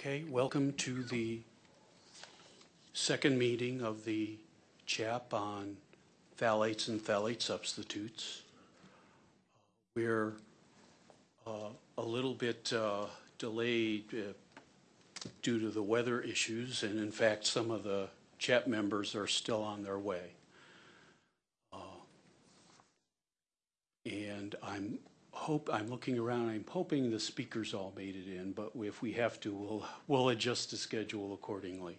Okay, welcome to the second meeting of the CHAP on phthalates and phthalate substitutes. We're uh, a little bit uh, delayed uh, due to the weather issues, and in fact, some of the CHAP members are still on their way. Uh, And I'm hope, I'm looking around, I'm hoping the speakers all made it in, but if we have to, we'll, we'll adjust the schedule accordingly.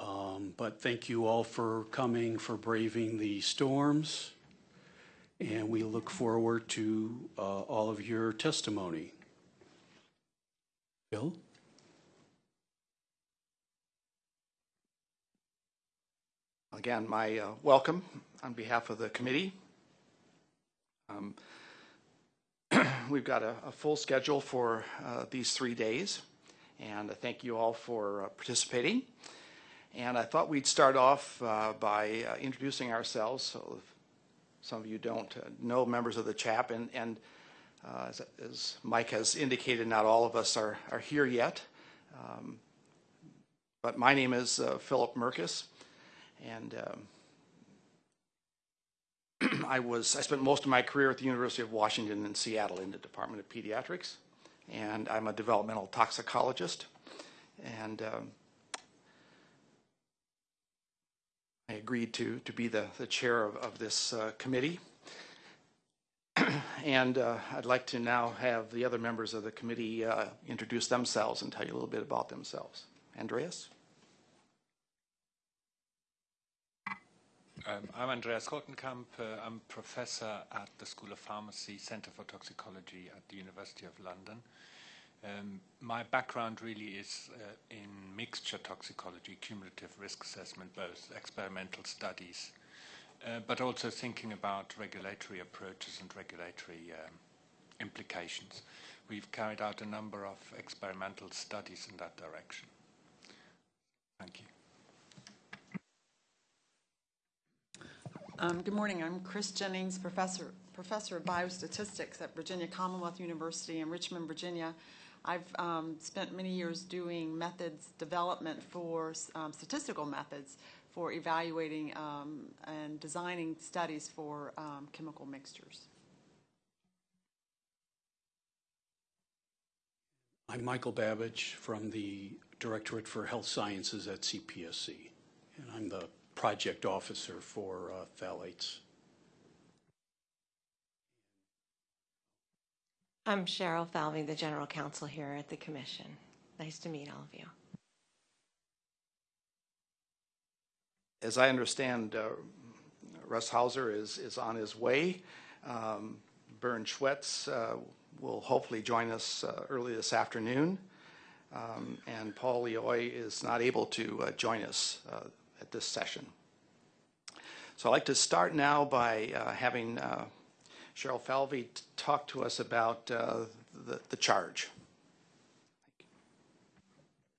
Um, But thank you all for coming, for braving the storms, and we look forward to uh, all of your testimony. Bill? Again, my uh, welcome on behalf of the committee. Um, We've got a a full schedule for uh, these three days, and I thank you all for uh, participating. And I thought we'd start off uh, by uh, introducing ourselves, so some of you don't uh, know members of the CHAP, and, and as- as Mike has indicated, not all of us are are here yet. Um, But my name is Philip Mirkes, and um, I was, I spent most of my career at the University of Washington in Seattle in the Department of Pediatrics, and I'm a developmental toxicologist. And um, I agreed to, to be the, the chair of, of this uh, committee. And uh, I'd like to now have the other members of the committee uh, introduce themselves and tell you a little bit about themselves. Andreas? Um, I'm Andreas Kortenkamp. Uh, I'm professor at the School of Pharmacy, Center for Toxicology at the University of London. Um, my background really is uh, in mixture toxicology, cumulative risk assessment, both experimental studies, uh, but also thinking about regulatory approaches and regulatory um, implications. We've carried out a number of experimental studies in that direction. Thank you. Um, Good morning. I'm Chris Gennings, Professor, Professor of Biostatistics at Virginia Commonwealth University in Richmond, Virginia. I've um, spent many years doing methods development for um, statistical methods for evaluating um, and designing studies for um, chemical mixtures. I'm Michael Babich from the Directorate for Health Sciences at CPSC, and I'm the project officer for uh, phthalates. I'm Cheryl Falvey, the General Counsel here at the Commission. Nice to meet all of you. As I understand, uh, Russ Hauser is, is on his way. Um, Bern Schwetz uh, will hopefully join us uh, early this afternoon. Um, and Paul Lioy is not able to uh, join us uh, at this session. So I'd like to start now by uh, having uh, Cheryl Falvey talk to us about uh, the, the charge.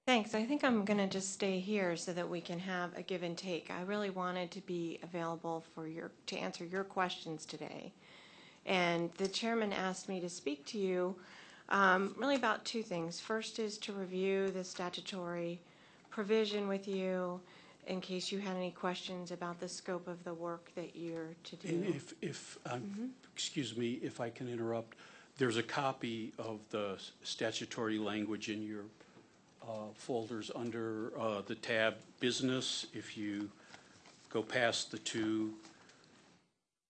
Thanks. I think I'm going to just stay here so that we can have a give and take. I really wanted to be available for your to answer your questions today. And the chairman asked me to speak to you um, really about two things. First is to review the statutory provision with you in case you had any questions about the scope of the work that you're to And do. if, if, um, excuse me, if I can interrupt, there's a copy of the statutory language in your uh, folders under uh, the tab Business. If you go past the two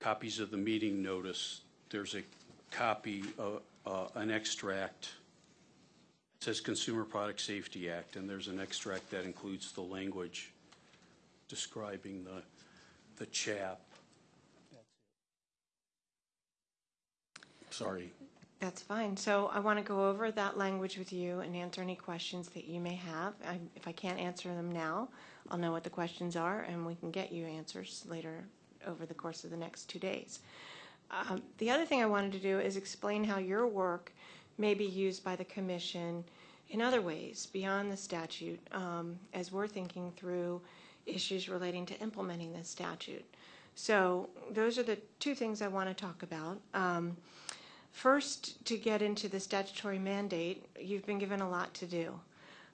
copies of the meeting notice, there's a copy, uh, uh, an extract. It says Consumer Product Safety Act, and there's an extract that includes the language describing the, the CHAP. Sorry. That's fine. So I want to go over that language with you and answer any questions that you may have. I- If I can't answer them now, I'll know what the questions are, and we can get you answers later over the course of the next two days. Um, The other thing I wanted to do is explain how your work may be used by the commission in other ways beyond the statute, um, as we're thinking through issues relating to implementing this statute. So those are the two things I want to talk about. Um, First, to get into the statutory mandate, you've been given a lot to do.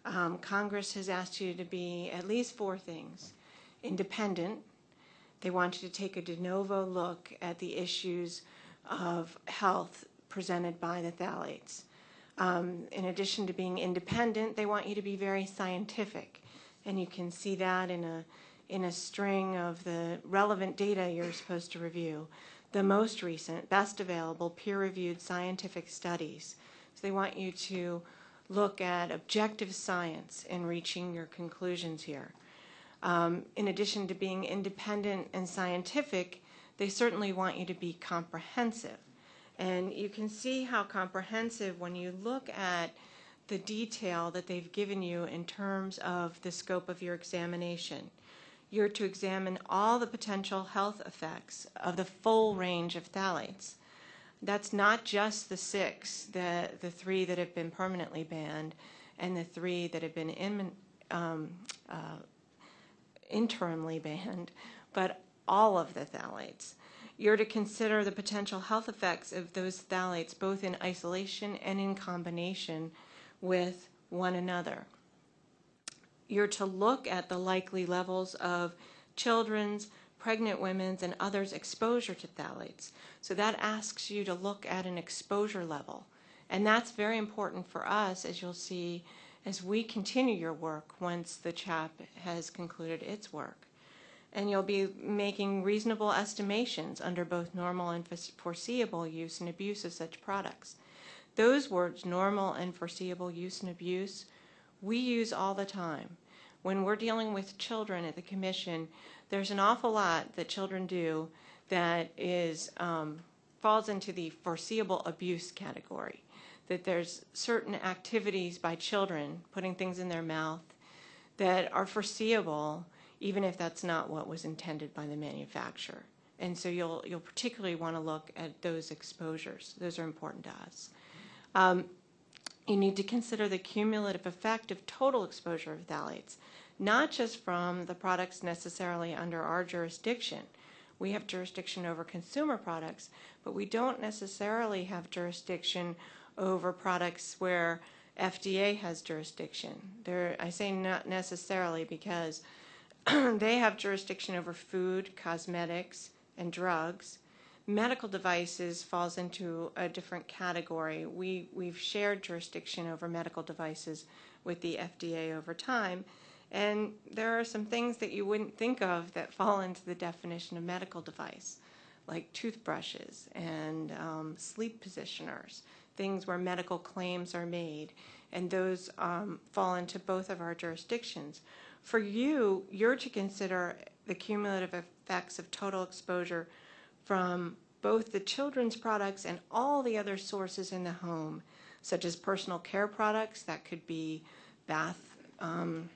um, Congress has asked you to be at least four things. Independent, they want you to take a de novo look at the issues of health presented by the phthalates. Um, in addition to being independent, they want you to be very scientific. And you can see that in a, in a string of the relevant data you're supposed to review. The most recent, best available, peer-reviewed scientific studies. So they want you to look at objective science in reaching your conclusions here. Um, in addition to being independent and scientific, they certainly want you to be comprehensive. And you can see how comprehensive when you look at the detail that they've given you in terms of the scope of your examination. You're to examine all the potential health effects of the full range of phthalates. That's not just the six, the, the three that have been permanently banned and the three that have been in, um, uh, interimly banned, but all of the phthalates. You're to consider the potential health effects of those phthalates both in isolation and in combination with one another. You're to look at the likely levels of children's, pregnant women's, and others' exposure to phthalates. So that asks you to look at an exposure level. And that's very important for us, as you'll see, as we continue your work once the CHAP has concluded its work. And you'll be making reasonable estimations under both normal and foreseeable use and abuse of such products. Those words, normal and foreseeable use and abuse, we use all the time. When we're dealing with children at the commission, there's an awful lot that children do that is um, falls into the foreseeable abuse category. That there's certain activities by children, putting things in their mouth, that are foreseeable, even if that's not what was intended by the manufacturer. And so you'll you'll particularly want to look at those exposures. Those are important to us. Um, you need to consider the cumulative effect of total exposure of phthalates, not just from the products necessarily under our jurisdiction. We have jurisdiction over consumer products, but we don't necessarily have jurisdiction over products where FDA has jurisdiction. I say not necessarily because they have jurisdiction over food, cosmetics, and drugs. Medical devices falls into a different category. We, we've shared jurisdiction over medical devices with the FDA over time. And there are some things that you wouldn't think of that fall into the definition of medical device, like toothbrushes and um, sleep positioners, things where medical claims are made. And those um, fall into both of our jurisdictions. For you, you're to consider the cumulative effects of total exposure from both the children's products and all the other sources in the home, such as personal care products, that could be bath um,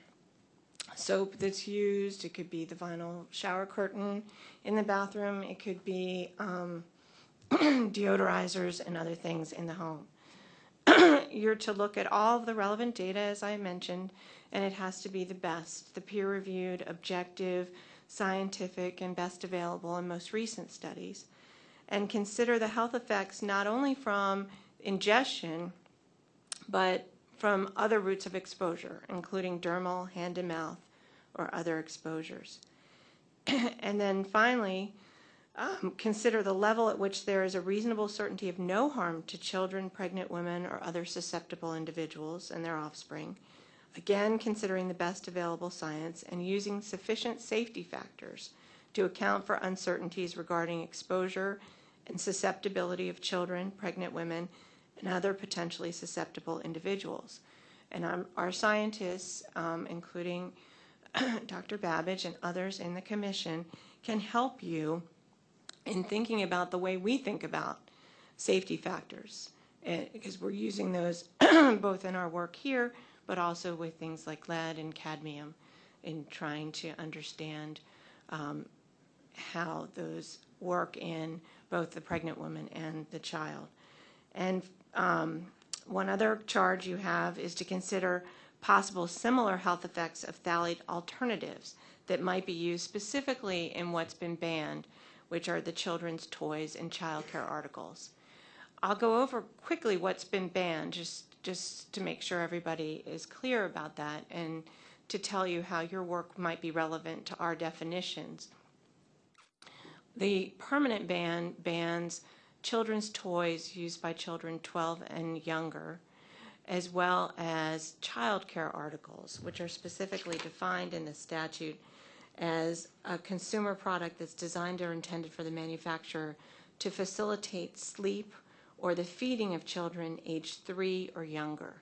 soap that's used, it could be the vinyl shower curtain in the bathroom, it could be um, deodorizers and other things in the home. You're to look at all of the relevant data, as I mentioned, and it has to be the best, the peer-reviewed, objective, scientific, and best available and most recent studies, and consider the health effects not only from ingestion, but from other routes of exposure, including dermal, hand to mouth, or other exposures. and then finally, um, consider the level at which there is a reasonable certainty of no harm to children, pregnant women, or other susceptible individuals and their offspring, Again, considering the best available science and using sufficient safety factors to account for uncertainties regarding exposure and susceptibility of children, pregnant women, and other potentially susceptible individuals. And um, our scientists, um, including Dr. Babich and others in the commission, can help you in thinking about the way we think about safety factors, because eh, we're using those both in our work here but also with things like lead and cadmium in trying to understand um, how those work in both the pregnant woman and the child. And um, one other charge you have is to consider possible similar health effects of phthalate alternatives that might be used specifically in what's been banned, which are the children's toys and child care articles. I'll go over quickly what's been banned, just just to make sure everybody is clear about that and to tell you how your work might be relevant to our definitions. The permanent ban bans children's toys used by children 12 and younger, as well as childcare articles, which are specifically defined in the statute as a consumer product that's designed or intended for the manufacturer to facilitate sleep or the feeding of children aged three or younger.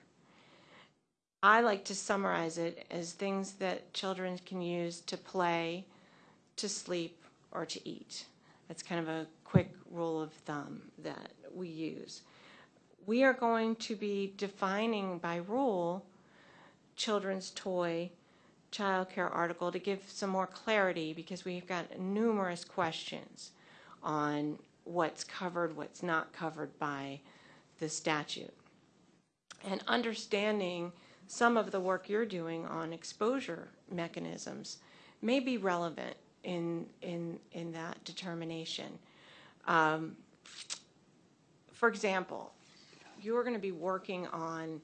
I like to summarize it as things that children can use to play, to sleep, or to eat. That's kind of a quick rule of thumb that we use. We are going to be defining by rule children's toy, childcare article to give some more clarity because we've got numerous questions on what's covered, what's not covered by the statute. And understanding some of the work you're doing on exposure mechanisms may be relevant in, in, in that determination. Um, for example, you're going to be working on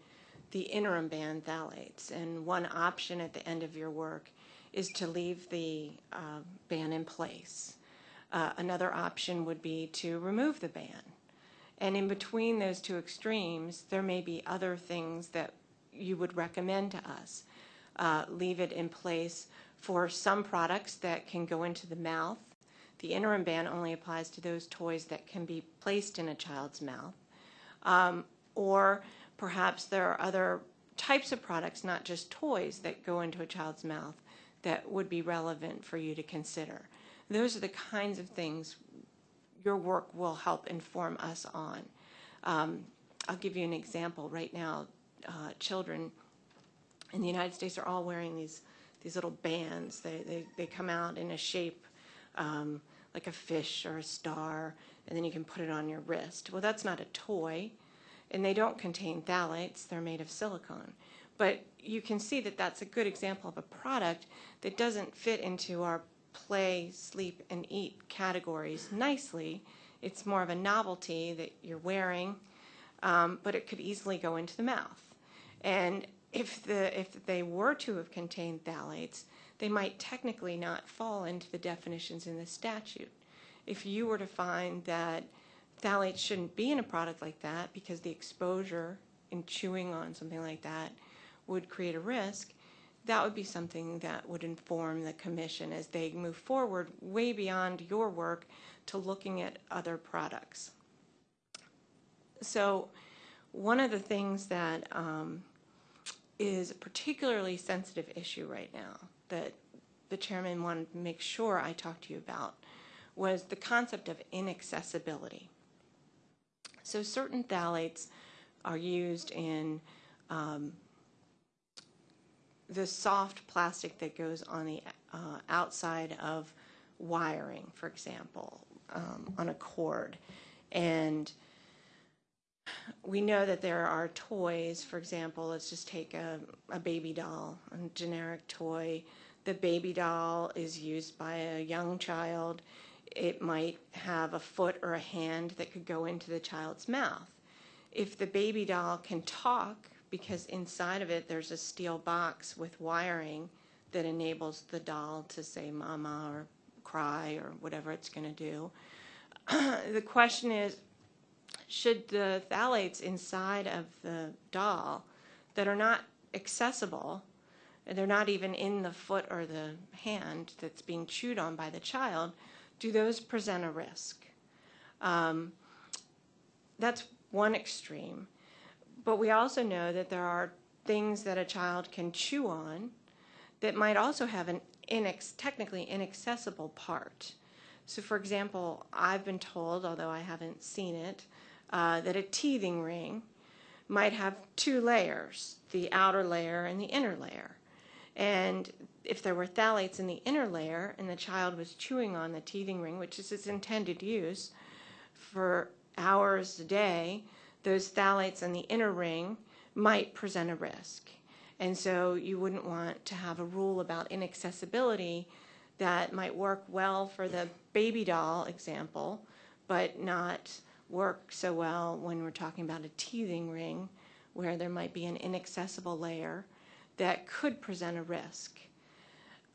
the interim ban phthalates, and one option at the end of your work is to leave the uh, ban in place. Uh, another option would be to remove the ban. And in between those two extremes, there may be other things that you would recommend to us. Uh, leave it in place for some products that can go into the mouth. The interim ban only applies to those toys that can be placed in a child's mouth. Um, or perhaps there are other types of products, not just toys, that go into a child's mouth that would be relevant for you to consider. Those are the kinds of things your work will help inform us on. Um, I'll give you an example. Right now, uh, children in the United States are all wearing these these little bands. They they, they come out in a shape um, like a fish or a star, and then you can put it on your wrist. Well, that's not a toy, and they don't contain phthalates. They're made of silicone. But you can see that that's a good example of a product that doesn't fit into our play, sleep, and eat categories nicely. It's more of a novelty that you're wearing, um, but it could easily go into the mouth. And if the if they were to have contained phthalates, they might technically not fall into the definitions in the statute. If you were to find that phthalates shouldn't be in a product like that because the exposure in chewing on something like that would create a risk, that would be something that would inform the commission as they move forward way beyond your work to looking at other products. So one of the things that um, is a particularly sensitive issue right now that the chairman wanted to make sure I talked to you about was the concept of inaccessibility. So certain phthalates are used in um, the soft plastic that goes on the uh, outside of wiring, for example, um, on a cord. And we know that there are toys, for example, let's just take a, a baby doll, a generic toy. The baby doll is used by a young child. It might have a foot or a hand that could go into the child's mouth. If the baby doll can talk, because inside of it there's a steel box with wiring that enables the doll to say mama or cry or whatever it's going to do. the question is should the phthalates inside of the doll that are not accessible, they're not even in the foot or the hand that's being chewed on by the child, do those present a risk? Um, that's one extreme. But we also know that there are things that a child can chew on that might also have an inex- technically inaccessible part. So, for example, I've been told, although I haven't seen it, uh, that a teething ring might have two layers the outer layer and the inner layer. And if there were phthalates in the inner layer and the child was chewing on the teething ring, which is its intended use, for hours a day, those phthalates in the inner ring might present a risk. And so you wouldn't want to have a rule about inaccessibility that might work well for the baby doll example, but not work so well when we're talking about a teething ring where there might be an inaccessible layer that could present a risk.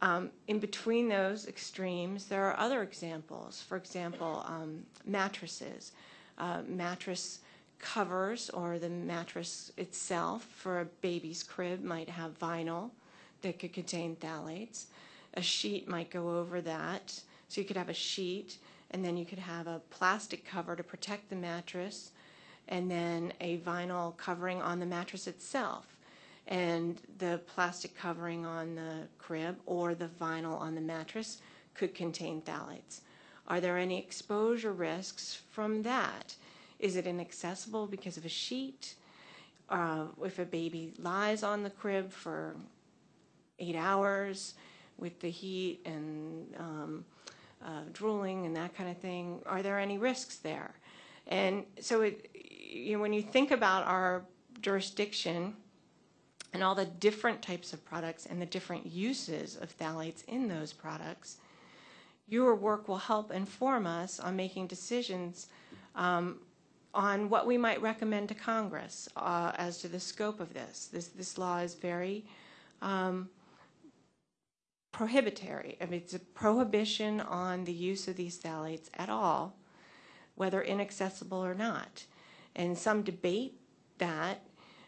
Um, in between those extremes, there are other examples. For example, um, mattresses. Uh, mattress covers or the mattress itself for a baby's crib might have vinyl that could contain phthalates. A sheet might go over that. So you could have a sheet and then you could have a plastic cover to protect the mattress and then a vinyl covering on the mattress itself and the plastic covering on the crib or the vinyl on the mattress could contain phthalates. Are there any exposure risks from that? Is it inaccessible because of a sheet? Uh, if a baby lies on the crib for eight hours with the heat and um, uh, drooling and that kind of thing, are there any risks there? And so it, you know, when you think about our jurisdiction and all the different types of products and the different uses of phthalates in those products, your work will help inform us on making decisions um, on what we might recommend to Congress uh, as to the scope of this. This, this law is very um, prohibitory. I mean, it's a prohibition on the use of these phthalates at all, whether inaccessible or not. And some debate that,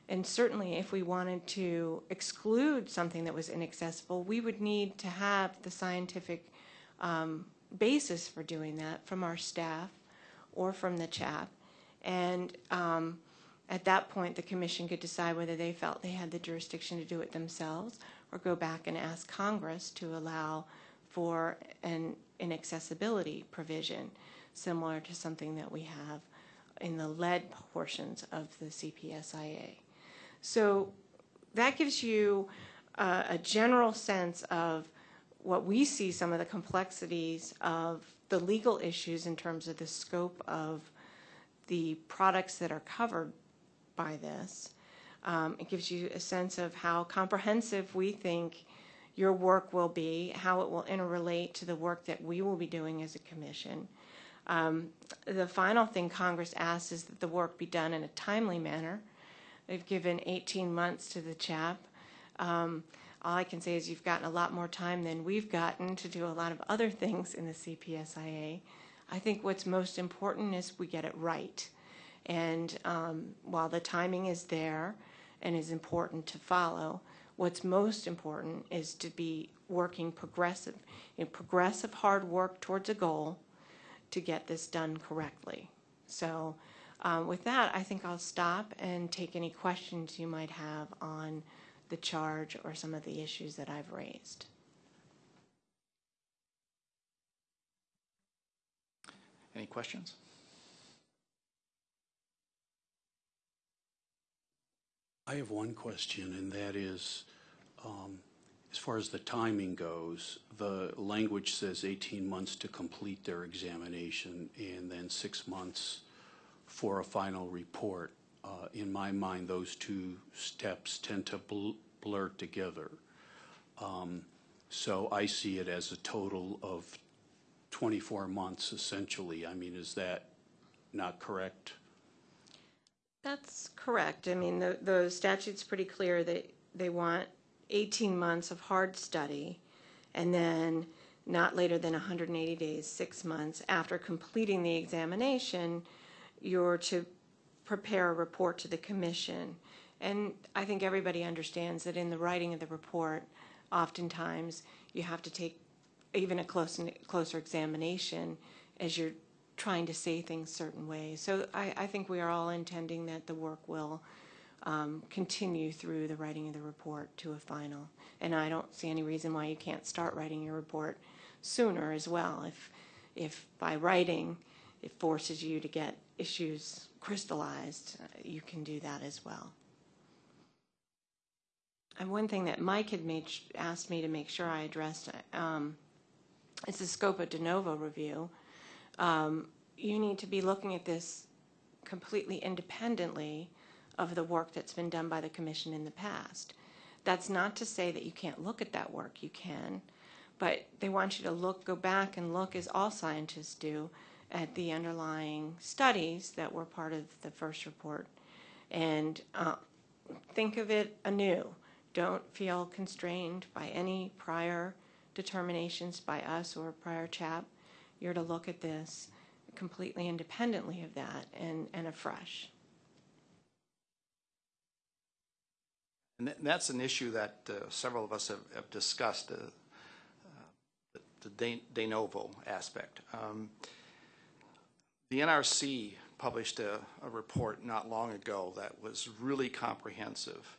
and certainly if we wanted to exclude something that was inaccessible, we would need to have the scientific um, basis for doing that from our staff or from the CHAP. And um, at that point, the commission could decide whether they felt they had the jurisdiction to do it themselves or go back and ask Congress to allow for an inaccessibility provision similar to something that we have in the lead portions of the CPSIA. So that gives you uh, a general sense of what we see some of the complexities of the legal issues in terms of the scope of the products that are covered by this. Um, it gives you a sense of how comprehensive we think your work will be, how it will interrelate to the work that we will be doing as a commission. Um, the final thing Congress asks is that the work be done in a timely manner. They've given 18 months to the CHAP. Um, all I can say is you've gotten a lot more time than we've gotten to do a lot of other things in the CPSIA. I think what's most important is we get it right. And um, while the timing is there and is important to follow, what's most important is to be working progressive, in progressive hard work towards a goal to get this done correctly. So um, with that, I think I'll stop and take any questions you might have on the charge or some of the issues that I've raised. Any questions? I have one question, and that is, um, as far as the timing goes, the language says 18 months to complete their examination and then six months for a final report. Uh, In my mind, those two steps tend to bl- blur together. Um, So I see it as a total of 24 months essentially. I mean, is that not correct? That's correct. I mean, the, the statute's pretty clear that they want 18 months of hard study and then not later than 180 days, six months after completing the examination, you're to prepare a report to the commission. And I think everybody understands that in the writing of the report, oftentimes you have to take even a close, closer examination as you're trying to say things certain ways. So I, I think we are all intending that the work will um, continue through the writing of the report to a final. And I don't see any reason why you can't start writing your report sooner as well. If, if by writing it forces you to get issues crystallized, you can do that as well. And one thing that Mike had made, asked me to make sure I addressed um, is the scope of de novo review. Um, you need to be looking at this completely independently of the work that's been done by the commission in the past. That's not to say that you can't look at that work, you can, but they want you to look, go back and look, as all scientists do, at the underlying studies that were part of the first report and uh, think of it anew. Don't feel constrained by any prior determinations by us or prior CHAP. You're to look at this completely independently of that and, and afresh. And that- that's an issue that uh, several of us have have discussed, uh, uh, the de de novo aspect. Um, The NRC published a, a report not long ago that was really comprehensive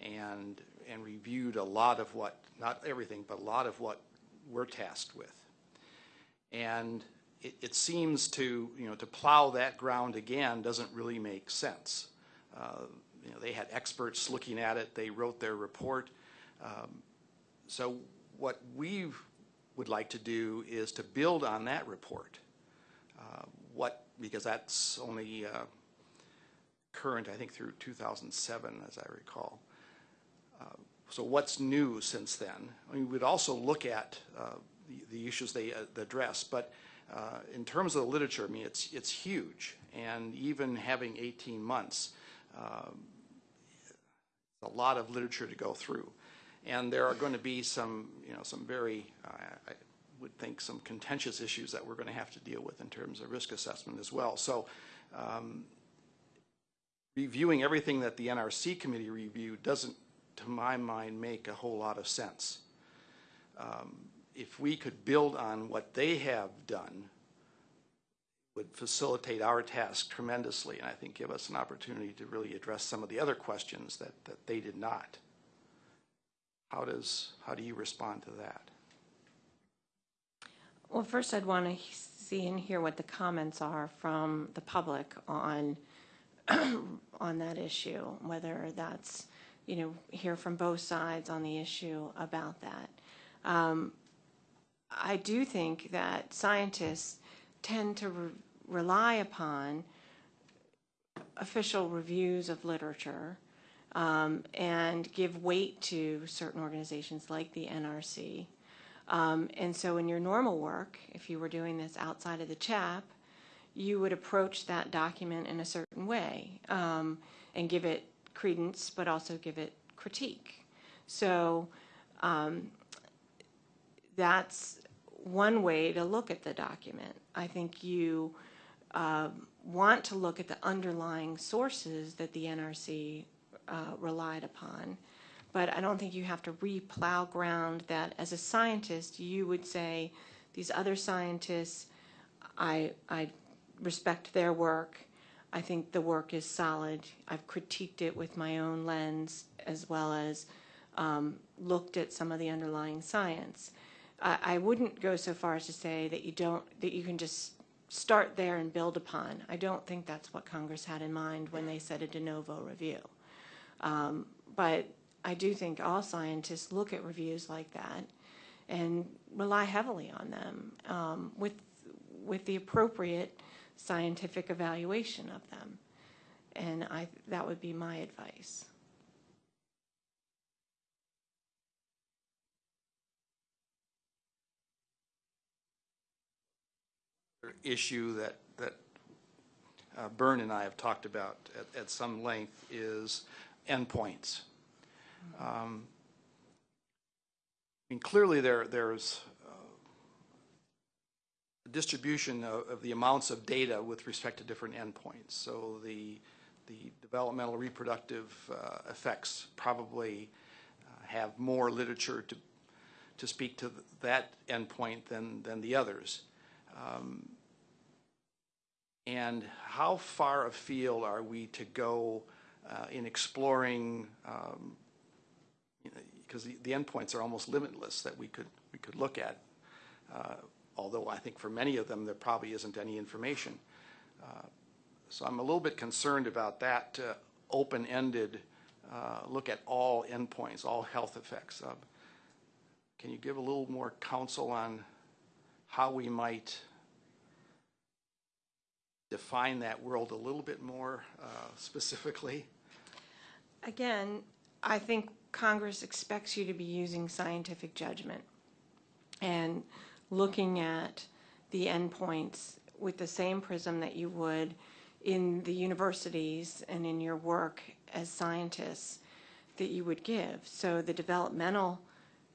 and, and reviewed a lot of what, not everything, but a lot of what we're tasked with. And it, it seems to, you know, to plow that ground again doesn't really make sense. Uh, You know, they had experts looking at it, they wrote their report. Um, So what we would like to do is to build on that report. Uh, What, because that's only uh, current, I think, through 2007, as I recall. Uh, So what's new since then? I mean, we'd also look at uh, the- the issues they uh, address, but uh, in terms of the literature, I mean, it's, it's huge. And even having 18 months, um, a lot of literature to go through. And there are going to be some, you know, some very, uh, I would think, some contentious issues that we're going to have to deal with in terms of risk assessment as well. So um, reviewing everything that the NRC committee reviewed doesn't, to my mind, make a whole lot of sense. Um, If we could build on what they have done, would facilitate our task tremendously, and I think give us an opportunity to really address some of the other questions that, that they did not. How does, how do you respond to that? Well, first I'd want to see and hear what the comments are from the public on, on that issue, whether that's, you know, hear from both sides on the issue about that. Um, I do think that scientists tend to re- rely upon official reviews of literature um, and give weight to certain organizations like the NRC. Um, and so in your normal work, if you were doing this outside of the CHAP, you would approach that document in a certain way um, and give it credence, but also give it critique. So um, that's one way to look at the document. I think you uh, want to look at the underlying sources that the NRC uh, relied upon. But I don't think you have to re-plow ground that as a scientist, you would say, these other scientists, I, I respect their work. I think the work is solid. I've critiqued it with my own lens as well as um, looked at some of the underlying science. I, I wouldn't go so far as to say that you don't, that you can just start there and build upon. I don't think that's what Congress had in mind when they said a de novo review. Um, but I do think all scientists look at reviews like that and rely heavily on them um, with with the appropriate scientific evaluation of them. And I that would be my advice. issue that, that uh, Bern and I have talked about at, at some length is endpoints. Um, I mean, clearly there, there's distribution of, of the amounts of data with respect to different endpoints. So the, the developmental reproductive uh, effects probably uh, have more literature to, to speak to that endpoint than, than the others. Um, And how far afield are we to go uh, in exploring, um, because the, the endpoints are almost limitless that we could, we could look at. Uh, Although I think for many of them, there probably isn't any information. Uh, So I'm a little bit concerned about that uh, open-ended uh, look at all endpoints, all health effects. Can you give a little more counsel on how we might define that world a little bit more uh, specifically? Again, I think Congress expects you to be using scientific judgment and looking at the endpoints with the same prism that you would in the universities and in your work as scientists that you would give. So the developmental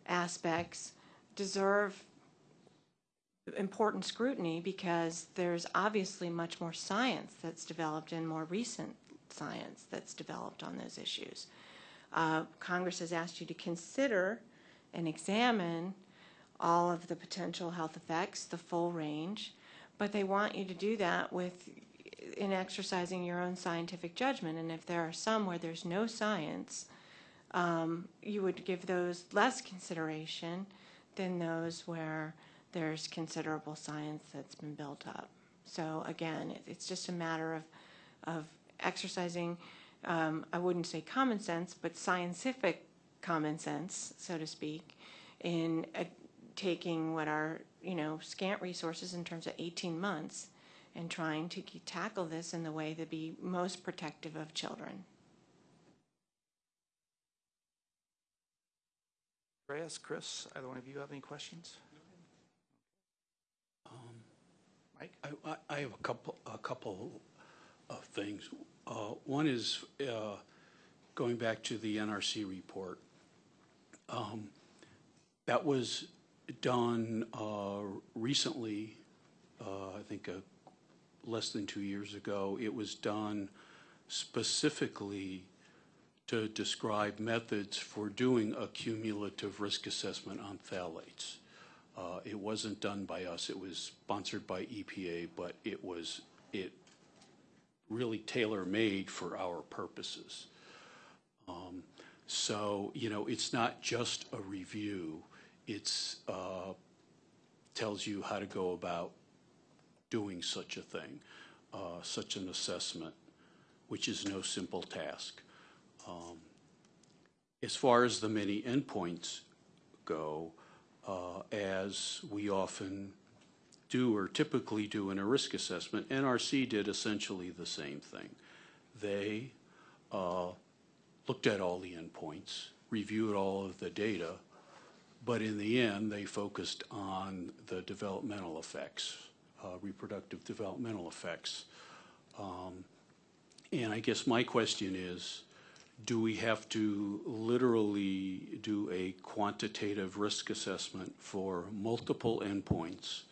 aspects deserve important scrutiny because there's obviously much more science that's developed and more recent science that's developed on those issues. Uh, Congress has asked you to consider and examine all of the potential health effects, the full range, but they want you to do that with in exercising your own scientific judgment. And if there are some where there's no science, um, you would give those less consideration than those where there's considerable science that's been built up. So again, it, it's just a matter of, of exercising, um, I wouldn't say common sense, but scientific common sense, so to speak, in uh, taking what are, you know, scant resources in terms of 18 months and trying to ke- tackle this in the way that be most protective of children. Andreas, Chris, either one of you have any questions? Mike? I, I- I have a couple, a couple of things. Uh, One is uh, going back to the NRC report. Um, That was done uh, recently, uh, I think uh, less than two years ago. It was done specifically to describe methods for doing a cumulative risk assessment on phthalates. Uh, It wasn't done by us, it was sponsored by EPA, but it was, it really tailor-made for our purposes. Um, So, you know, it's not just a review, it's, uh, tells you how to go about doing such a thing, uh, such an assessment, which is no simple task. Um, As far as the many endpoints go, uh, as we often do or typically do in a risk assessment, NRC did essentially the same thing. They uh, looked at all the endpoints, reviewed all of the data, but in the end, they focused on the developmental effects, uh, reproductive developmental effects. Um, And I guess my question is, do we have to literally do a quantitative risk assessment for multiple endpoints?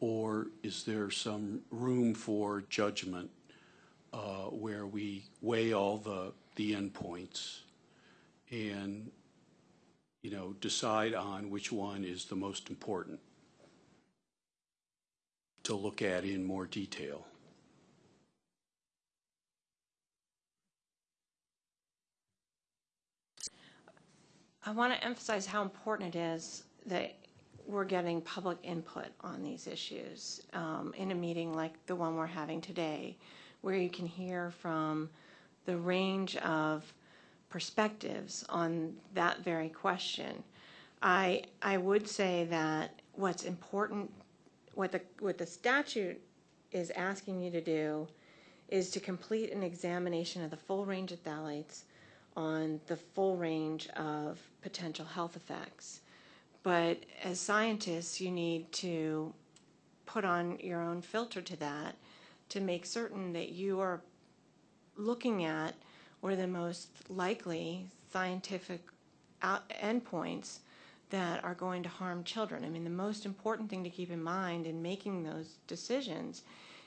Or is there some room for judgment uh, where we weigh all the, the endpoints and, you know, decide on which one is the most important to look at in more detail? I want to emphasize how important it is that we're getting public input on these issues um, in a meeting like the one we're having today, where you can hear from the range of perspectives on that very question. I, I would say that what's important, what the, what the statute is asking you to do is to complete an examination of the full range of phthalates on the full range of potential health effects. But as scientists, you need to put on your own filter to that to make certain that you are looking at are the most likely scientific out- endpoints that are going to harm children. I mean, the most important thing to keep in mind in making those decisions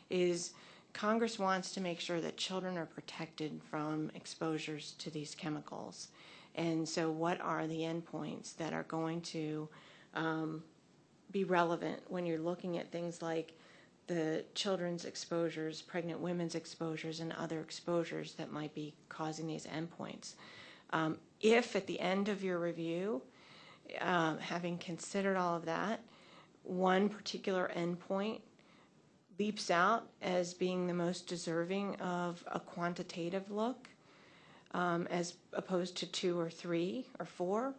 is Congress wants to make sure that children are protected from exposures to these chemicals. And so, what are the endpoints that are going to um, be relevant when you're looking at things like the children's exposures, pregnant women's exposures, and other exposures that might be causing these endpoints? Um, if at the end of your review, um, having considered all of that, one particular endpoint leaps out as being the most deserving of a quantitative look, um, as opposed to two or three or four,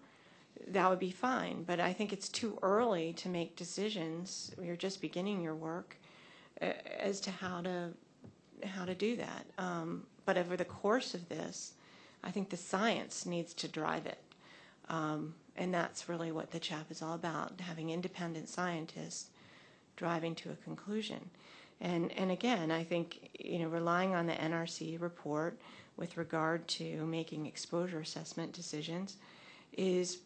that would be fine. But I think it's too early to make decisions. You're just beginning your work as to how to how to do that. Um, but over the course of this, I think the science needs to drive it. Um, and that's really what the CHAP is all about, having independent scientists driving to a conclusion. And, and again, I think, you know, relying on the NRC report with regard to making exposure assessment decisions is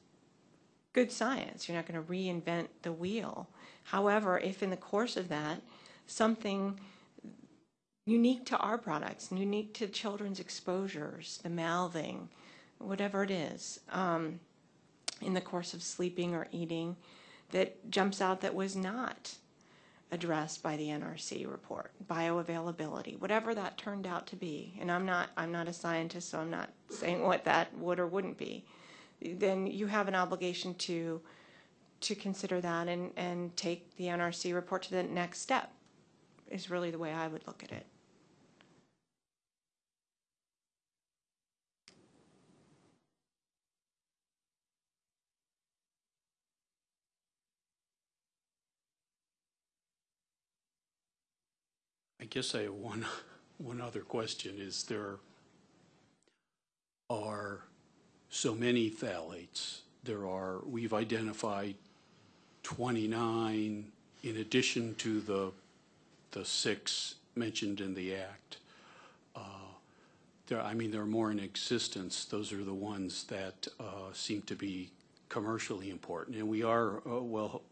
good science. You're not going to reinvent the wheel. However, if in the course of that, something unique to our products, unique to children's exposures, the mouthing, whatever it is, um, in the course of sleeping or eating, that jumps out that was not addressed by the NRC report, bioavailability, whatever that turned out to be. And I'm not, I'm not a scientist, so I'm not saying what that would or wouldn't be. Then you have an obligation to, to consider that and, and take the NRC report to the next step, is really the way I would look at it. I guess I have one, one other question. Is there are so many phthalates? There are, we've identified 29 in addition to the, the six mentioned in the act. Uh, There, I mean, there are more in existence. Those are the ones that uh, seem to be commercially important. And we are, uh, well,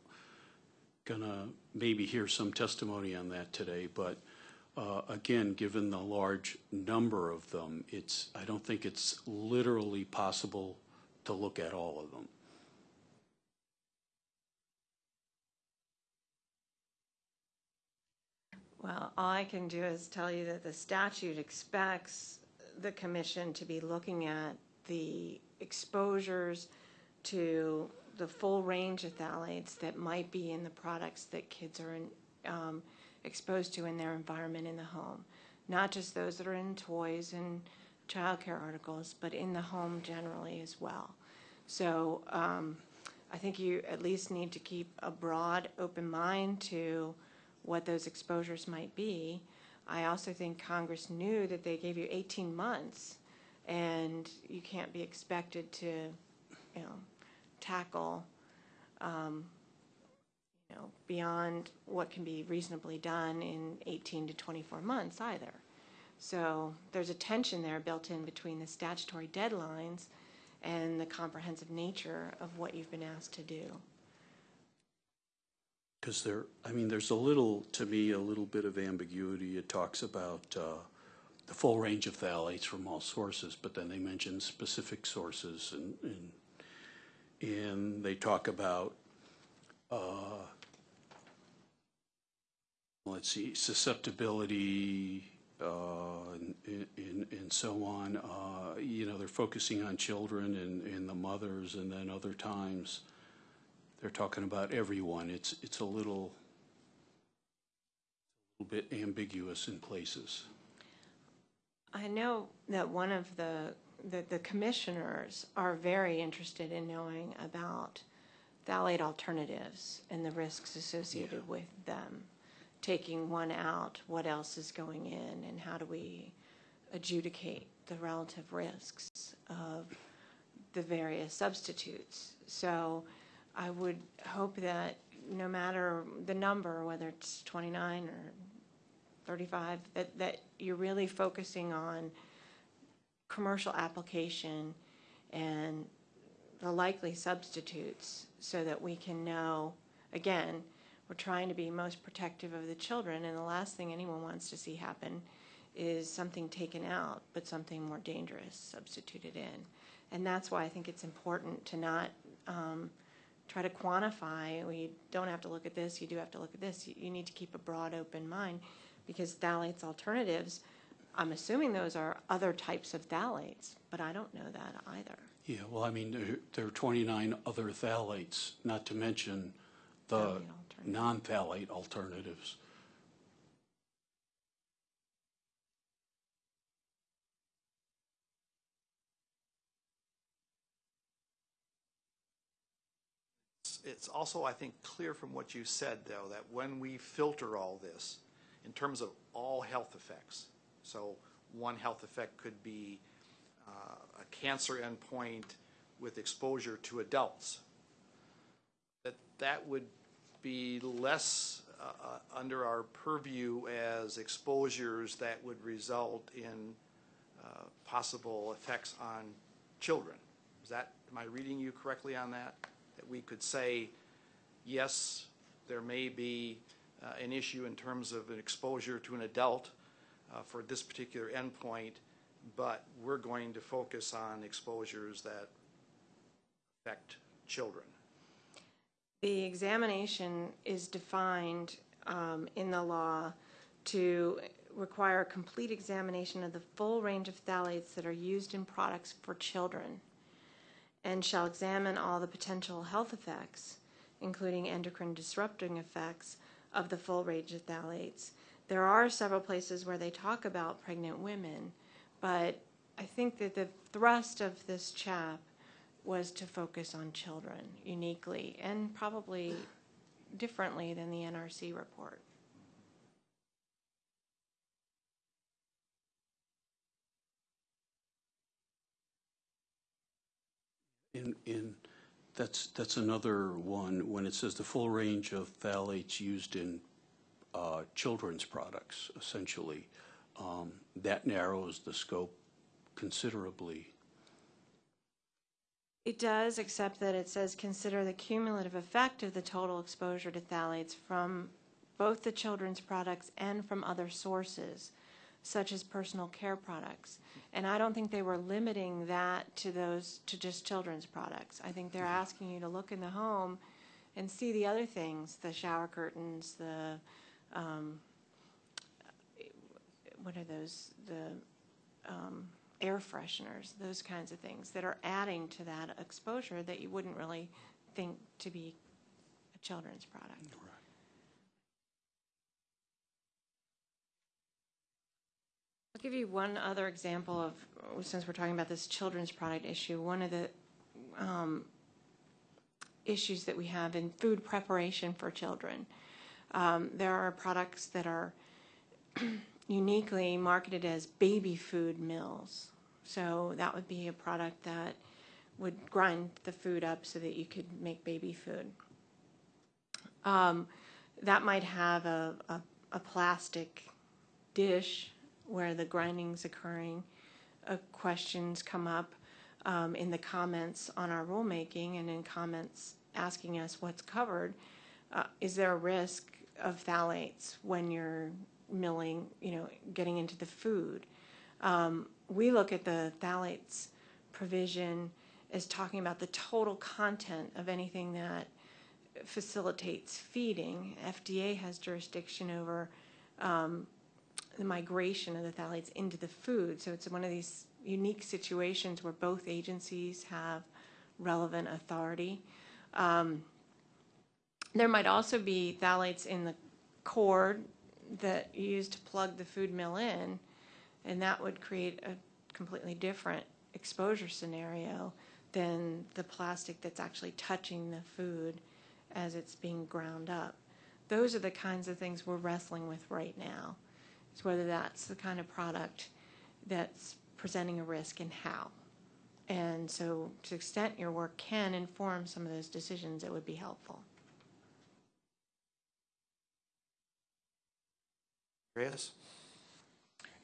gonna maybe hear some testimony on that today, but uh, again, given the large number of them, it's, I don't think it's literally possible to look at all of them. Well, all I can do is tell you that the statute expects the commission to be looking at the exposures to the full range of phthalates that might be in the products that kids are in, um, exposed to in their environment in the home. Not just those that are in toys and childcare articles, but in the home generally as well. So um, I think you at least need to keep a broad, open mind to what those exposures might be. I also think Congress knew that they gave you 18 months, and you can't be expected to, you know, tackle, um, you know, beyond what can be reasonably done in 18 to 24 months either. So there's a tension there built in between the statutory deadlines and the comprehensive nature of what you've been asked to do. Because there, I mean, there's a little, to me, a little bit of ambiguity. It talks about uh, the full range of phthalates from all sources, but then they mention specific sources and, and, and they talk about, uh, let's see, susceptibility, uh, and, and, and so on. Uh, you know, they're focusing on children and, and the mothers, and then other times, they're talking about everyone. It's, it's a little, a little bit ambiguous in places. I know that one of the, the, the commissioners are very interested in knowing about phthalate alternatives and the risks associated with them. Taking one out, what else is going in, and how do we adjudicate the relative risks of the various substitutes? So I would hope that no matter the number, whether it's 29 or 35, that, that you're really focusing on commercial application and the likely substitutes so that we can know, again, we're trying to be most protective of the children, and the last thing anyone wants to see happen is something taken out, but something more dangerous substituted in. And that's why I think it's important to not um, try to quantify, well, you don't have to look at this, you do have to look at this. You, you need to keep a broad, open mind because phthalates alternatives, I'm assuming those are other types of phthalates, but I don't know that either. Yeah, well, I mean, there, there are 29 other phthalates, not to mention the Phthalate non-phthalate alternatives. It's also, I think, clear from what you said, though, that when we filter all this, in terms of all health effects, so one health effect could be uh, a cancer endpoint with exposure to adults, that that would be less uh, under our purview as exposures that would result in uh, possible effects on children. Is that, am I reading you correctly on that? That we could say, yes, there may be uh, an issue in terms of an exposure to an adult uh, for this particular endpoint, but we're going to focus on exposures that affect children. The examination is defined um, in the law to require a complete examination of the full range of phthalates that are used in products for children and shall examine all the potential health effects, including endocrine disrupting effects of the full range of phthalates. There are several places where they talk about pregnant women, but I think that the thrust of this CHAP was to focus on children uniquely and probably differently than the NRC report. In, in, that's, that's another one, when it says the full range of phthalates used in uh, children's products, essentially, um, that narrows the scope considerably. It does, except that it says consider the cumulative effect of the total exposure to phthalates from both the children's products and from other sources, such as personal care products. And I don't think they were limiting that to those, to just children's products. I think they're asking you to look in the home and see the other things, the shower curtains, the, um, what are those, the, um, air fresheners, those kinds of things that are adding to that exposure that you wouldn't really think to be a children's product. I'll give you one other example of, since we're talking about this children's product issue, one of the um, issues that we have in food preparation for children. Um, there are products that are uniquely marketed as baby food mills. So that would be a product that would grind the food up so that you could make baby food. Um, that might have a, a, a plastic dish where the grinding's occurring. Uh, questions come up um, in the comments on our rulemaking and in comments asking us what's covered. Uh, is there a risk of phthalates when you're milling, you know, getting into the food? Um, we look at the phthalates provision as talking about the total content of anything that facilitates feeding. FDA has jurisdiction over um, the migration of the phthalates into the food. So it's one of these unique situations where both agencies have relevant authority. Um, there might also be phthalates in the cord that you use to plug the food mill in, and that would create a completely different exposure scenario than the plastic that's actually touching the food as it's being ground up. Those are the kinds of things we're wrestling with right now. Is whether that's the kind of product that's presenting a risk and how. And so to the extent your work can inform some of those decisions, it would be helpful. Andreas?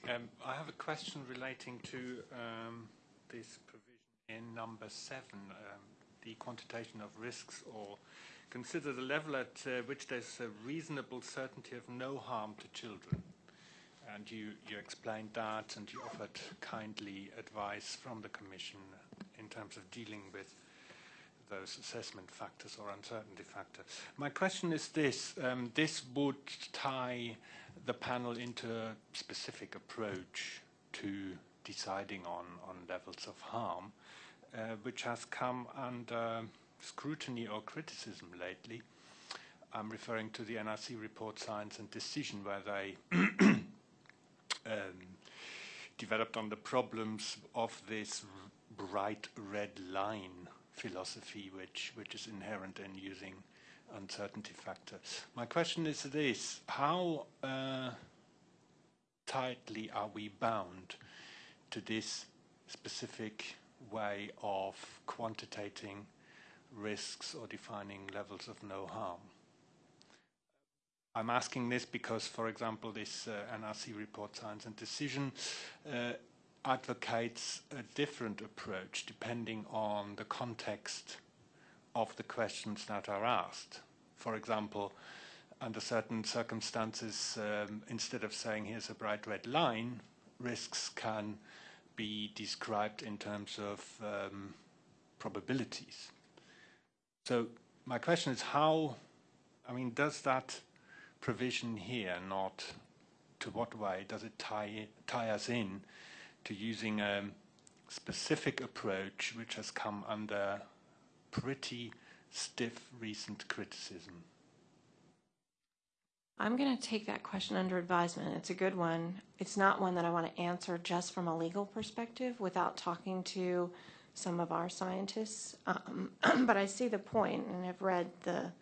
Um, I have a question relating to um, this provision in number seven, um, the quantitation of risks, or consider the level at uh, which there's a reasonable certainty of no harm to children. And you, you explained that, and you offered kindly advice from the Commission in terms of dealing with those assessment factors or uncertainty factors. My question is this. Um, this would tie the panel into a specific approach to deciding on, on levels of harm, uh, which has come under scrutiny or criticism lately. I'm referring to the NRC report Science and Decision, where they um, developed on the problems of this bright red line philosophy, which, which is inherent in using uncertainty factor. My question is this, how uh, tightly are we bound to this specific way of quantitating risks or defining levels of no harm? I'm asking this because, for example, this uh, NRC report, Science and Decision, uh, advocates a different approach depending on the context of the questions that are asked. For example, under certain circumstances, um, instead of saying here's a bright red line, risks can be described in terms of um, probabilities. So my question is how, I mean, does that provision here not, to what way does it tie, tie us in to using a specific approach which has come under pretty stiff recent criticism? I'm going to take that question under advisement. It's a good one. It's not one that I want to answer just from a legal perspective without talking to some of our scientists. Um, but I see the point, and I've read the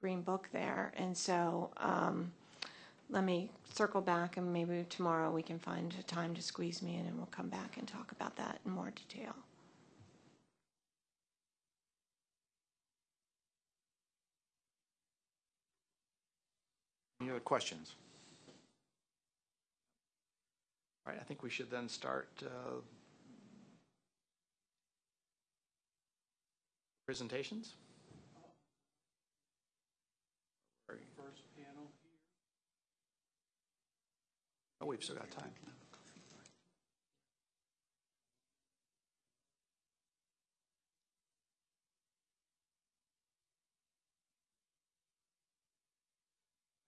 green book there. And so um, let me circle back, and maybe tomorrow we can find a time to squeeze me in, and we'll come back and talk about that in more detail. Any other questions? All right, I think we should then start uh, presentations. Oh, we've still got time.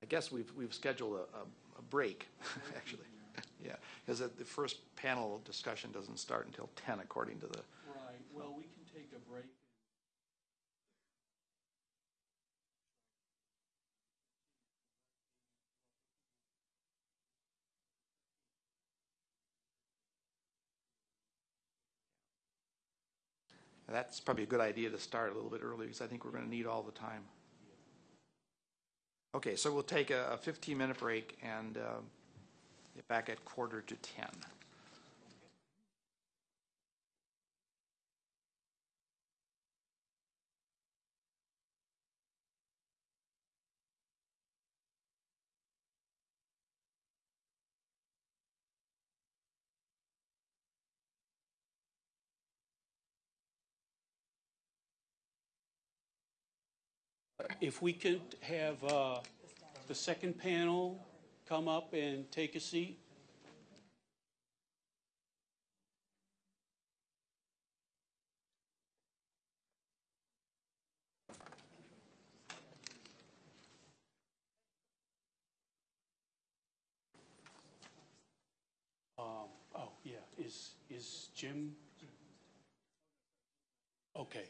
I guess we've, we've scheduled a, a- a break, actually. Yeah, because the the first panel discussion doesn't start until 10 according to the, Right, well, we can take a break. That's probably a good idea to start a little bit early because I think we're going to need all the time. Okay, so we'll take a 15-minute break and uh, get back at quarter to 10. If we could have uh, the second panel come up and take a seat? Um, Oh, yeah, is, is Jim? Okay.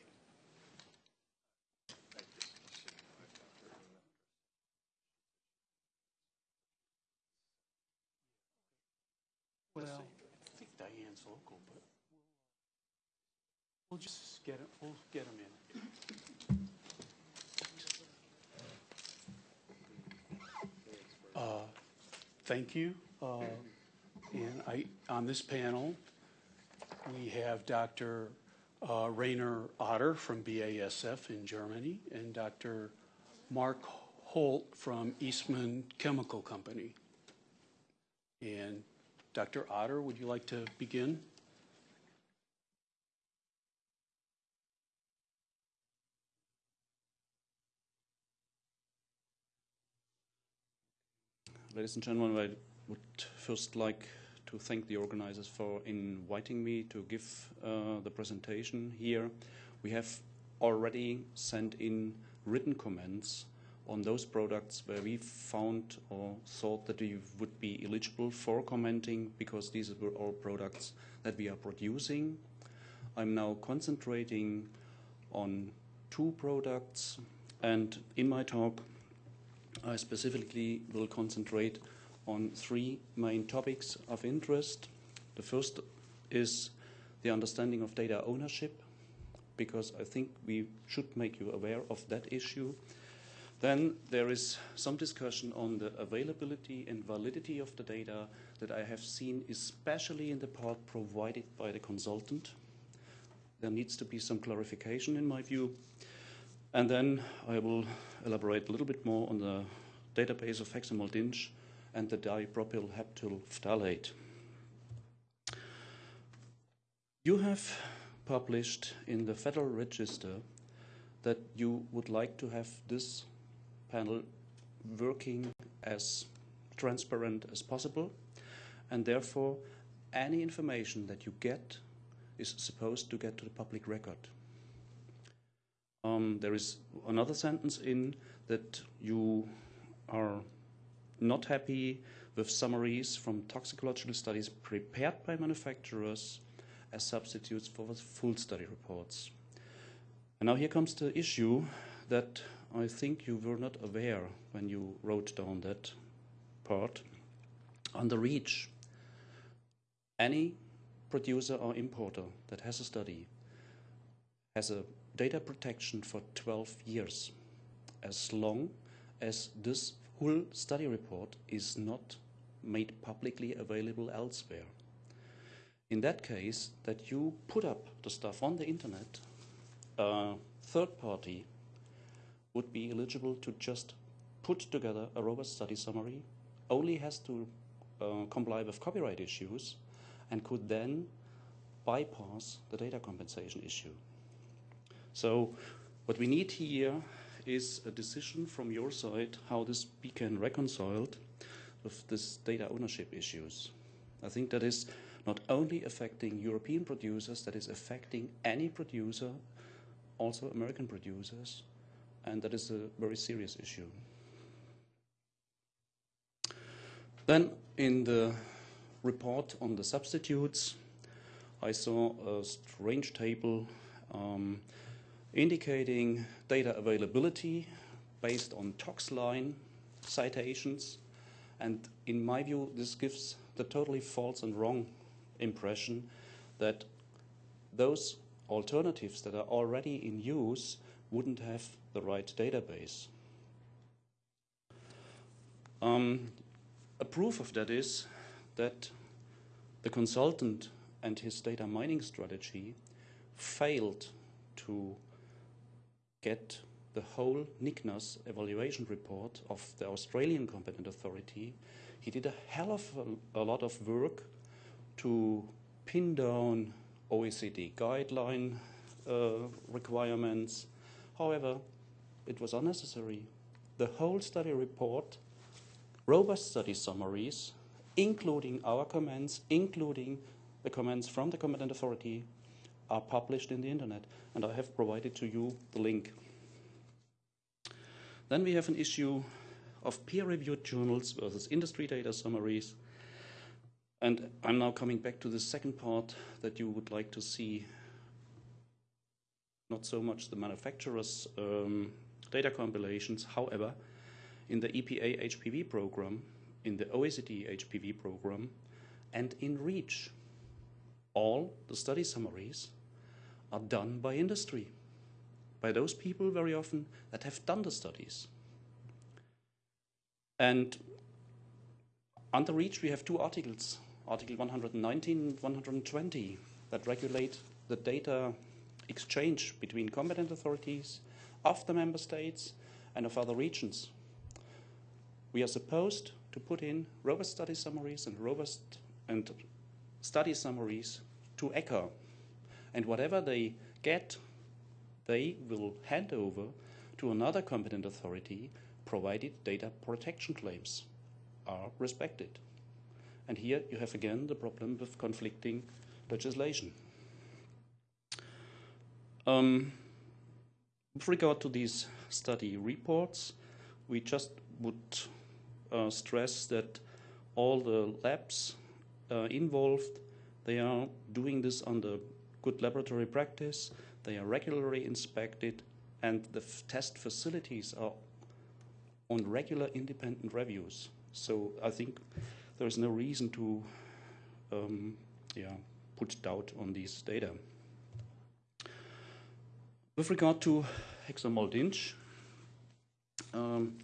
Well, I think Diane's local, but we'll just get it, we'll get him in. Uh, Thank you. Uh, And I, on this panel, we have Dr. uh, Rainer Otter from BASF in Germany and Dr. Mark Holt from Eastman Chemical Company. And Dr. Otter, would you like to begin? Ladies and gentlemen, I would first like to thank the organizers for inviting me to give uh, the presentation here. We have already sent in written comments on those products where we found or thought that we would be eligible for commenting because these were all products that we are producing. I'm now concentrating on two products and in my talk I specifically will concentrate on three main topics of interest. The first is the understanding of data ownership, because I think we should make you aware of that issue. Then there is some discussion on the availability and validity of the data that I have seen, especially in the part provided by the consultant. There needs to be some clarification in my view. And then I will elaborate a little bit more on the database of Hexamoll DINCH and the dipropyl phthalate. You have published in the Federal Register that you would like to have this panel working as transparent as possible, and therefore any information that you get is supposed to get to the public record. Um, there is another sentence in that you are not happy with summaries from toxicological studies prepared by manufacturers as substitutes for the full study reports. And now here comes the issue that I think you were not aware when you wrote down that part. On the REACH, any producer or importer that has a study has a data protection for 12 years as long as this whole study report is not made publicly available elsewhere. In that case, that you put up the stuff on the internet, a third party would be eligible to just put together a robust study summary, only has to uh, comply with copyright issues, and could then bypass the data compensation issue. So what we need here is a decision from your side how this be can reconciled with this data ownership issues. I think that is not only affecting European producers, that is affecting any producer, also American producers, and that is a very serious issue. Then in the report on the substitutes, I saw a strange table um, indicating data availability based on ToxLine citations. And in my view, this gives the totally false and wrong impression that those alternatives that are already in use wouldn't have the right database. Um, a proof of that is that the consultant and his data mining strategy failed to get the whole NICNAS evaluation report of the Australian competent authority. He did a hell of a, a lot of work to pin down OECD guideline uh, requirements. However, it was unnecessary. The whole study report, robust study summaries, including our comments, including the comments from the competent authority, are published in the internet, and I have provided to you the link. Then we have an issue of peer-reviewed journals versus industry data summaries. And I'm now coming back to the second part that you would like to see not so much the manufacturer's um, data compilations. However, in the EPA HPV program, in the OECD HPV program, and in REACH, all the study summaries are done by industry, by those people very often that have done the studies. And under REACH, we have two articles, Article 119 and 120, that regulate the data exchange between competent authorities of the member states and of other regions. We are supposed to put in robust study summaries and robust and study summaries to ECHA. And whatever they get, they will hand over to another competent authority provided data protection claims are respected. And here you have again the problem with conflicting legislation. Um, with regard to these study reports, we just would uh, stress that all the labs uh, involved, they are doing this under good laboratory practice, they are regularly inspected, and the test facilities are on regular independent reviews. So I think there is no reason to um, yeah, put doubt on these data. With regard to Hexamoll DINCH, um,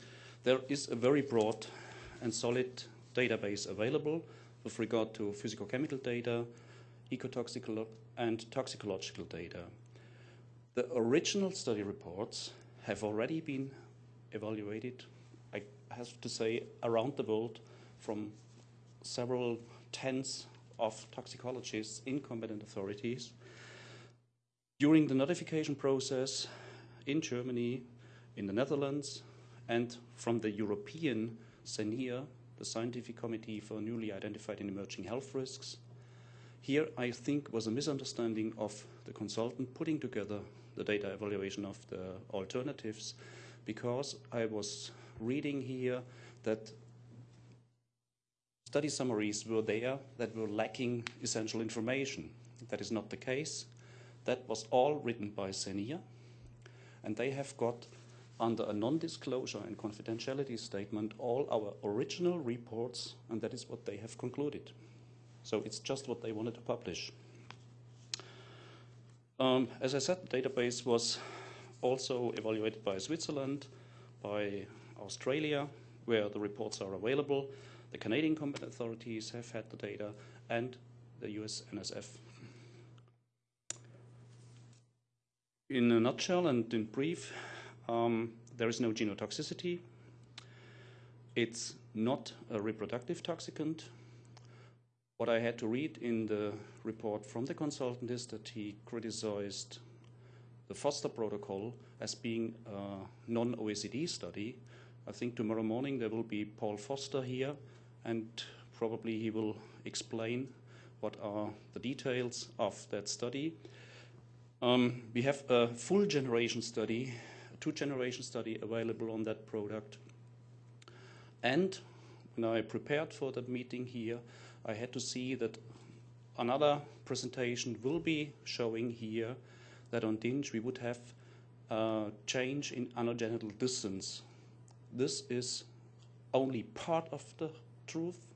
there is a very broad and solid database available with regard to physicochemical data, ecotoxicological and toxicological data. The original study reports have already been evaluated. I have to say, around the world from several tens of toxicologists in competent authorities. During the notification process in Germany, in the Netherlands, and from the European SCENIHR, the Scientific Committee for Newly Identified and Emerging Health Risks, here, I think, was a misunderstanding of the consultant putting together the data evaluation of the alternatives because I was reading here that study summaries were there that were lacking essential information. That is not the case. That was all written by SCENIHR, and they have got under a non-disclosure and confidentiality statement all our original reports, and that is what they have concluded. So it's just what they wanted to publish. Um, as I said, the database was also evaluated by Switzerland, by Australia, where the reports are available. The Canadian competent authorities have had the data, and the US NSF. In a nutshell and in brief, um, there is no genotoxicity. It's not a reproductive toxicant. What I had to read in the report from the consultant is that he criticized the Foster protocol as being a non OECD study. I think tomorrow morning there will be Paul Foster here, and probably he will explain what are the details of that study. Um, we have a full generation study, a two generation study available on that product. And when I prepared for that meeting here, I had to see that another presentation will be showing here that on DINCH we would have a change in anogenital distance. This is only part of the truth.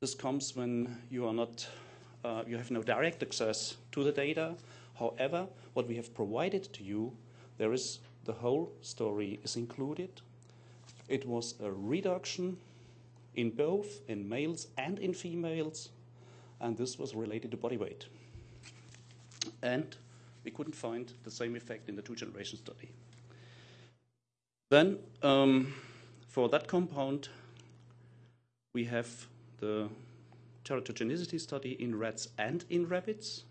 This comes when you are not, uh, you have no direct access to the data. However, what we have provided to you, there is the whole story is included. It was a reduction in both in males and in females, and this was related to body weight. And we couldn't find the same effect in the two generation study. Then, um, for that compound, we have the teratogenicity study in rats and in rabbits,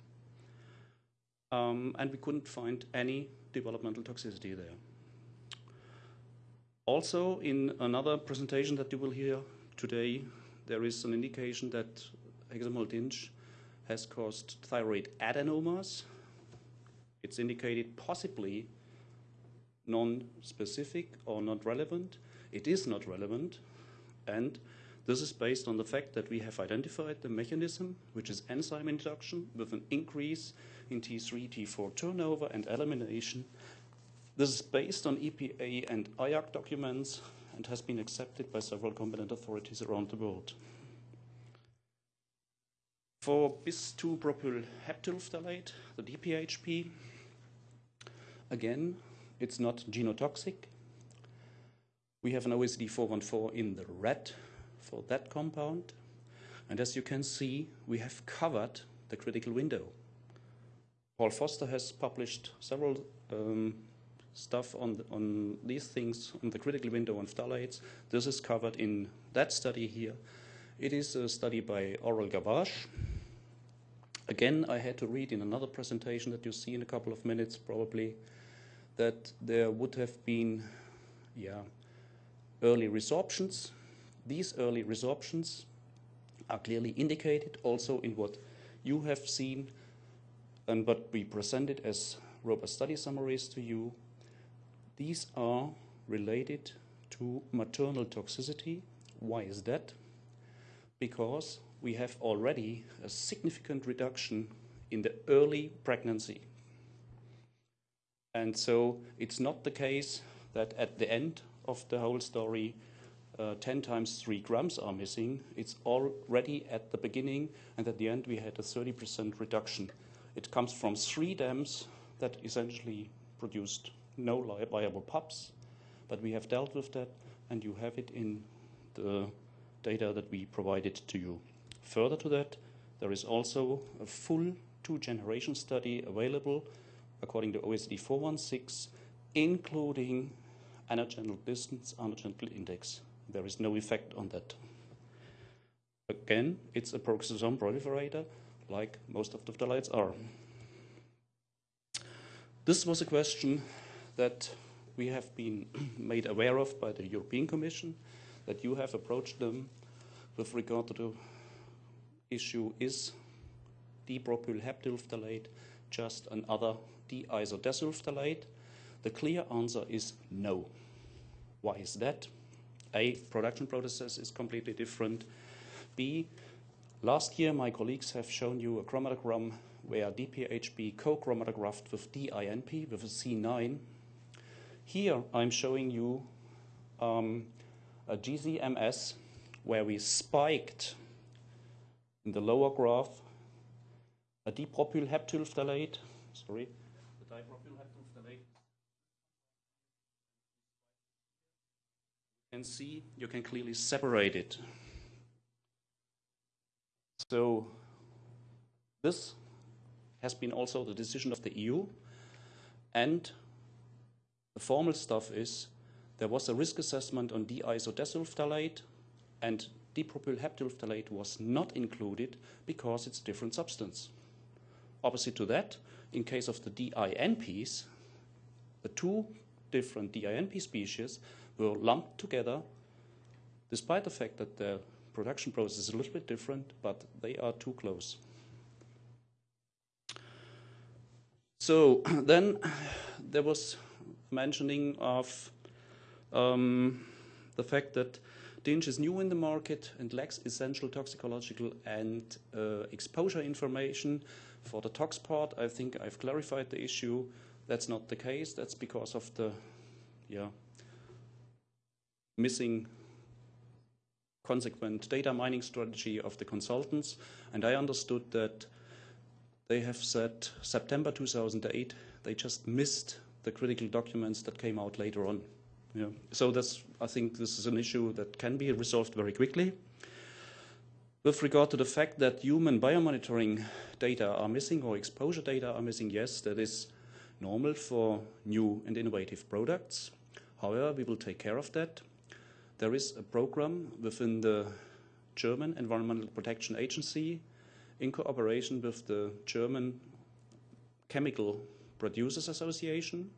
um, and we couldn't find any developmental toxicity there. Also, in another presentation that you will hear today, there is an indication that Hexamoll DINCH has caused thyroid adenomas. It's indicated possibly non-specific or not relevant. It is not relevant, and this is based on the fact that we have identified the mechanism, which is enzyme induction, with an increase in T3, T4 turnover and elimination. This is based on EPA and IARC documents and has been accepted by several competent authorities around the world. For bis-2-propylheptylphthalate, the DPHP, again, it's not genotoxic. We have an OECD 414 in the red for that compound. And as you can see, we have covered the critical window. Paul Foster has published several um, stuff on, the, on these things on the critical window on phthalates. This is covered in that study here. It is a study by Oral Gavage. Again, I had to read in another presentation that you see in a couple of minutes probably that there would have been yeah, early resorptions. These early resorptions are clearly indicated also in what you have seen and what we presented as robust study summaries to you these are related to maternal toxicity. Why is that? Because we have already a significant reduction in the early pregnancy. And so it's not the case that at the end of the whole story, uh, 10 times 3 grams are missing. It's already at the beginning, and at the end, we had a 30% reduction. It comes from three dams that essentially produced no viable pups, but we have dealt with that, and you have it in the data that we provided to you. Further to that, there is also a full two-generation study available according to OECD 416, including anogenital distance, anogenital index. There is no effect on that. Again, it's a peroxisome proliferator, like most of the phthalates are. This was a question that we have been made aware of by the European Commission, that you have approached them with regard to the issue is dipropylheptyl phthalate just another diisodecyl phthalate? The clear answer is no. Why is that? A, production process is completely different. B, last year my colleagues have shown you a chromatogram where DPHP co-chromatographed with DINP with a C9. Here I'm showing you um, a GCMS where we spiked in the lower graph a dipropylheptyl phthalate, sorry, the dipropylheptyl phthalate. You can see, you can clearly separate it. So this has been also the decision of the EU, and the formal stuff is there was a risk assessment on diisodecyl phthalate, and dipropylheptyl phthalate was not included because it's a different substance. Opposite to that, in case of the DINPs, the two different DINP species were lumped together, despite the fact that the production process is a little bit different, but they are too close. So then there was mentioning of um, the fact that DINCH is new in the market and lacks essential toxicological and uh, exposure information. For the tox part, I think I've clarified the issue. That's not the case. That's because of the yeah, missing consequent data mining strategy of the consultants. And I understood that they have said September 2008, they just missed the critical documents that came out later on. Yeah. So that's, I think this is an issue that can be resolved very quickly. With regard to the fact that human biomonitoring data are missing or exposure data are missing, yes, that is normal for new and innovative products. However, we will take care of that. There is a program within the German Environmental Protection Agency in cooperation with the German Chemical Producers Association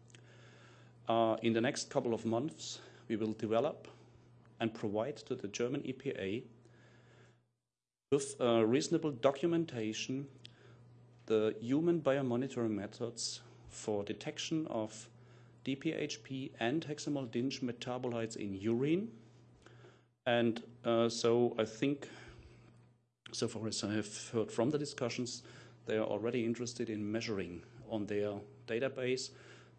uh, in the next couple of months, we will develop and provide to the German EPA with reasonable documentation the human biomonitoring methods for detection of DPHP and Hexamoll DINCH metabolites in urine. And uh, so I think, so far as I have heard from the discussions, they are already interested in measuring on their database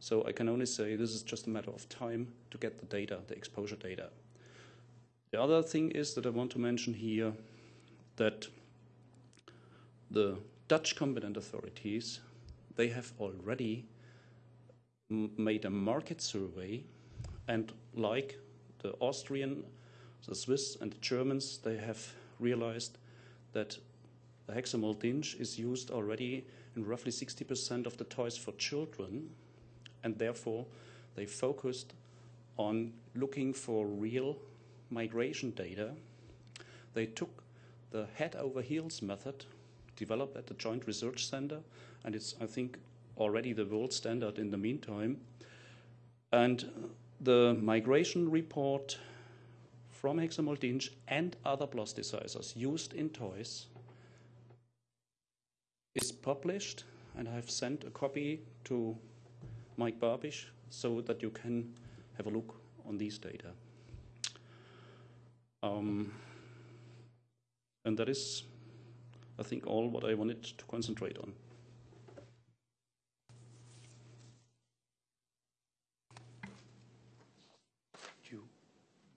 so I can only say this is just a matter of time to get the data, the exposure data. The other thing is that I want to mention here that the Dutch competent authorities, they have already made a market survey and like the Austrian, the Swiss and the Germans, they have realized that the Hexamoll DINCH is used already in roughly 60% of the toys for children and therefore they focused on looking for real migration data. They took the head over heels method developed at the Joint Research Center, and it's, I think, already the world standard in the meantime. And the migration report from Hexamoll DINCH and other plasticizers used in toys is published, and I've sent a copy to Mike Babich so that you can have a look on these data. Um, and that is, I think, all what I wanted to concentrate on.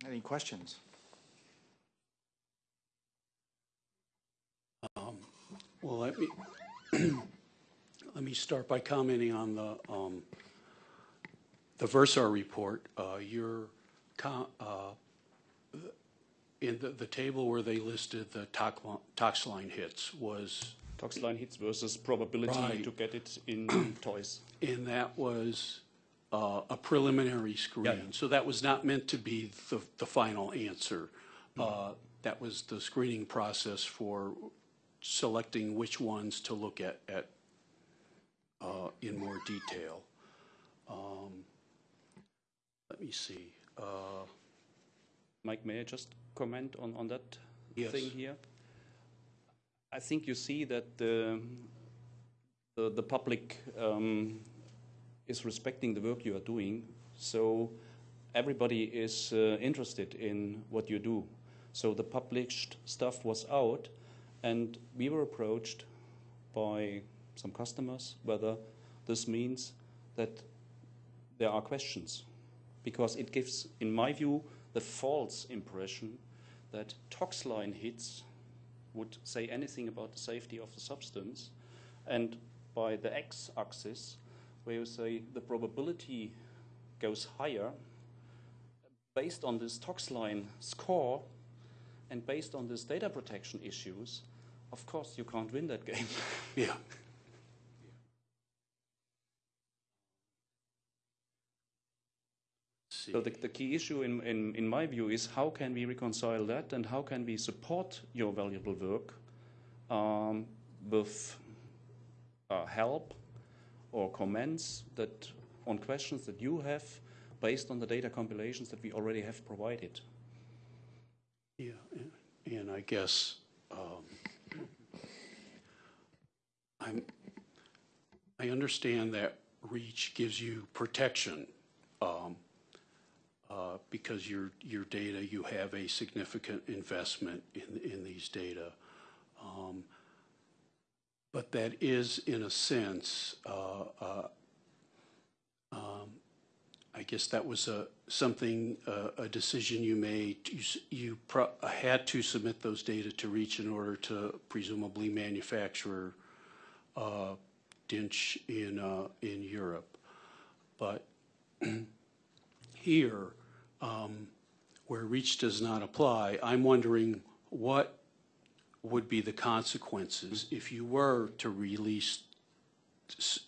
Any questions? Well, let me, let me start by commenting on the, um, the Versar report. Uh, your, co- uh, in the, the table where they listed the tox, tox line hits was, Tox line hits versus probability Right. to get it in toys. and that was uh, a preliminary screen. So that was not meant to be the, the final answer. Uh, That was the screening process for selecting which ones to look at, at, uh, in more detail. Um, Let me see. Uh, Mike, may I just comment on, on that Yes. thing here? I think you see that the, the, the public um, is respecting the work you are doing, so everybody is uh, interested in what you do. So the published stuff was out, and we were approached by some customers whether this means that there are questions because it gives, in my view, the false impression that toxline hits would say anything about the safety of the substance, and by the x-axis, where you say the probability goes higher, based on this toxline score and based on these data protection issues, of course you can't win that game. Yeah. So the, the key issue in, in, in my view is how can we reconcile that and how can we support your valuable work um, with uh, help or comments that on questions that you have based on the data compilations that we already have provided. Yeah, and- I guess um, I'm, I understand that REACH gives you protection um, uh, because your, your data, you have a significant investment in, in these data. Um, But that is, in a sense, uh, uh, um, I guess that was a, something, uh, a decision you made. You, you had to submit those data to REACH in order to presumably manufacture uh, DINCH in, uh, in Europe. But here, um, where REACH does not apply, I'm wondering what would be the consequences if you were to release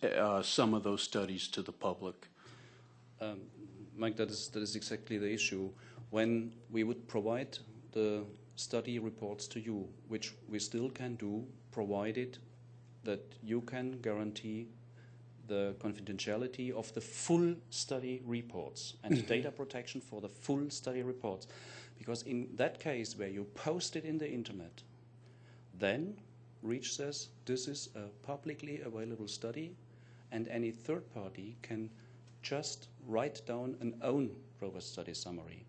uh, some of those studies to the public? Um, Mike, that is, that is exactly the issue. When we would provide the study reports to you, which we still can do, provided that you can guarantee the confidentiality of the full study reports and data protection for the full study reports. Because in that case, where you post it in the internet, then REACH says this is a publicly available study, and any third party can just write down an own robust study summary.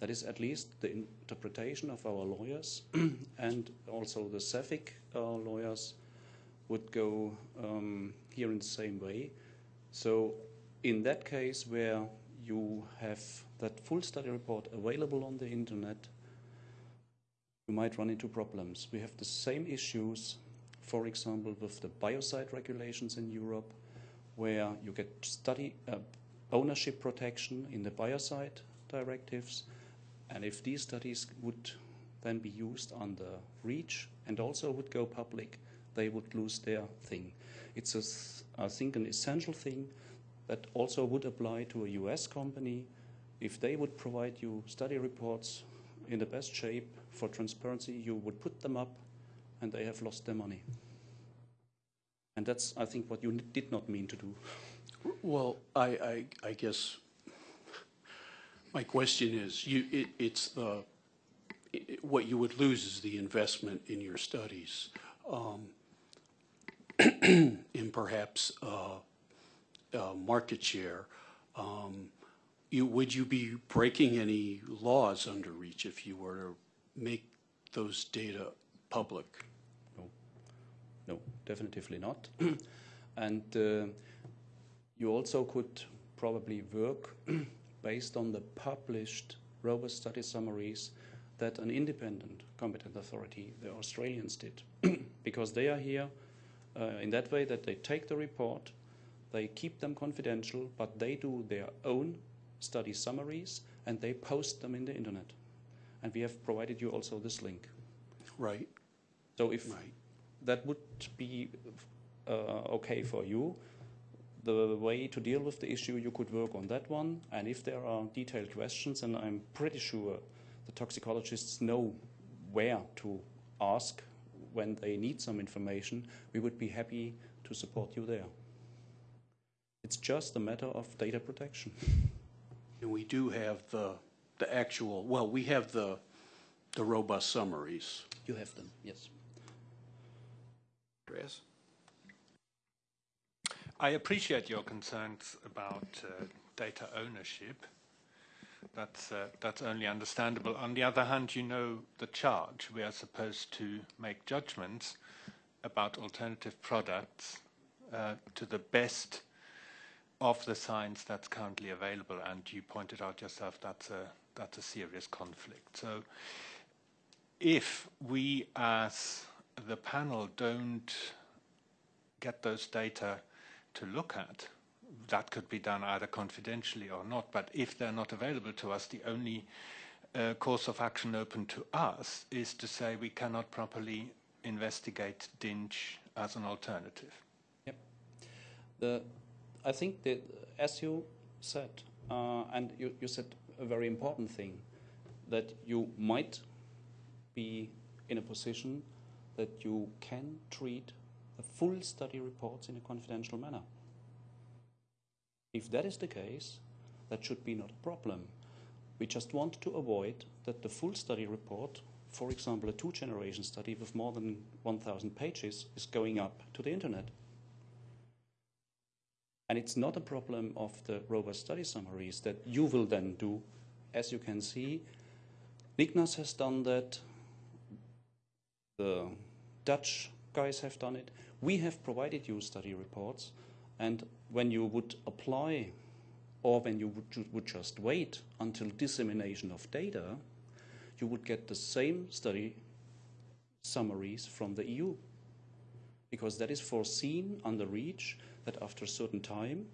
That is at least the interpretation of our lawyers, and also the CEFIC uh, lawyers would go um, here in the same way. So, in that case, where you have that full study report available on the internet, you might run into problems. We have the same issues, for example, with the biocide regulations in Europe, where you get study uh, ownership protection in the biocide directives, and if these studies would then be used under REACH and also would go public, they would lose their thing. It's, a I think, an essential thing that also would apply to a US company if they would provide you study reports in the best shape for transparency, you would put them up and they have lost their money. And that's, I think, what you did not mean to do. Well, I, I, I guess my question is, you, it, it's the, i- i- what you would lose is the investment in your studies, um, in perhaps, uh, uh, market share. Um, you, would you be breaking any laws under REACH if you were to make those data public? No, no, definitely not. and uh, you also could probably work based on the published robust study summaries that an independent competent authority, the Australians, did. because they are here uh, in that way that they take the report, they keep them confidential, but they do their own study summaries and they post them in the internet. And we have provided you also this link. Right, So if right. that would be uh, okay for you. the way to deal with the issue, you could work on that one. And if there are detailed questions, and I'm pretty sure the toxicologists know where to ask when they need some information, we would be happy to support you there. It's just a matter of data protection. And we do have the, the actual, well, we have the, the robust summaries. You have them, yes. Andreas? I appreciate your concerns about uh, data ownership. That's, uh, that's only understandable. On the other hand, you know the charge. We are supposed to make judgments about alternative products uh, to the best of the science that's currently available. And you pointed out yourself that's a, that's a serious conflict. So if we as the panel don't get those data to look at. That could be done either confidentially or not, but if they're not available to us, the only uh, course of action open to us is to say we cannot properly investigate DINCH as an alternative. Yep. The, I think that, as you said, uh, and you, you said a very important thing, that you might be in a position that you can treat the full study reports in a confidential manner. If that is the case, that should be not a problem. We just want to avoid that the full study report, for example, a two generation study with more than 1,000 pages, is going up to the internet. And it's not a problem of the robust study summaries that you will then do. As you can see, NICNAS has done that, the Dutch guys have done it. We have provided you study reports, and when you would apply or when you would, would just wait until dissemination of data, you would get the same study summaries from the EU. Because that is foreseen under REACH that after a certain time,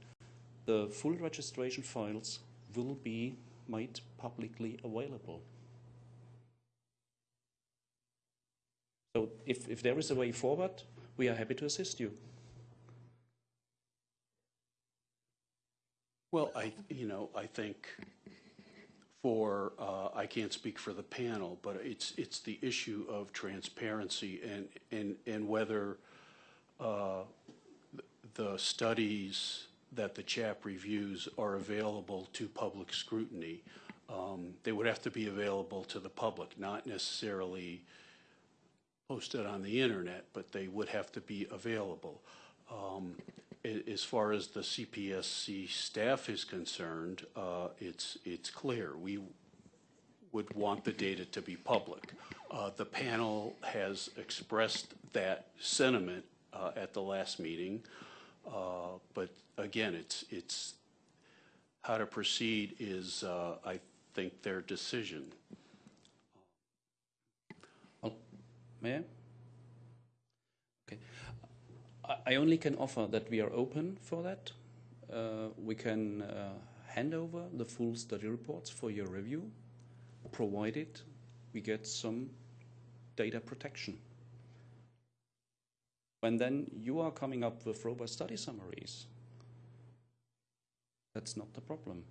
the full registration files will be made publicly available. So if, if there is a way forward, we are happy to assist you. Well, I, you know, I think for, uh, I can't speak for the panel, but it's, it's the issue of transparency and, and, and whether uh, the studies that the CHAP reviews are available to public scrutiny. Um, They would have to be available to the public, not necessarily posted on the internet, but they would have to be available. Um, As far as the CPSC staff is concerned, uh, it's, it's clear. We would want the data to be public. Uh, The panel has expressed that sentiment uh, at the last meeting. Uh, But again, it's, it's, how to proceed is, uh, I think, their decision. Well, may I? Okay. I- I only can offer that we are open for that. Uh, we can uh, hand over the full study reports for your review, provided we get some data protection. When then you are coming up with robust study summaries, that's not the problem.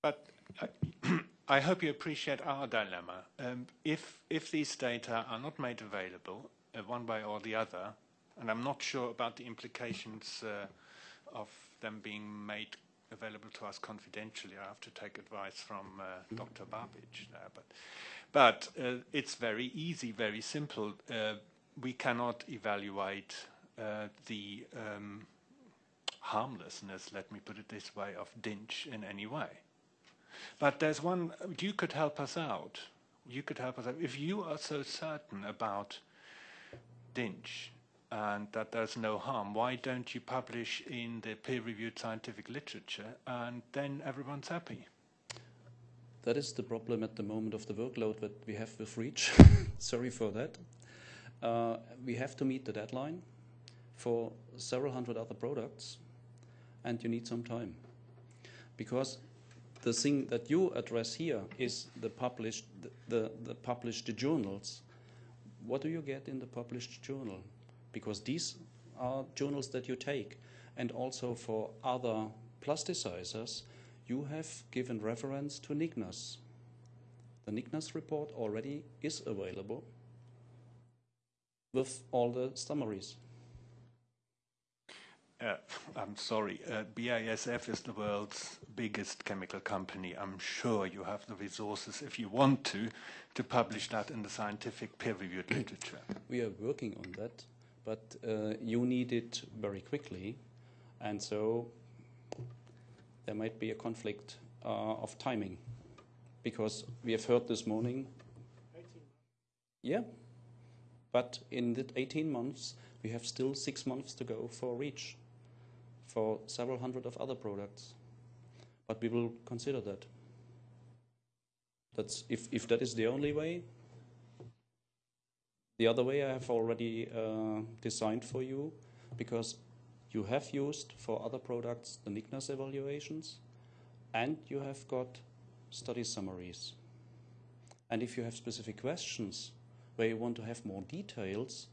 But I, I hope you appreciate our dilemma. Um, if, if these data are not made available, uh, one way or the other, and I'm not sure about the implications uh, of them being made available to us confidentially, I have to take advice from uh, Dr. Babich there. But, but uh, it's very easy, very simple. Uh, we cannot evaluate uh, the um, harmlessness, let me put it this way, of DINCH in any way. But there's one, you could help us out. You could help us out. If you are so certain about DINCH and that there's no harm, why don't you publish in the peer-reviewed scientific literature and then everyone's happy? That is the problem at the moment of the workload that we have with REACH. Sorry for that. Uh, we have to meet the deadline for several hundred other products, and you need some time. Because the thing that you address here is the published, the, the, the published journals. What do you get in the published journal? because these are journals that you take. And also for other plasticizers, you have given reference to NICNAS. The NICNAS report already is available with all the summaries. Uh, I'm sorry, uh, BASF is the world's biggest chemical company. I'm sure you have the resources, if you want to, to publish that in the scientific peer-reviewed literature. We are working on that, but uh, you need it very quickly, and so there might be a conflict uh, of timing, because we have heard this morning. Yeah, but in the 18 months, we have still six months to go for REACH, for several hundred of other products. But we will consider that. That's if, if that is the only way, the other way I have already uh, designed for you because you have used for other products the NICNAS evaluations and you have got study summaries. And if you have specific questions where you want to have more details,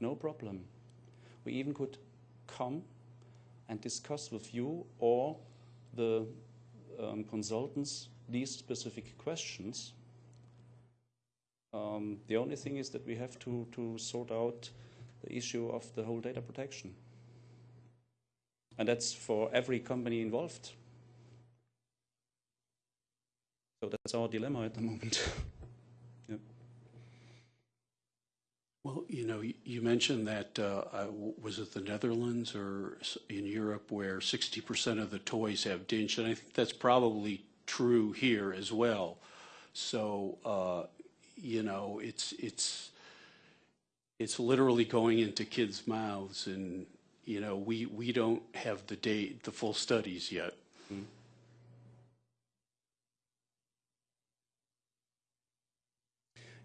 no problem. We even could come and discuss with you or the um, consultants these specific questions. Um, the only thing is that we have to, to sort out the issue of the whole data protection. And that's for every company involved. So that's our dilemma at the moment. Well, you know, you- you mentioned that, uh, was it the Netherlands or in Europe where 60% of the toys have DINCH? And I think that's probably true here as well. So, uh, you know, it's, it's, it's literally going into kids' mouths and, you know, we, we don't have the date, the full studies yet.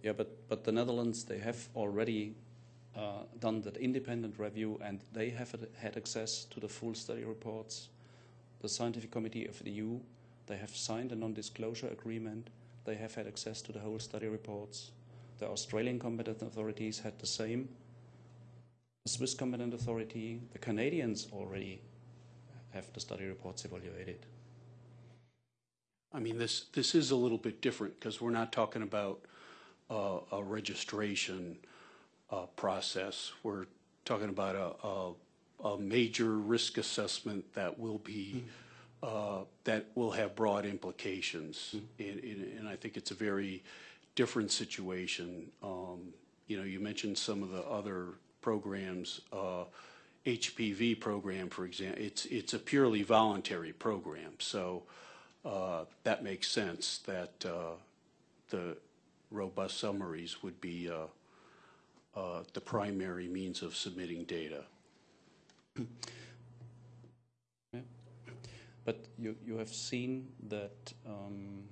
Yeah, but, but the Netherlands, they have already uh, done that independent review and they have had- had access to the full study reports. The Scientific Committee of the EU, they have signed a non-disclosure agreement. They have had access to the whole study reports. The Australian competent authorities had the same. The Swiss competent authority, the Canadians already have the study reports evaluated. I mean, this, this is a little bit different because we're not talking about uh, a registration uh, process. We're talking about a, a, a major risk assessment that will be, uh, that will have broad implications. And, and and I think it's a very different situation. Um, You know, you mentioned some of the other programs, uh, HPV program, for example, it's, it's a purely voluntary program. So uh, that makes sense that uh, the robust summaries would be uh, uh, the primary means of submitting data. But you, you have seen that um,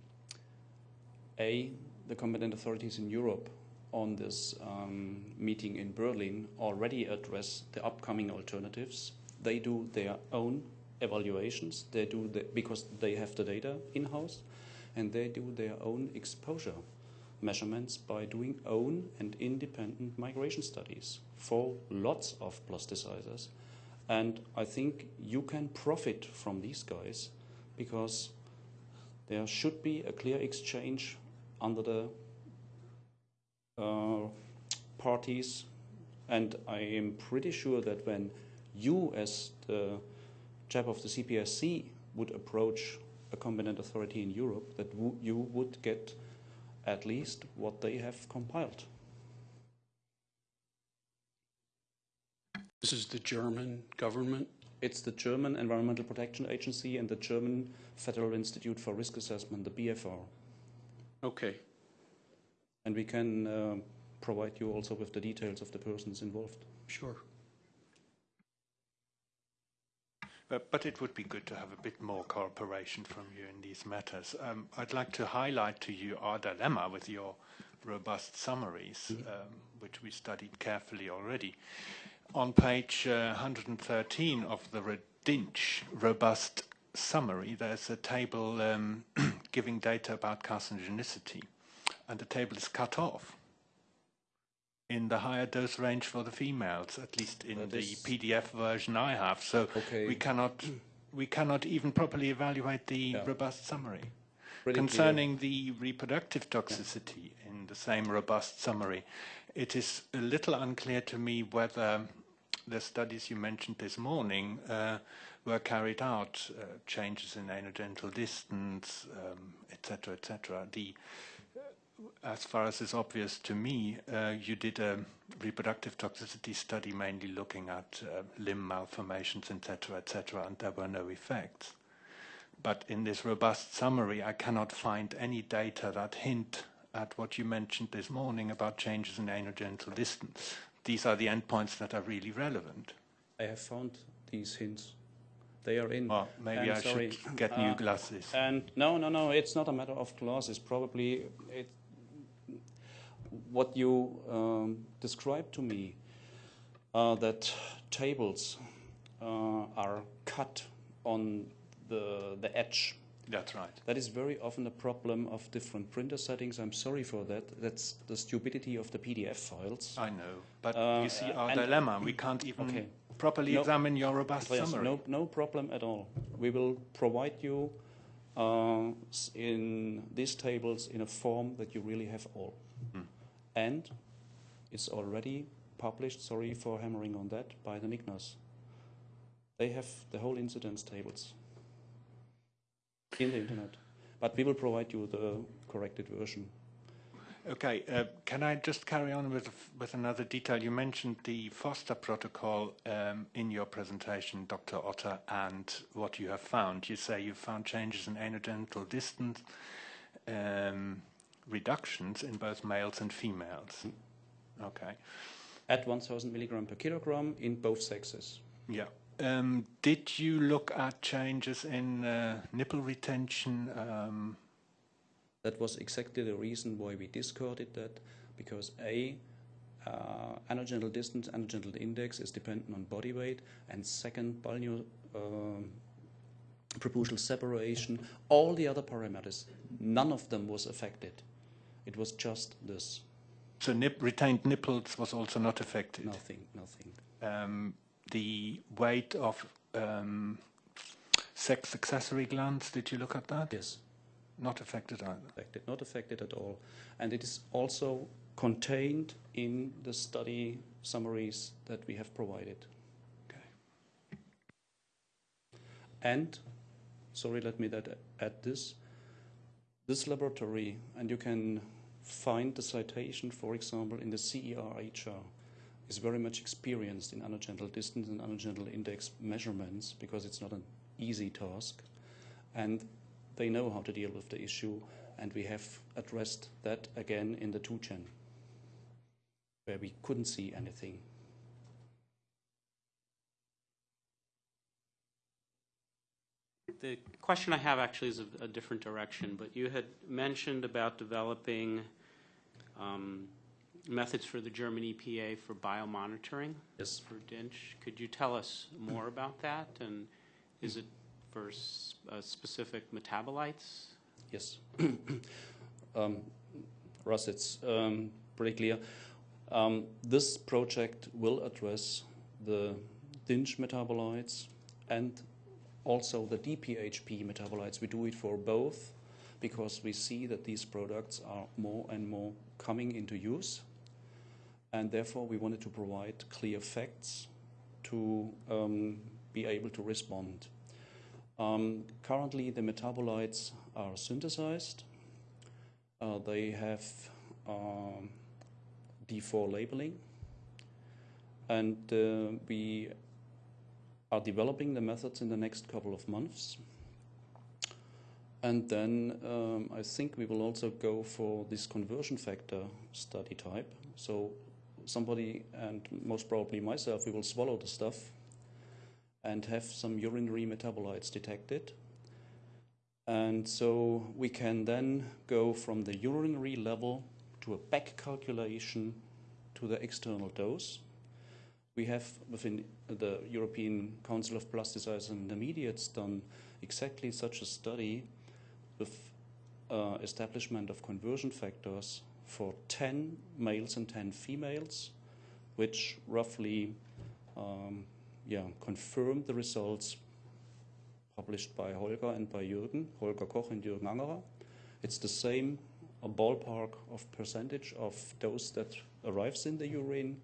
A, the competent authorities in Europe on this um, meeting in Berlin already address the upcoming alternatives. They do their own evaluations. They do the, because they have the data in house, and they do their own exposure measurements by doing own and independent migration studies for lots of plasticizers. And I think you can profit from these guys because there should be a clear exchange under the Uh, parties. And I am pretty sure that when you, as the CHAP of the CPSC, would approach a competent authority in Europe, that you would get at least what they have compiled. This is the German government? It's the German Environmental Protection Agency and the German Federal Institute for Risk Assessment, the BFR. Okay. And we can uh, provide you also with the details of the persons involved. Sure. But, but it would be good to have a bit more cooperation from you in these matters. Um, I'd like to highlight to you our dilemma with your robust summaries, um, which we studied carefully already. On page uh, 113 of the Redinch robust summary, there's a table um, giving data about carcinogenicity, and the table is cut off. in the higher dose range for the females, at least in That the is- PDF version I have. So Okay. we cannot we cannot even properly evaluate the Yeah. robust summary. Pretty clear. Concerning the reproductive toxicity in the same robust summary, it is a little unclear to me whether the studies you mentioned this morning uh, were carried out, uh, changes in anogenital distance, um, et cetera, et cetera. The, as far as is obvious to me, uh, you did a reproductive toxicity study mainly looking at uh, limb malformations, et cetera, et cetera, and there were no effects. But in this robust summary, I cannot find any data that hint at what you mentioned this morning about changes in anogenital distance. These are the endpoints that are really relevant. I have found these hints. They are in. Well, maybe And I sorry, should get new uh, glasses. And no, no, no, it's not a matter of glasses. Probably it, what you um, described to me, uh, that tables uh, are cut on the, the edge. That's right. That is very often a problem of different printer settings. I'm sorry for that. That's the stupidity of the PDF files. I know. But Uh, you see our dilemma. We can't even Okay. properly No. examine your robust Yes, summary. no, no problem at all. We will provide you uh, in these tables in a form that you really have all. And is already published, sorry for hammering on that, by the NICNAS. They have the whole incidence tables in the internet. But we will provide you the corrected version. Okay, uh, can I just carry on with with another detail? You mentioned the Foster protocol um, in your presentation, Dr. Otter, and what you have found. You say you found changes in anogenital distance um, reductions in both males and females. Okay, At 1000 milligram per kilogram in both sexes. yeah. Um, did you look at changes in uh, nipple retention? Um, That was exactly the reason why we discarded that, because A, uh, anogenital distance, anogenital index is dependent on body weight, and second, balano um preputial separation, all the other parameters, none of them was affected. It was just this, so nip, retained nipples was also not affected. nothing, nothing. um, the weight of um, sex accessory glands. Did you look at that? Yes, Not affected either. affected, not affected at all. And it is also contained in the study summaries that we have provided. Okay. And, sorry, let me that add this. This laboratory, and you can find the citation, for example, in the CERHR, is very much experienced in anogenital distance and anogenital index measurements because it's not an easy task. And they know how to deal with the issue, and we have addressed that again in the 2gen, where we couldn't see anything. The question I have actually is a, a different direction, but you had mentioned about developing um, methods for the German EPA for biomonitoring Yes. for DINCH. Could you tell us more about that? And is it for s- uh, specific metabolites? Yes. um, Russ, it's um, pretty clear. Um, this project will address the DINCH metabolites and also the DPHP metabolites. We do it for both because we see that these products are more and more coming into use. And therefore, we wanted to provide clear facts to um, be able to respond. Um, currently, the metabolites are synthesized. Uh, they have um, D4 labeling. And uh, we are developing the methods in the next couple of months. And then um, I think we will also go for this conversion factor study type. So somebody, and most probably myself, we will swallow the stuff and have some urinary metabolites detected. And so we can then go from the urinary level to a back calculation to the external dose. We have within the European Council of Plasticizers and Intermediates done exactly such a study with uh, establishment of conversion factors for 10 males and 10 females, which roughly um, yeah, confirmed the results published by Holger and by Jürgen, Holger Koch and Jürgen Angerer. It's the same a ballpark of percentage of dose that arrives in the urine.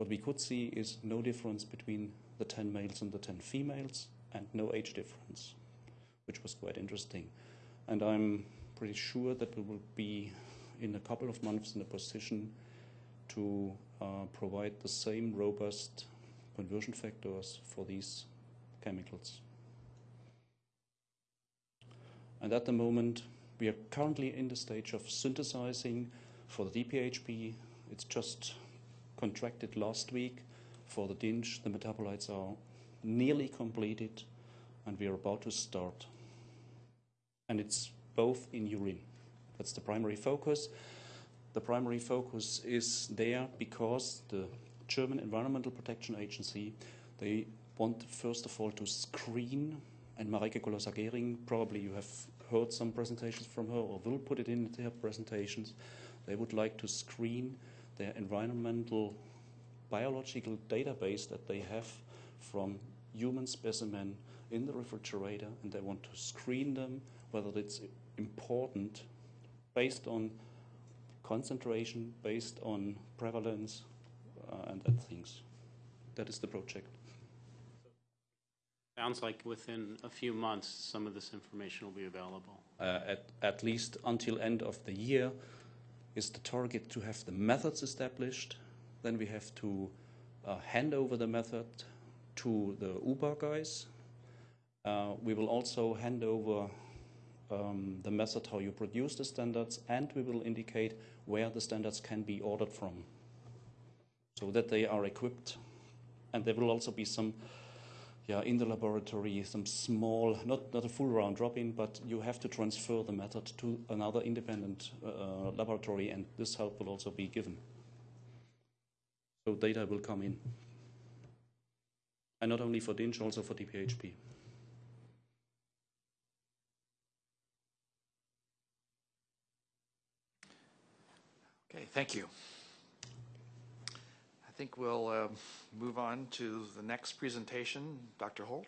What we could see is no difference between the 10 males and the 10 females, and no age difference, which was quite interesting. And I'm pretty sure that we will be, in a couple of months, in a position to uh, provide the same robust conversion factors for these chemicals. And at the moment, we are currently in the stage of synthesizing for the DPHP. It's just contracted last week. For the DINCH. the metabolites are nearly completed, and we are about to start. And it's both in urine. That's the primary focus. The primary focus is there because the German Environmental Protection Agency, they want first of all to screen, and Marike Kolossa-Gehring, probably you have heard some presentations from her or will put it in their presentations. They would like to screen their environmental biological database that they have from human specimen in the refrigerator, and they want to screen them whether it's important based on concentration, based on prevalence, uh, and that things. That is the project. Sounds like within a few months, some of this information will be available. Uh, at, at least until end of the year is the target to have the methods established. Then we have to uh, hand over the method to the UBA guys. Uh, we will also hand over um, the method how you produce the standards, and we will indicate where the standards can be ordered from, so that they are equipped. And there will also be some, yeah, in the laboratory, some small, not not a full round drop-in, but you have to transfer the method to another independent uh, laboratory, and this help will also be given. So data will come in, and not only for DINCH, also for DPHP. Okay, thank you. I think we'll uh, move on to the next presentation. Dr. Holt?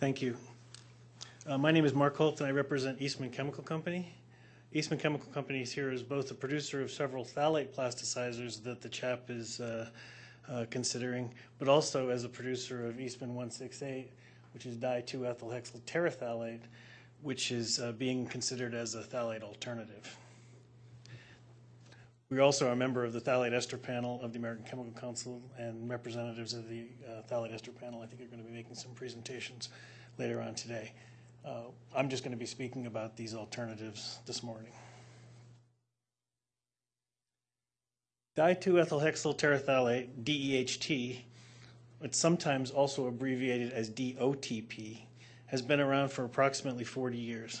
Thank you. Uh, My name is Mark Holt, and I represent Eastman Chemical Company. Eastman Chemical Company is here as both a producer of several phthalate plasticizers that the CHAP is uh, uh, considering, but also as a producer of Eastman 168, which is di-2-ethylhexyl terephthalate, which is uh, being considered as a phthalate alternative. We also are a member of the phthalate ester panel of the American Chemical Council, and representatives of the uh, phthalate ester panel, I think, are going to be making some presentations later on today. Uh, I'm just going to be speaking about these alternatives this morning. Di-2-ethylhexyl terephthalate, DEHT, it's sometimes also abbreviated as DOTP, has been around for approximately 40 years.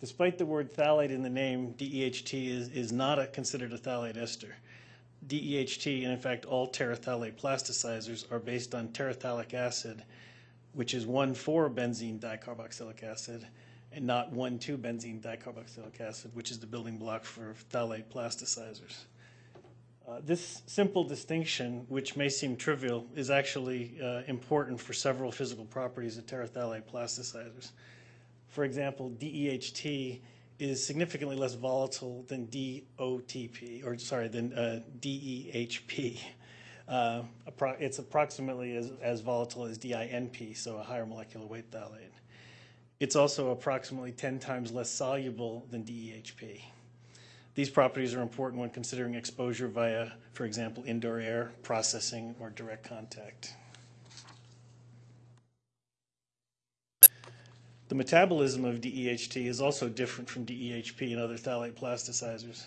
Despite the word phthalate in the name, DEHT is, is not a, considered a phthalate ester. DEHT, and in fact all terephthalate plasticizers, are based on terephthalic acid, which is 1,4-benzene dicarboxylic acid, and not 1,2-benzene dicarboxylic acid, which is the building block for phthalate plasticizers. Uh, this simple distinction, which may seem trivial, is actually uh, important for several physical properties of terephthalate plasticizers. For example, DEHT is significantly less volatile than DOTP, or sorry, than uh, DEHP. Uh, it's approximately as, as volatile as DINP, so a higher molecular weight phthalate. It's also approximately 10 times less soluble than DEHP. These properties are important when considering exposure via, for example, indoor air, processing, or direct contact. The metabolism of DEHT is also different from DEHP and other phthalate plasticizers.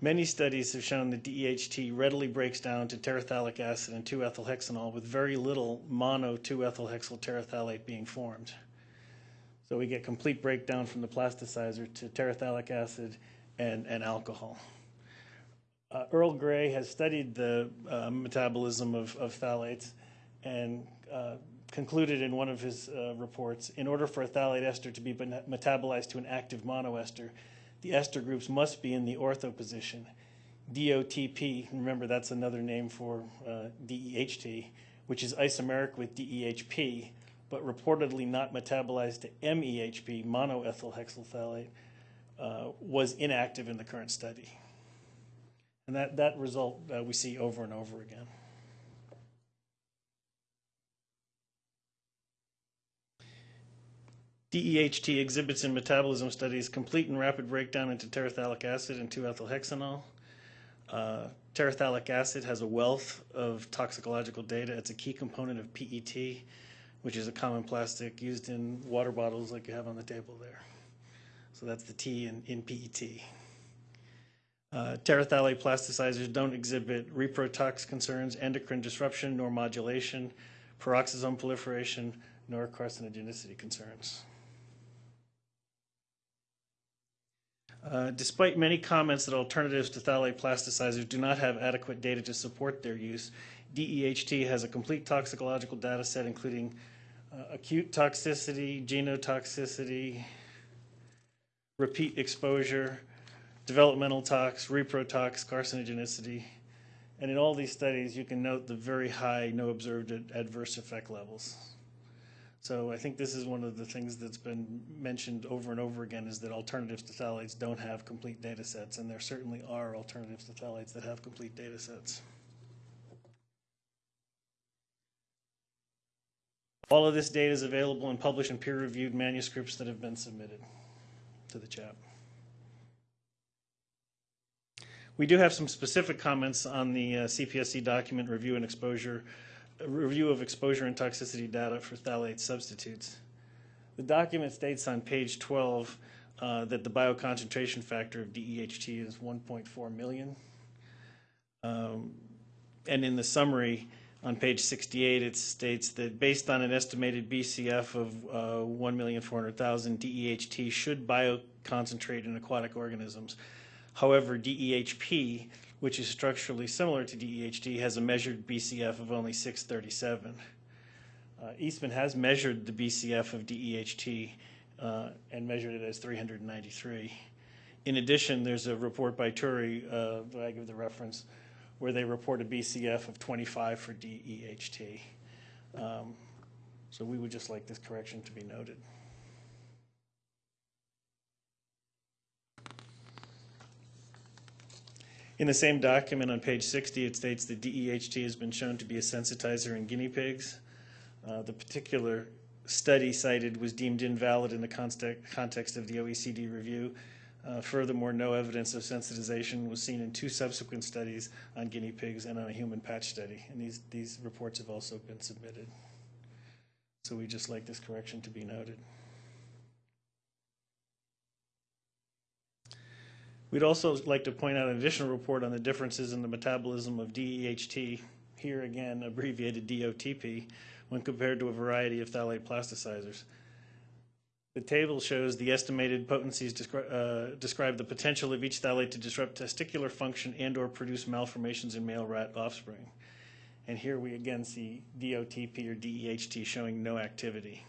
Many studies have shown that DEHT readily breaks down to terephthalic acid and 2-ethylhexanol with very little mono 2-ethylhexyl terephthalate being formed. So we get complete breakdown from the plasticizer to terephthalic acid and, and alcohol. Uh, Earl Gray has studied the uh, metabolism of, of phthalates and uh, concluded in one of his uh, reports, in order for a phthalate ester to be metabolized to an active monoester, the ester groups must be in the ortho position. DOTP, remember that's another name for uh, DEHT, which is isomeric with DEHP, but reportedly not metabolized to MEHP, monoethyl hexylphthalate, uh, was inactive in the current study. And that, that result uh, we see over and over again. DEHT exhibits in metabolism studies complete and rapid breakdown into terephthalic acid and 2-ethylhexanol. Uh, terephthalic acid has a wealth of toxicological data. It's a key component of PET, which is a common plastic used in water bottles like you have on the table there. So that's the T in, in PET. Uh, Terephthalate plasticizers don't exhibit reprotox concerns, endocrine disruption, nor modulation, peroxisome proliferation, nor carcinogenicity concerns. Uh, Despite many comments that alternatives to phthalate plasticizers do not have adequate data to support their use, DEHT has a complete toxicological data set including uh, acute toxicity, genotoxicity, repeat exposure, developmental tox, reprotox, carcinogenicity. And in all these studies, you can note the very high no observed adverse effect levels. So I think this is one of the things that's been mentioned over and over again is that alternatives to phthalates don't have complete data sets, and there certainly are alternatives to phthalates that have complete data sets. All of this data is available in published and peer-reviewed manuscripts that have been submitted to the CHAP. We do have some specific comments on the uh, CPSC document review and exposure, uh, review of exposure and toxicity data for phthalate substitutes. The document states on page 12 uh, that the bioconcentration factor of DEHT is 1.4 million. Um, and in the summary on page 68, it states that based on an estimated BCF of uh, 1,400,000, DEHT should bioconcentrate in aquatic organisms. However, DEHP, which is structurally similar to DEHT, has a measured BCF of only 637. Uh, Eastman has measured the BCF of DEHT uh, and measured it as 393. In addition, there's a report by Turi, uh, that I give the reference, where they report a BCF of 25 for DEHT. Um, So we would just like this correction to be noted. In the same document on page 60, it states that DEHT has been shown to be a sensitizer in guinea pigs. Uh, The particular study cited was deemed invalid in the context of the OECD review. Uh, Furthermore, no evidence of sensitization was seen in two subsequent studies on guinea pigs and on a human patch study. And these, these reports have also been submitted. So we just like this correction to be noted. We'd also like to point out an additional report on the differences in the metabolism of DEHT, here again abbreviated DOTP, when compared to a variety of phthalate plasticizers. The table shows the estimated potencies descri- uh, describe the potential of each phthalate to disrupt testicular function and/or produce malformations in male rat offspring. And here we again see DOTP or DEHT showing no activity.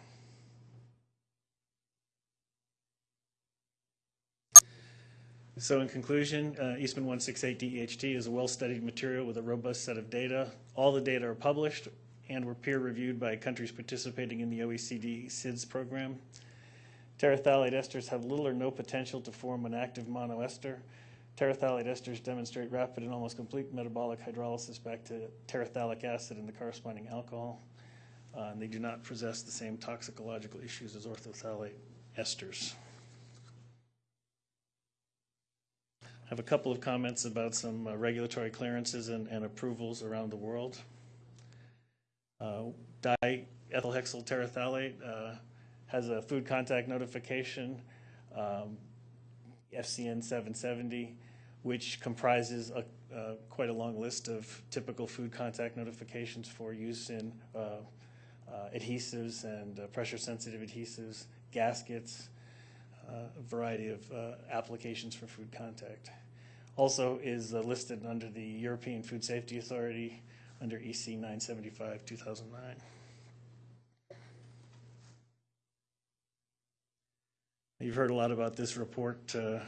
So in conclusion, uh, Eastman 168 DEHT is a well-studied material with a robust set of data. All the data are published and were peer-reviewed by countries participating in the OECD SIDS program. Terephthalate esters have little or no potential to form an active monoester. Terephthalate esters demonstrate rapid and almost complete metabolic hydrolysis back to terephthalic acid and the corresponding alcohol. Uh, and they do not possess the same toxicological issues as orthophthalate esters. I have a couple of comments about some uh, regulatory clearances and, and approvals around the world. Uh, Diethylhexyl terephthalate uh, has a food contact notification, um, FCN 770, which comprises a, uh, quite a long list of typical food contact notifications for use in uh, uh, adhesives and uh, pressure-sensitive adhesives, gaskets, a variety of uh, applications for food contact. Also is uh, listed under the European Food Safety Authority under EC 975 2009. You've heard a lot about this report uh,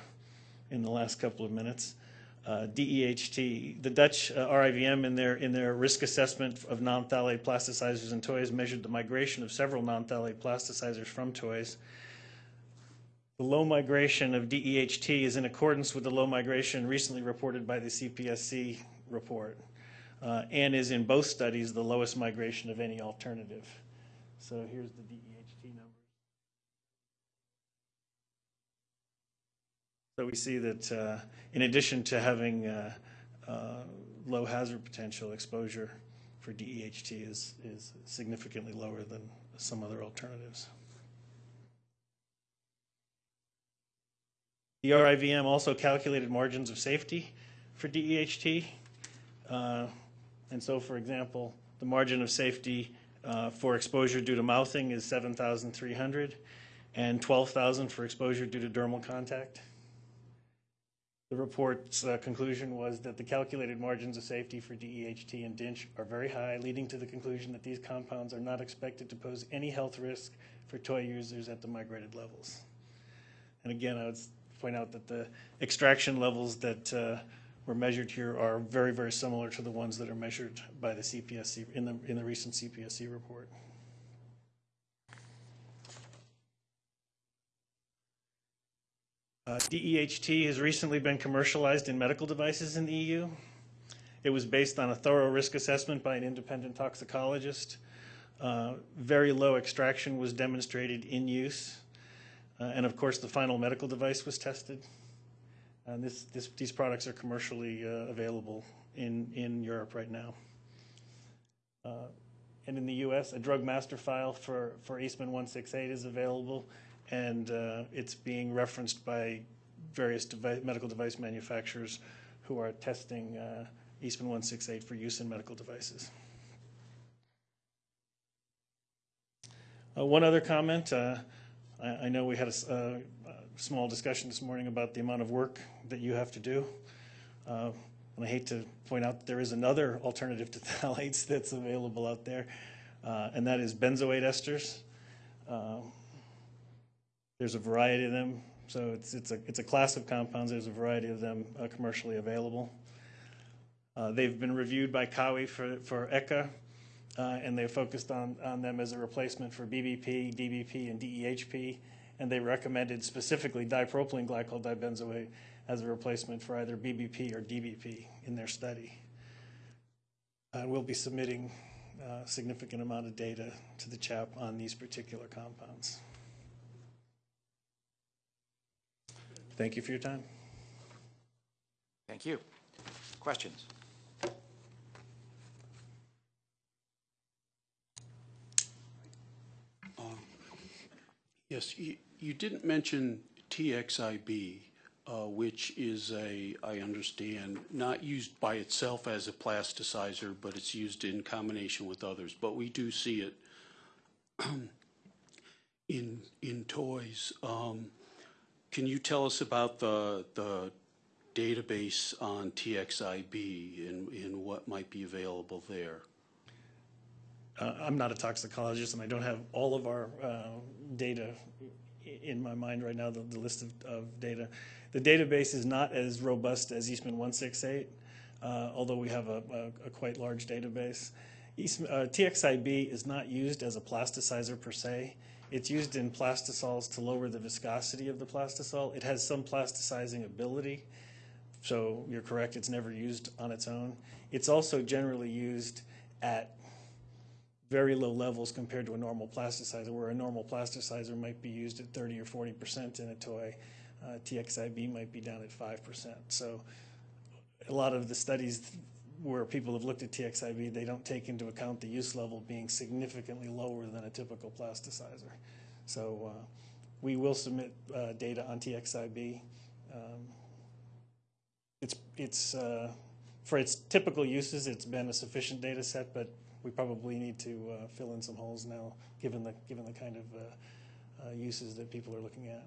in the last couple of minutes. Uh, DEHT, the Dutch uh, RIVM in their, in their risk assessment of non-phthalate plasticizers and toys measured the migration of several non-phthalate plasticizers from toys. The low migration of DEHT is in accordance with the low migration recently reported by the CPSC report uh, and is in both studies the lowest migration of any alternative. So here's the DEHT number. So we see that uh, in addition to having uh, uh, low hazard potential, exposure for DEHT is, is significantly lower than some other alternatives. The RIVM also calculated margins of safety for DEHT. Uh, And so, for example, the margin of safety uh, for exposure due to mouthing is 7,300 and 12,000 for exposure due to dermal contact. The report's uh, conclusion was that the calculated margins of safety for DEHT and DINCH are very high, leading to the conclusion that these compounds are not expected to pose any health risk for toy users at the migrated levels. And again, I would point out that the extraction levels that uh, were measured here are very, very similar to the ones that are measured by the CPSC, in the, in the recent CPSC report. Uh, DEHT has recently been commercialized in medical devices in the EU. It was based on a thorough risk assessment by an independent toxicologist. Uh, Very low extraction was demonstrated in use. Uh, And of course, the final medical device was tested. And this, this, these products are commercially uh, available in, in Europe right now. Uh, And in the US, a drug master file for, for Eastman 168 is available, and it's being referenced by various devi- medical device manufacturers who are testing uh, Eastman 168 for use in medical devices. Uh, One other comment, uh, I I know we had a small discussion this morning about the amount of work that you have to do. Uh, And I hate to point out that there is another alternative to phthalates that's available out there, uh, and that is benzoate esters. Um, There's a variety of them, so it's it's a it's a class of compounds, there's a variety of them uh, commercially available. Uh, They've been reviewed by COWI for for ECHA, uh, and they focused on, on them as a replacement for BBP, DBP, and DEHP, and they recommended specifically dipropylene glycol dibenzoate as a replacement for either BBP or DBP in their study. Uh, we'll be submitting a significant amount of data to the CHAP on these particular compounds. Thank you for your time. Thank you. Questions? Yes, you, you didn't mention TXIB, uh, which is a, I understand, not used by itself as a plasticizer, but it's used in combination with others. But we do see it in, in toys. Um, Can you tell us about the, the database on TXIB and, and what might be available there? Uh, I'm not a toxicologist, and I don't have all of our uh, data in my mind right now, the, the list of, of data. The database is not as robust as Eastman 168, uh, although we have a, a, a quite large database. Eastman, uh, TXIB is not used as a plasticizer per se. It's used in plastisols to lower the viscosity of the plastisol. It has some plasticizing ability, so you're correct, it's never used on its own. It's also generally used at very low levels compared to a normal plasticizer, where a normal plasticizer might be used at 30 or 40 percent in a toy. Uh, TXIB might be down at 5 percent. So a lot of the studies where people have looked at TXIB, they don't take into account the use level being significantly lower than a typical plasticizer. So uh, we will submit uh, data on TXIB. Um, It's, it's, uh, for its typical uses, it's been a sufficient data set, but we probably need to uh, fill in some holes now, given the, given the kind of uh, uh, uses that people are looking at.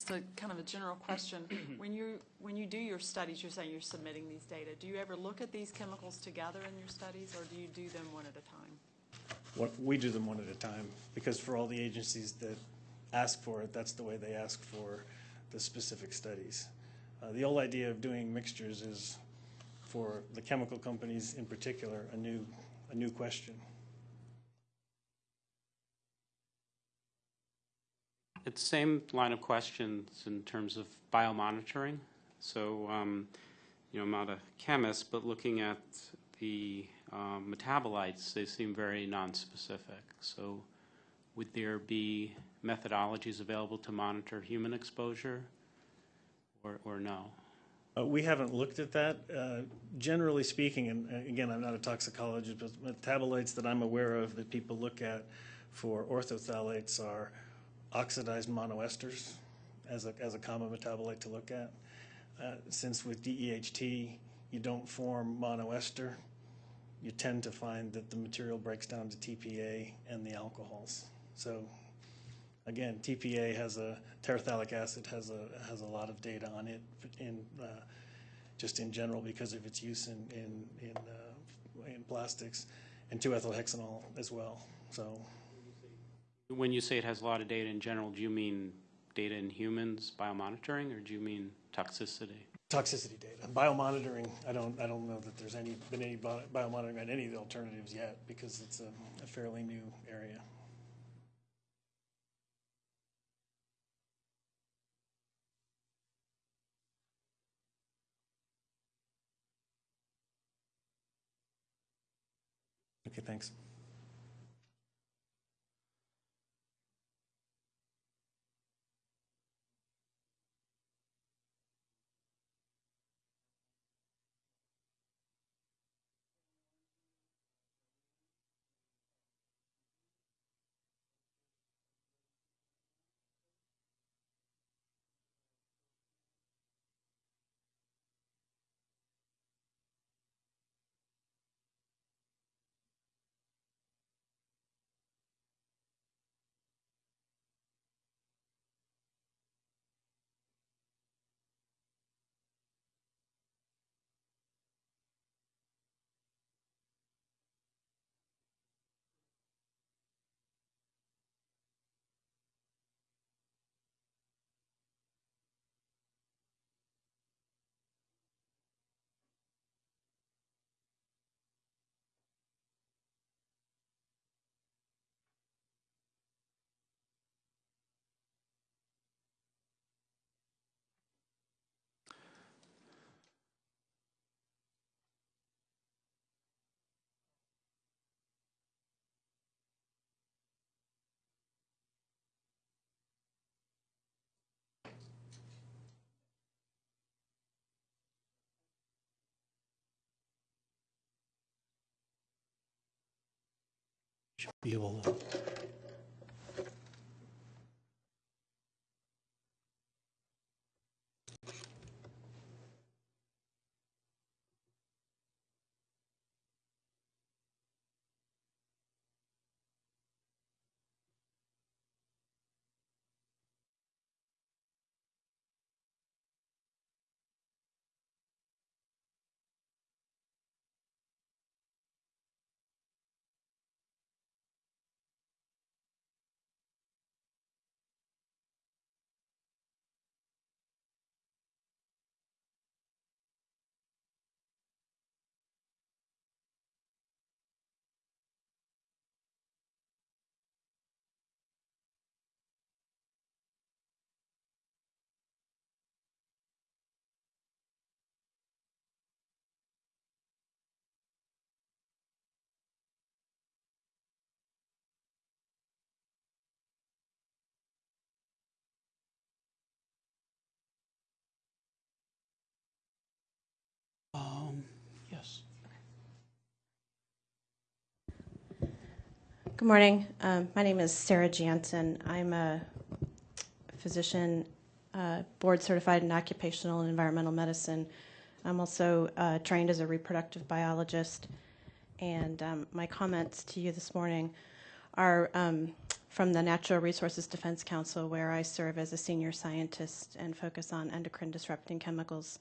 Just a kind of a general question. When you, when you do your studies, you're saying you're submitting these data. Do you ever look at these chemicals together in your studies, or do you do them one at a time? What, we do them one at a time, because for all the agencies that ask for it, that's the way they ask for the specific studies. Uh, the old idea of doing mixtures is, for the chemical companies in particular, a new, a new question. It's the same line of questions in terms of biomonitoring. So, um, you know, I'm not a chemist, but looking at the um, metabolites, they seem very nonspecific. So, would there be methodologies available to monitor human exposure, or, or no? Uh, we haven't looked at that. Uh, generally speaking, and uh, again, I'm not a toxicologist, but metabolites that I'm aware of that people look at for orthophthalates are oxidized monoesters as a, as a common metabolite to look at. Uh, since with DEHT, you don't form monoester, you tend to find that the material breaks down to TPA and the alcohols. So again, TPA has a, terephthalic acid has a, has a lot of data on it in, uh, just in general because of its use in, in, in, uh, in plastics, and 2-ethylhexanol as well. So When you say it has a lot of data in general, do you mean data in humans, biomonitoring, or do you mean toxicity? toxicity data, biomonitoring, I don't, I don't know that there's any, been any bio- biomonitoring on any of the alternatives yet because it's a, a fairly new area. Okay, thanks. Should be able to Good morning. Um, my name is Sarah Janssen. I'm a physician, uh, board certified in occupational and environmental medicine. I'm also uh, trained as a reproductive biologist. And um, my comments to you this morning are um, from the Natural Resources Defense Council, where I serve as a senior scientist and focus on endocrine disrupting chemicals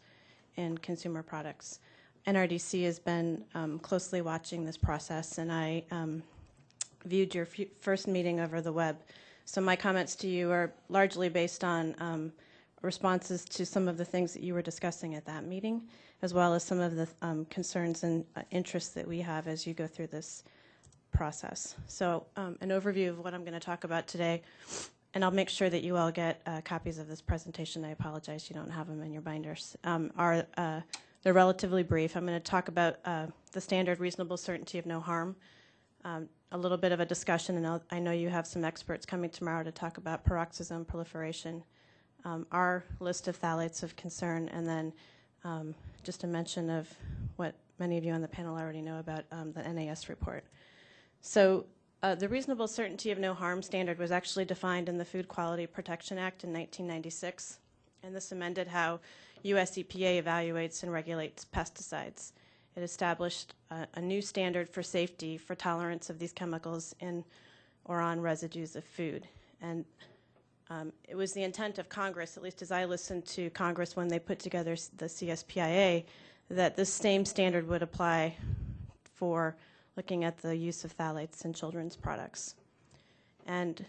in consumer products. NRDC has been um, closely watching this process, and I um, viewed your first meeting over the web. So my comments to you are largely based on um, responses to some of the things that you were discussing at that meeting, as well as some of the um, concerns and uh, interests that we have as you go through this process. So um, an overview of what I'm going to talk about today, and I'll make sure that you all get uh, copies of this presentation. I apologize you don't have them in your binders. Um, are uh, they're relatively brief. I'm going to talk about uh, the standard reasonable certainty of no harm, um, a little bit of a discussion, and I'll, i know you have some experts coming tomorrow to talk about peroxisome proliferation, um, our list of phthalates of concern, and then um, just a mention of what many of you on the panel already know about um, the NAS report. So uh, the reasonable certainty of no harm standard was actually defined in the Food Quality Protection Act in 1996, and this amended how US EPA evaluates and regulates pesticides. It established a, a new standard for safety for tolerance of these chemicals in or on residues of food. And um, it was the intent of Congress, at least as I listened to Congress when they put together the CSPIA, that this same standard would apply for looking at the use of phthalates in children's products. And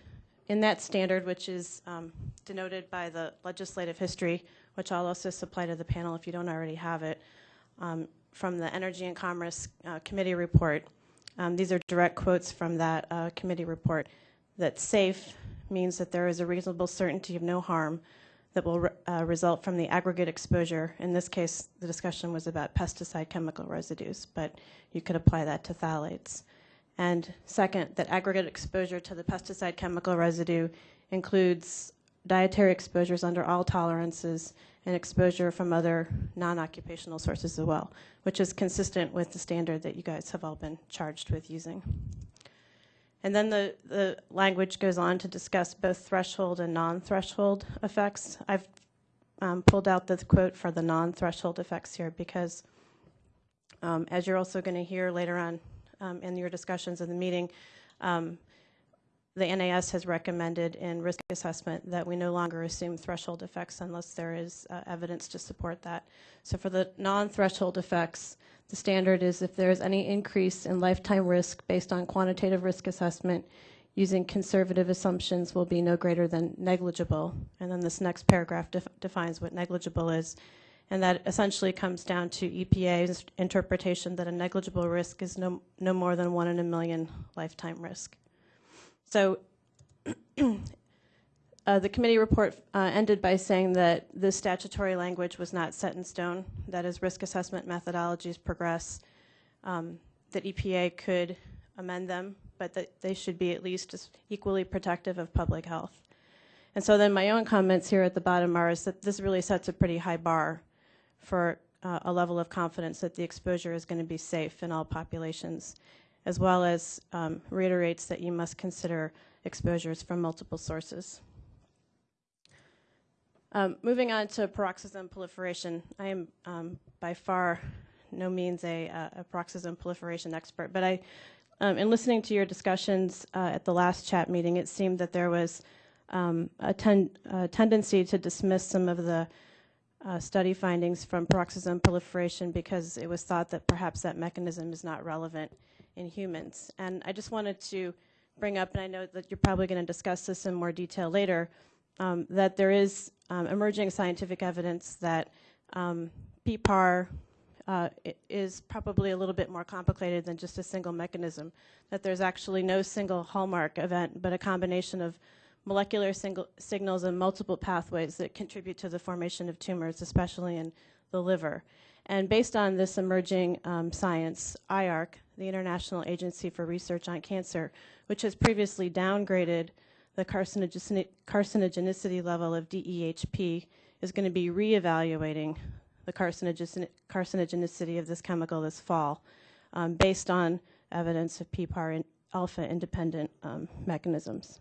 in that standard, which is um, denoted by the legislative history, which I'll also supply to the panel if you don't already have it, um, from the Energy and Commerce uh, Committee report. Um, these are direct quotes from that uh, committee report that safe means that there is a reasonable certainty of no harm that will re- uh, result from the aggregate exposure. In this case, the discussion was about pesticide chemical residues, but you could apply that to phthalates. And second, that aggregate exposure to the pesticide chemical residue includes dietary exposures under all tolerances and exposure from other non-occupational sources as well, which is consistent with the standard that you guys have all been charged with using. And then the, the language goes on to discuss both threshold and non-threshold effects. I've um, pulled out the quote for the non-threshold effects here because um, as you're also going to hear later on um, in your discussions in the meeting, um, the NAS has recommended in risk assessment that we no longer assume threshold effects unless there is uh, evidence to support that. So for the non-threshold effects, the standard is if there is any increase in lifetime risk based on quantitative risk assessment using conservative assumptions will be no greater than negligible. And then this next paragraph def defines what negligible is. And that essentially comes down to EPA's interpretation that a negligible risk is no, no more than one in a million lifetime risk. So uh, the committee report uh, ended by saying that the statutory language was not set in stone, that as risk assessment methodologies progress, um, that EPA could amend them, but that they should be at least equally protective of public health. And so then my own comments here at the bottom are is that this really sets a pretty high bar for uh, a level of confidence that the exposure is going to be safe in all populations as well as um, reiterates that you must consider exposures from multiple sources. Um, moving on to peroxisome proliferation, I am um, by far no means a, a, peroxisome proliferation expert, but I, um, in listening to your discussions uh, at the last CHAP meeting, it seemed that there was um, a, ten, a, tendency to dismiss some of the uh, study findings from peroxisome proliferation because it was thought that perhaps that mechanism is not relevant in humans. And I just wanted to bring up, and I know that you're probably going to discuss this in more detail later, um, that there is um, emerging scientific evidence that um, PPAR uh, is probably a little bit more complicated than just a single mechanism, that there's actually no single hallmark event, but a combination of molecular signals and multiple pathways that contribute to the formation of tumors, especially in the liver. And based on this emerging um, science, IARC, the International Agency for Research on Cancer, which has previously downgraded the carcinogenicity level of DEHP, is going to be reevaluating the carcinogenicity of this chemical this fall um, based on evidence of PPAR alpha independent um, mechanisms.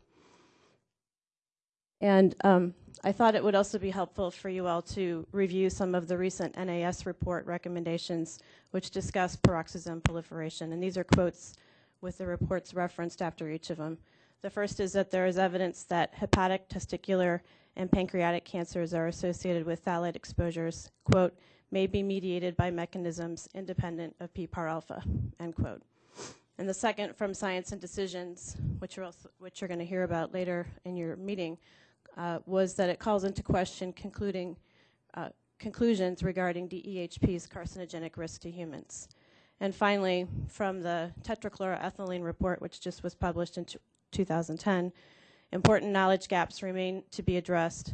And um, I thought it would also be helpful for you all to review some of the recent NAS report recommendations which discuss peroxisome proliferation. And these are quotes with the reports referenced after each of them. The first is that there is evidence that hepatic, testicular, and pancreatic cancers are associated with phthalate exposures, quote, may be mediated by mechanisms independent of PPAR alpha, end quote. And the second from Science and Decisions, which you're, also, which you're going to hear about later in your meeting, uh, was that it calls into question concluding uh, conclusions regarding DEHP's carcinogenic risk to humans. And finally, from the tetrachloroethylene report, which just was published in 2010, important knowledge gaps remain to be addressed.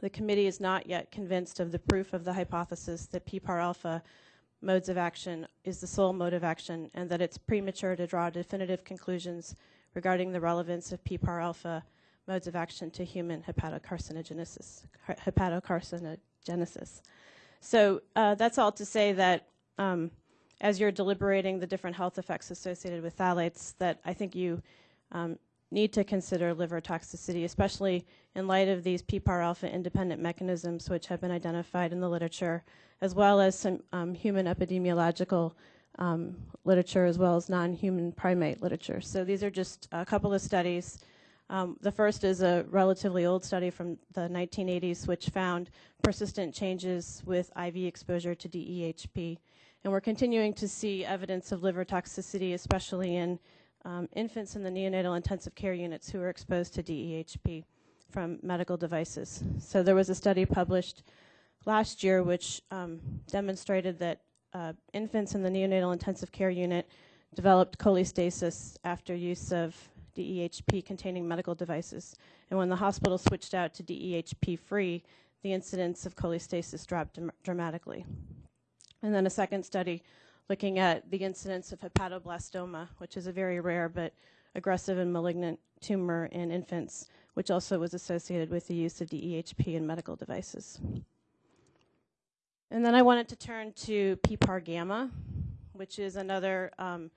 The committee is not yet convinced of the proof of the hypothesis that PPAR alpha modes of action is the sole mode of action and that it's premature to draw definitive conclusions regarding the relevance of PPAR alpha modes of action to human hepatocarcinogenesis. hepatocarcinogenesis. So uh, that's all to say that um, as you're deliberating the different health effects associated with phthalates, that I think you um, need to consider liver toxicity, especially in light of these PPAR alpha independent mechanisms which have been identified in the literature, as well as some um, human epidemiological um, literature, as well as non-human primate literature. So these are just a couple of studies. Um, the first is a relatively old study from the 1980s, which found persistent changes with IV exposure to DEHP. And we're continuing to see evidence of liver toxicity, especially in um, infants in the neonatal intensive care units who are exposed to DEHP from medical devices. So there was a study published last year which um, demonstrated that uh, infants in the neonatal intensive care unit developed cholestasis after use of DEHP containing medical devices. And when the hospital switched out to DEHP free, the incidence of cholestasis dropped dramatically. And then a second study looking at the incidence of hepatoblastoma, which is a very rare but aggressive and malignant tumor in infants, which also was associated with the use of DEHP in medical devices. And then I wanted to turn to PPAR gamma, which is another um,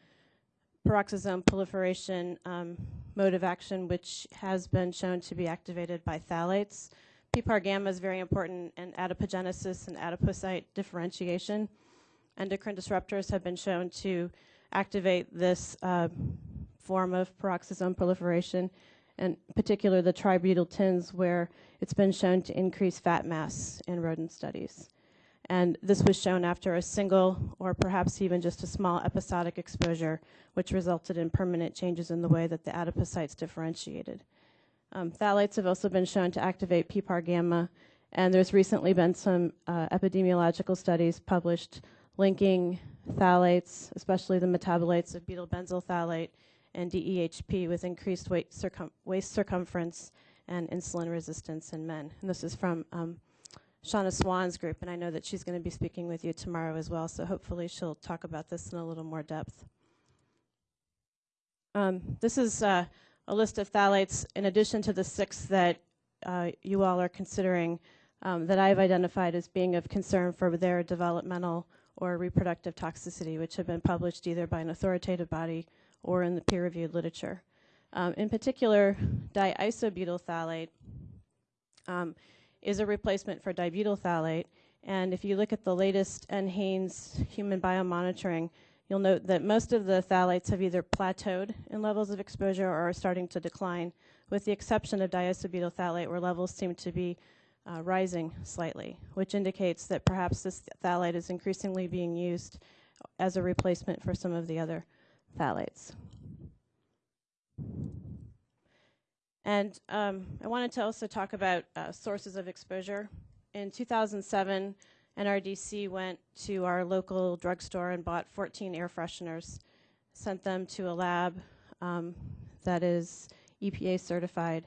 peroxisome proliferation um, mode of action, which has been shown to be activated by phthalates. PPAR gamma is very important in adipogenesis and adipocyte differentiation endocrine disruptors have been shown to activate this uh, form of peroxisome proliferation, and in particular the tributyltins, where it's been shown to increase fat mass in rodent studies. And this was shown after a single or perhaps even just a small episodic exposure, which resulted in permanent changes in the way that the adipocytes differentiated. Um, phthalates have also been shown to activate PPAR gamma, and there's recently been some uh, epidemiological studies published linking phthalates, especially the metabolites of butyl benzyl phthalate and DEHP with increased circum waist circumference and insulin resistance in men. And this is from um, Shanna Swan's group, and I know that she's going to be speaking with you tomorrow as well, so hopefully she'll talk about this in a little more depth. Um, this is uh, a list of phthalates in addition to the six that uh, you all are considering um, that I've identified as being of concern for their developmental or reproductive toxicity, which have been published either by an authoritative body or in the peer-reviewed literature. Um, in particular, diisobutyl phthalate um, is a replacement for dibutyl phthalate, and if you look at the latest NHANES human biomonitoring, you'll note that most of the phthalates have either plateaued in levels of exposure or are starting to decline, with the exception of diisobutyl phthalate, where levels seem to be uh, rising slightly, which indicates that perhaps this phthalate is increasingly being used as a replacement for some of the other phthalates. And um, I wanted to also talk about uh, sources of exposure. In 2007, NRDC went to our local drugstore and bought 14 air fresheners, sent them to a lab um, that is EPA certified,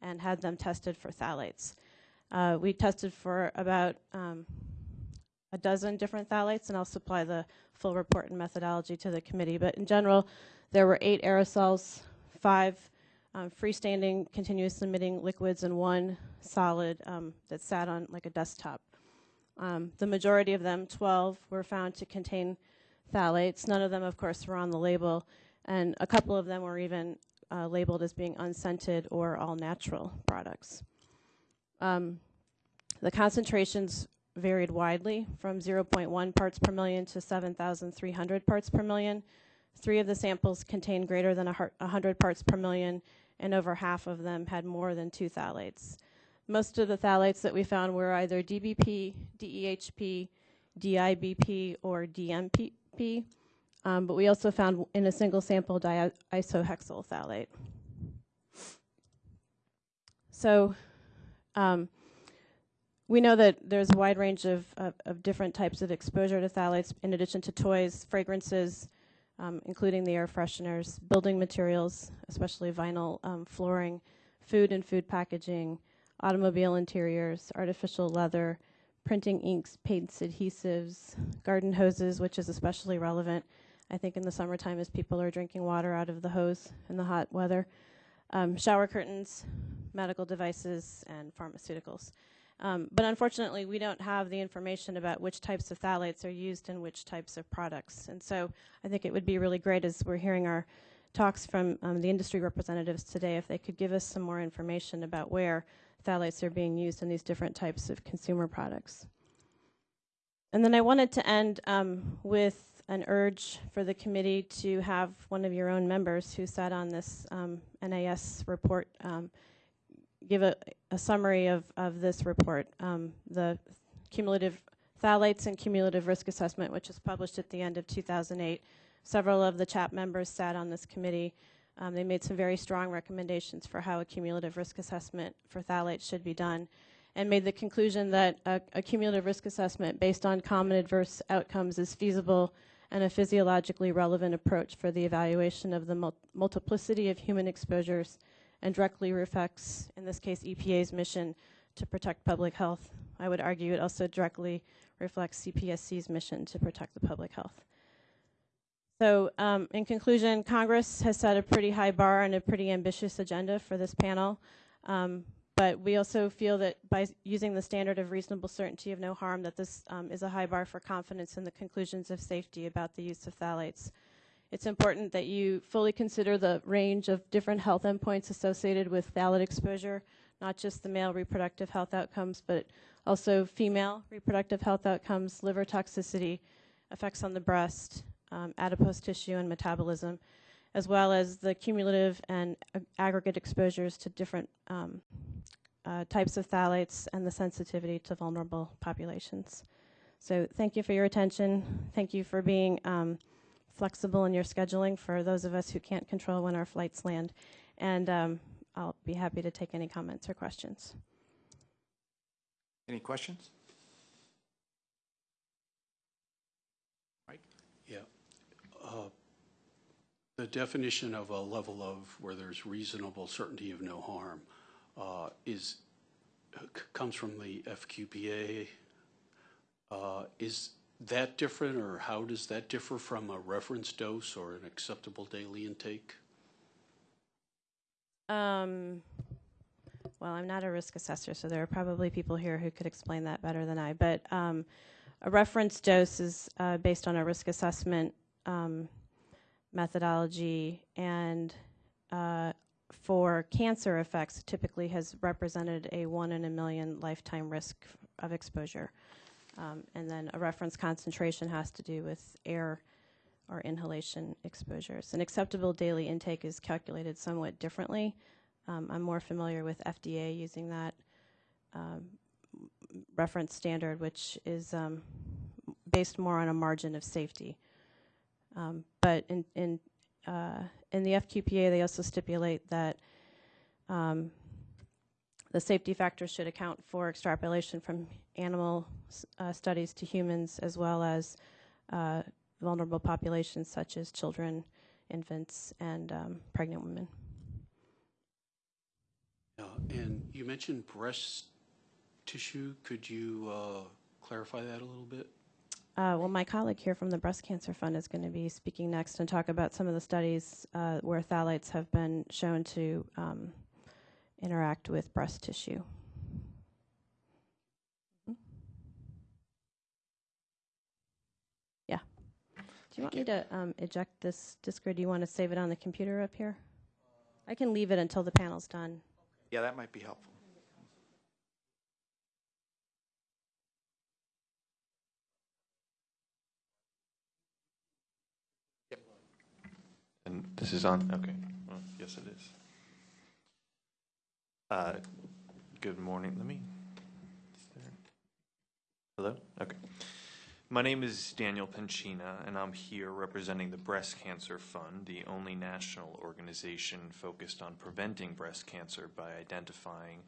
and had them tested for phthalates. Uh, we tested for about um, a dozen different phthalates, and I'll supply the full report and methodology to the committee. But in general, there were eight aerosols, five um, freestanding continuous emitting liquids, and one solid um, that sat on like a desktop. Um, the majority of them, 12, were found to contain phthalates. None of them, of course, were on the label. and a couple of them were even uh, labeled as being unscented or all natural products. Um, the concentrations varied widely from 0.1 parts per million to 7,300 parts per million. Three of the samples contained greater than 100 parts per million, and over half of them had more than two phthalates. Most of the phthalates that we found were either DBP, DEHP, DIBP, or DMPP, um, but we also found in a single sample diisohexyl phthalate. So um, we know that there's a wide range of, of, of, different types of exposure to phthalates in addition to toys, fragrances, um, including the air fresheners, building materials, especially vinyl um, flooring, food and food packaging, automobile interiors, artificial leather, printing inks, paints, adhesives, garden hoses, which is especially relevant, I think, in the summertime as people are drinking water out of the hose in the hot weather, um, shower curtains, medical devices, and pharmaceuticals. Um, but unfortunately, we don't have the information about which types of phthalates are used in which types of products. And so I think it would be really great as we're hearing our talks from um, the industry representatives today if they could give us some more information about where phthalates are being used in these different types of consumer products. And then I wanted to end um, with an urge for the committee to have one of your own members who sat on this um, NAS report um, give a, a, summary of, of this report. Um, the cumulative phthalates and cumulative risk assessment, which was published at the end of 2008. Several of the CHAP members sat on this committee. Um, they made some very strong recommendations for how a cumulative risk assessment for phthalates should be done and made the conclusion that a, a cumulative risk assessment based on common adverse outcomes is feasible and a physiologically relevant approach for the evaluation of the mul multiplicity of human exposures and directly reflects, in this case, EPA's mission to protect public health. I would argue it also directly reflects CPSC's mission to protect the public health. So um, in conclusion, Congress has set a pretty high bar and a pretty ambitious agenda for this panel. Um, but we also feel that by using the standard of reasonable certainty of no harm, that this um, is a high bar for confidence in the conclusions of safety about the use of phthalates. It's important that you fully consider the range of different health endpoints associated with phthalate exposure, not just the male reproductive health outcomes, but also female reproductive health outcomes, liver toxicity, effects on the breast, um, adipose tissue and metabolism, as well as the cumulative and aggregate exposures to different um, uh, types of phthalates and the sensitivity to vulnerable populations. So thank you for your attention. Thank you for being um, flexible in your scheduling for those of us who can't control when our flights land. And um, I'll be happy to take any comments or questions. Any questions? Mike? Yeah. Uh, the definition of a level of where there's reasonable certainty of no harm uh, is comes from the FQPA. Uh, is that different, or how does that differ from a reference dose or an acceptable daily intake? Um, well, I'm not a risk assessor, so there are probably people here who could explain that better than I. But um, a reference dose is uh, based on a risk assessment um, methodology and uh, for cancer effects typically has represented a one in a million lifetime risk of exposure. Um, and then a reference concentration has to do with air or inhalation exposures. An acceptable daily intake is calculated somewhat differently. Um, I'm more familiar with FDA using that um, reference standard, which is um, based more on a margin of safety. Um, but in, in, uh, in the FQPA, they also stipulate that um, the safety factors should account for extrapolation from animal uh, studies to humans as well as uh, vulnerable populations such as children, infants, and um, pregnant women. Yeah, and you mentioned breast tissue. Could you uh, clarify that a little bit? Uh, well, my colleague here from the Breast Cancer Fund is going to be speaking next and talk about some of the studies uh, where phthalates have been shown to um, interact with breast tissue. Do you want me to um, eject this disk, or do you want to save it on the computer up here? I can leave it until the panel's done. Yeah, that might be helpful. And this is on? Okay. Well, yes, it is. Uh, Good morning. Let me. Hello? Okay. My name is Daniel Penchina, and I'm here representing the Breast Cancer Fund, the only national organization focused on preventing breast cancer by identifying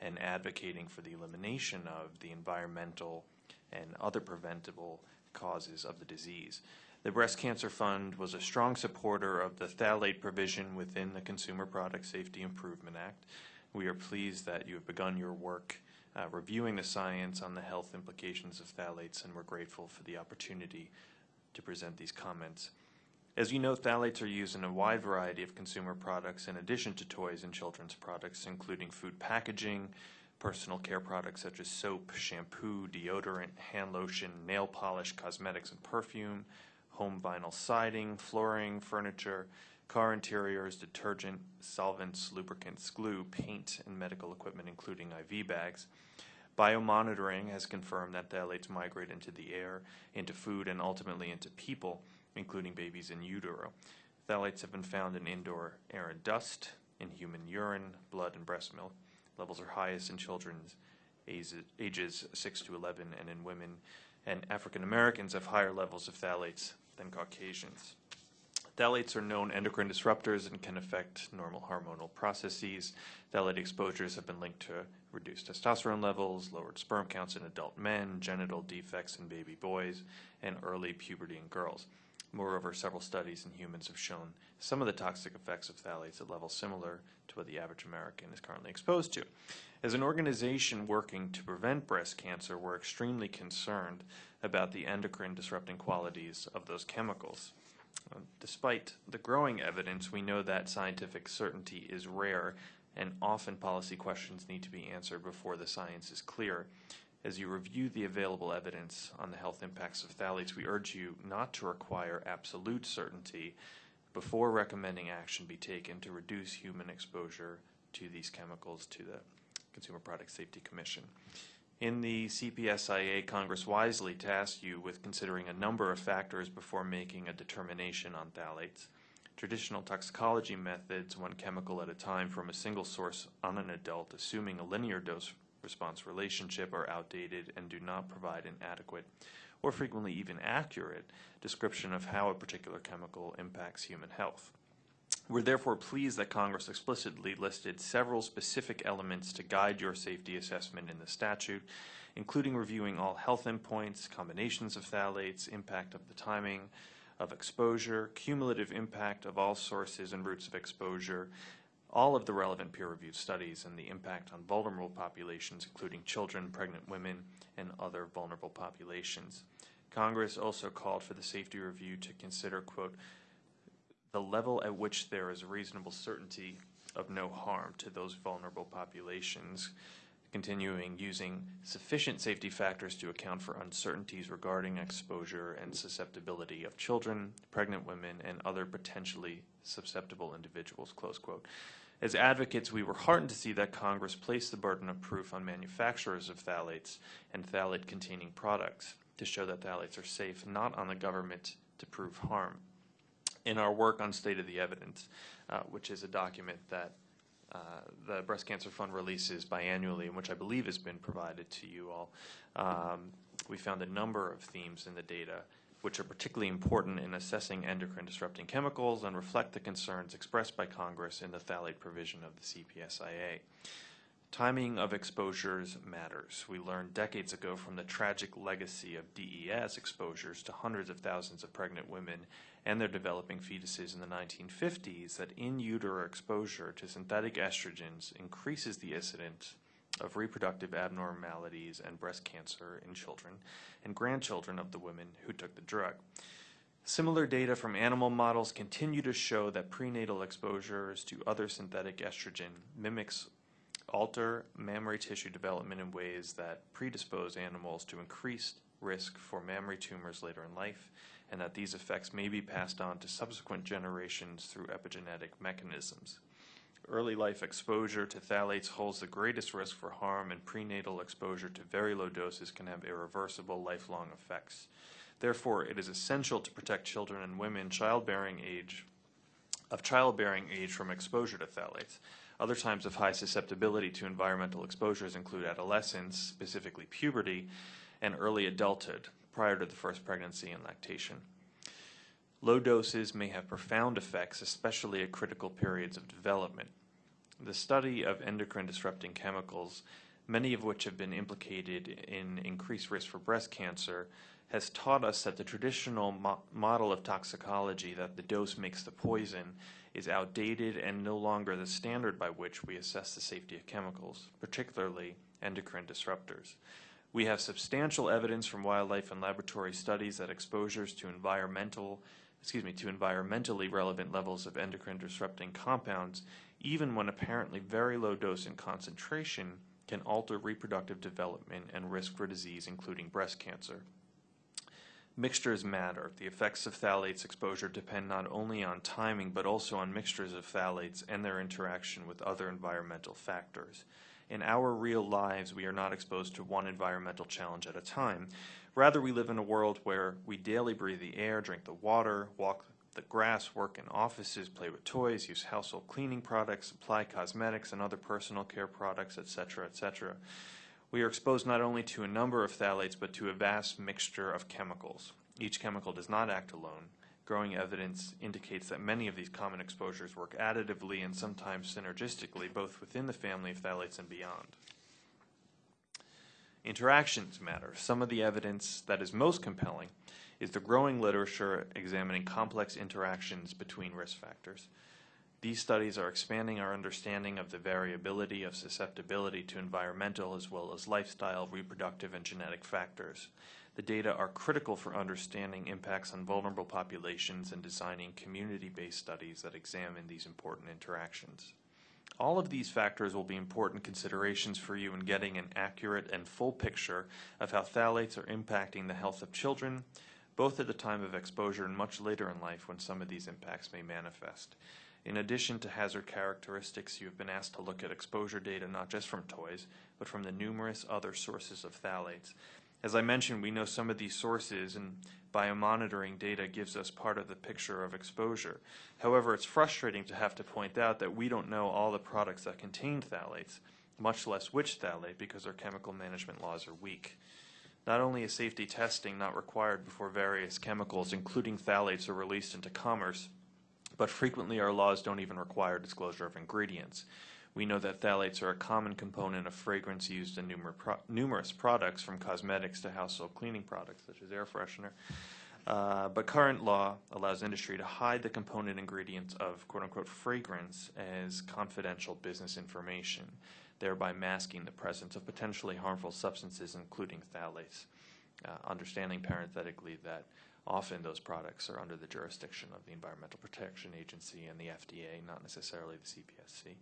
and advocating for the elimination of the environmental and other preventable causes of the disease. The Breast Cancer Fund was a strong supporter of the phthalate provision within the Consumer Product Safety Improvement Act. We are pleased that you have begun your work uh, reviewing the science on the health implications of phthalates, and we're grateful for the opportunity to present these comments. As you know, phthalates are used in a wide variety of consumer products in addition to toys and children's products, including food packaging, personal care products such as soap, shampoo, deodorant, hand lotion, nail polish, cosmetics and perfume, home vinyl siding, flooring, furniture, car interiors, detergent, solvents, lubricants, glue, paint, and medical equipment, including IV bags. Biomonitoring has confirmed that phthalates migrate into the air, into food, and ultimately into people, including babies in utero. Phthalates have been found in indoor air and dust, in human urine, blood, and breast milk. Levels are highest in children's ages- ages 6 to 11 and in women. And African Americans have higher levels of phthalates than Caucasians. Phthalates are known endocrine disruptors and can affect normal hormonal processes. Phthalate exposures have been linked to reduced testosterone levels, lowered sperm counts in adult men, genital defects in baby boys, and early puberty in girls. Moreover, several studies in humans have shown some of the toxic effects of phthalates at levels similar to what the average American is currently exposed to. As an organization working to prevent breast cancer, we're extremely concerned about the endocrine disrupting qualities of those chemicals. Uh, Despite the growing evidence, we know that scientific certainty is rare, and often policy questions need to be answered before the science is clear. As you review the available evidence on the health impacts of phthalates, we urge you not to require absolute certainty before recommending action be taken to reduce human exposure to these chemicals to the Consumer Product Safety Commission. In the CPSIA, Congress wisely tasked you with considering a number of factors before making a determination on phthalates. Traditional toxicology methods, one chemical at a time from a single source on an adult, assuming a linear dose response relationship, are outdated and do not provide an adequate or frequently even accurate description of how a particular chemical impacts human health. We're therefore pleased that Congress explicitly listed several specific elements to guide your safety assessment in the statute, including reviewing all health endpoints, combinations of phthalates, impact of the timing of exposure, cumulative impact of all sources and routes of exposure, all of the relevant peer-reviewed studies, and the impact on vulnerable populations, including children, pregnant women, and other vulnerable populations. Congress also called for the safety review to consider, quote, the level at which there is reasonable certainty of no harm to those vulnerable populations, continuing using sufficient safety factors to account for uncertainties regarding exposure and susceptibility of children, pregnant women, and other potentially susceptible individuals, close quote. As advocates, we were heartened to see that Congress placed the burden of proof on manufacturers of phthalates and phthalate containing products to show that phthalates are safe, not on the government to prove harm in our work on State of the Evidence, uh, which is a document that uh, the Breast Cancer Fund releases biannually, and which I believe has been provided to you all. Um, we found a number of themes in the data which are particularly important in assessing endocrine disrupting chemicals and reflect the concerns expressed by Congress in the phthalate provision of the CPSIA. Timing of exposures matters. We learned decades ago from the tragic legacy of DES exposures to hundreds of thousands of pregnant women and their developing fetuses in the 1950s that in utero exposure to synthetic estrogens increases the incidence of reproductive abnormalities and breast cancer in children and grandchildren of the women who took the drug. Similar data from animal models continue to show that prenatal exposures to other synthetic estrogen mimics alter mammary tissue development in ways that predispose animals to increased risk for mammary tumors later in life, and that these effects may be passed on to subsequent generations through epigenetic mechanisms. Early life exposure to phthalates holds the greatest risk for harm, and prenatal exposure to very low doses can have irreversible lifelong effects. Therefore, it is essential to protect children and women childbearing age of childbearing age from exposure to phthalates. Other times of high susceptibility to environmental exposures include adolescence, specifically puberty, and early adulthood, prior to the first pregnancy and lactation. Low doses may have profound effects, especially at critical periods of development. The study of endocrine disrupting chemicals, many of which have been implicated in increased risk for breast cancer, has taught us that the traditional mo- model of toxicology, that the dose makes the poison, is outdated and no longer the standard by which we assess the safety of chemicals, particularly endocrine disruptors. We have substantial evidence from wildlife and laboratory studies that exposures to environmental, excuse me, to environmentally relevant levels of endocrine disrupting compounds, even when apparently very low dose and concentration, can alter reproductive development and risk for disease, including breast cancer. Mixtures matter. The effects of phthalates exposure depend not only on timing, but also on mixtures of phthalates and their interaction with other environmental factors. In our real lives, we are not exposed to one environmental challenge at a time. Rather, we live in a world where we daily breathe the air, drink the water, walk the grass, work in offices, play with toys, use household cleaning products, apply cosmetics and other personal care products, etc., etc. We are exposed not only to a number of phthalates, but to a vast mixture of chemicals. Each chemical does not act alone. Growing evidence indicates that many of these common exposures work additively and sometimes synergistically, both within the family of phthalates and beyond. Interactions matter. Some of the evidence that is most compelling is the growing literature examining complex interactions between risk factors. These studies are expanding our understanding of the variability of susceptibility to environmental as well as lifestyle, reproductive, and genetic factors. The data are critical for understanding impacts on vulnerable populations and designing community based studies that examine these important interactions. All of these factors will be important considerations for you in getting an accurate and full picture of how phthalates are impacting the health of children, both at the time of exposure and much later in life when some of these impacts may manifest. In addition to hazard characteristics, you have been asked to look at exposure data not just from toys, but from the numerous other sources of phthalates. As I mentioned, we know some of these sources, and biomonitoring data gives us part of the picture of exposure. However, it's frustrating to have to point out that we don't know all the products that contain phthalates, much less which phthalate, because our chemical management laws are weak. Not only is safety testing not required before various chemicals, including phthalates, are released into commerce, but frequently our laws don't even require disclosure of ingredients. We know that phthalates are a common component of fragrance used in numer pro numerous products, from cosmetics to household cleaning products, such as air freshener. Uh, but current law allows industry to hide the component ingredients of quote unquote fragrance as confidential business information, thereby masking the presence of potentially harmful substances, including phthalates. Uh, understanding parenthetically that Often those products are under the jurisdiction of the Environmental Protection Agency and the FDA, not necessarily the CPSC.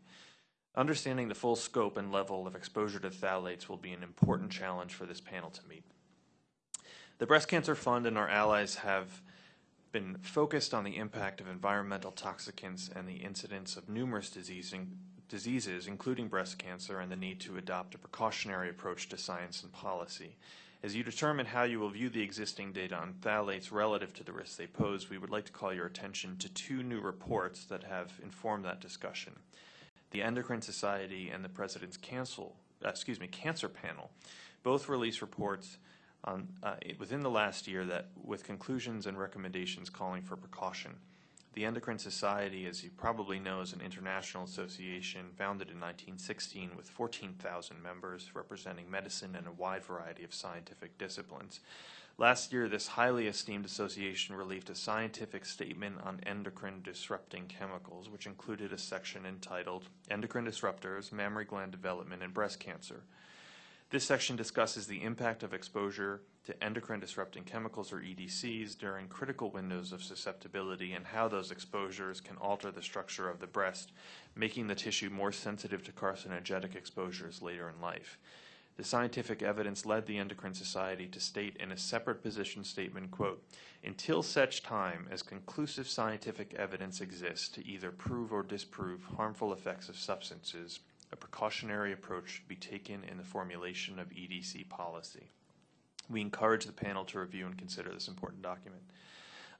Understanding the full scope and level of exposure to phthalates will be an important challenge for this panel to meet. The Breast Cancer Fund and our allies have been focused on the impact of environmental toxicants and the incidence of numerous diseases, including breast cancer, and the need to adopt a precautionary approach to science and policy. As you determine how you will view the existing data on phthalates relative to the risks they pose, we would like to call your attention to two new reports that have informed that discussion. The Endocrine Society and the President's Cancel, uh, excuse me, Cancer Panel both released reports on, uh, within the last year that with conclusions and recommendations calling for precaution. The Endocrine Society, as you probably know, is an international association founded in 1916 with 14,000 members representing medicine and a wide variety of scientific disciplines. Last year, this highly esteemed association released a scientific statement on endocrine disrupting chemicals, which included a section entitled Endocrine Disruptors, Mammary Gland Development, and Breast Cancer. This section discusses the impact of exposure to endocrine disrupting chemicals or EDCs during critical windows of susceptibility and how those exposures can alter the structure of the breast, making the tissue more sensitive to carcinogenic exposures later in life. The scientific evidence led the Endocrine Society to state in a separate position statement, quote, until such time as conclusive scientific evidence exists to either prove or disprove harmful effects of substances, a precautionary approach should be taken in the formulation of EDC policy. We encourage the panel to review and consider this important document.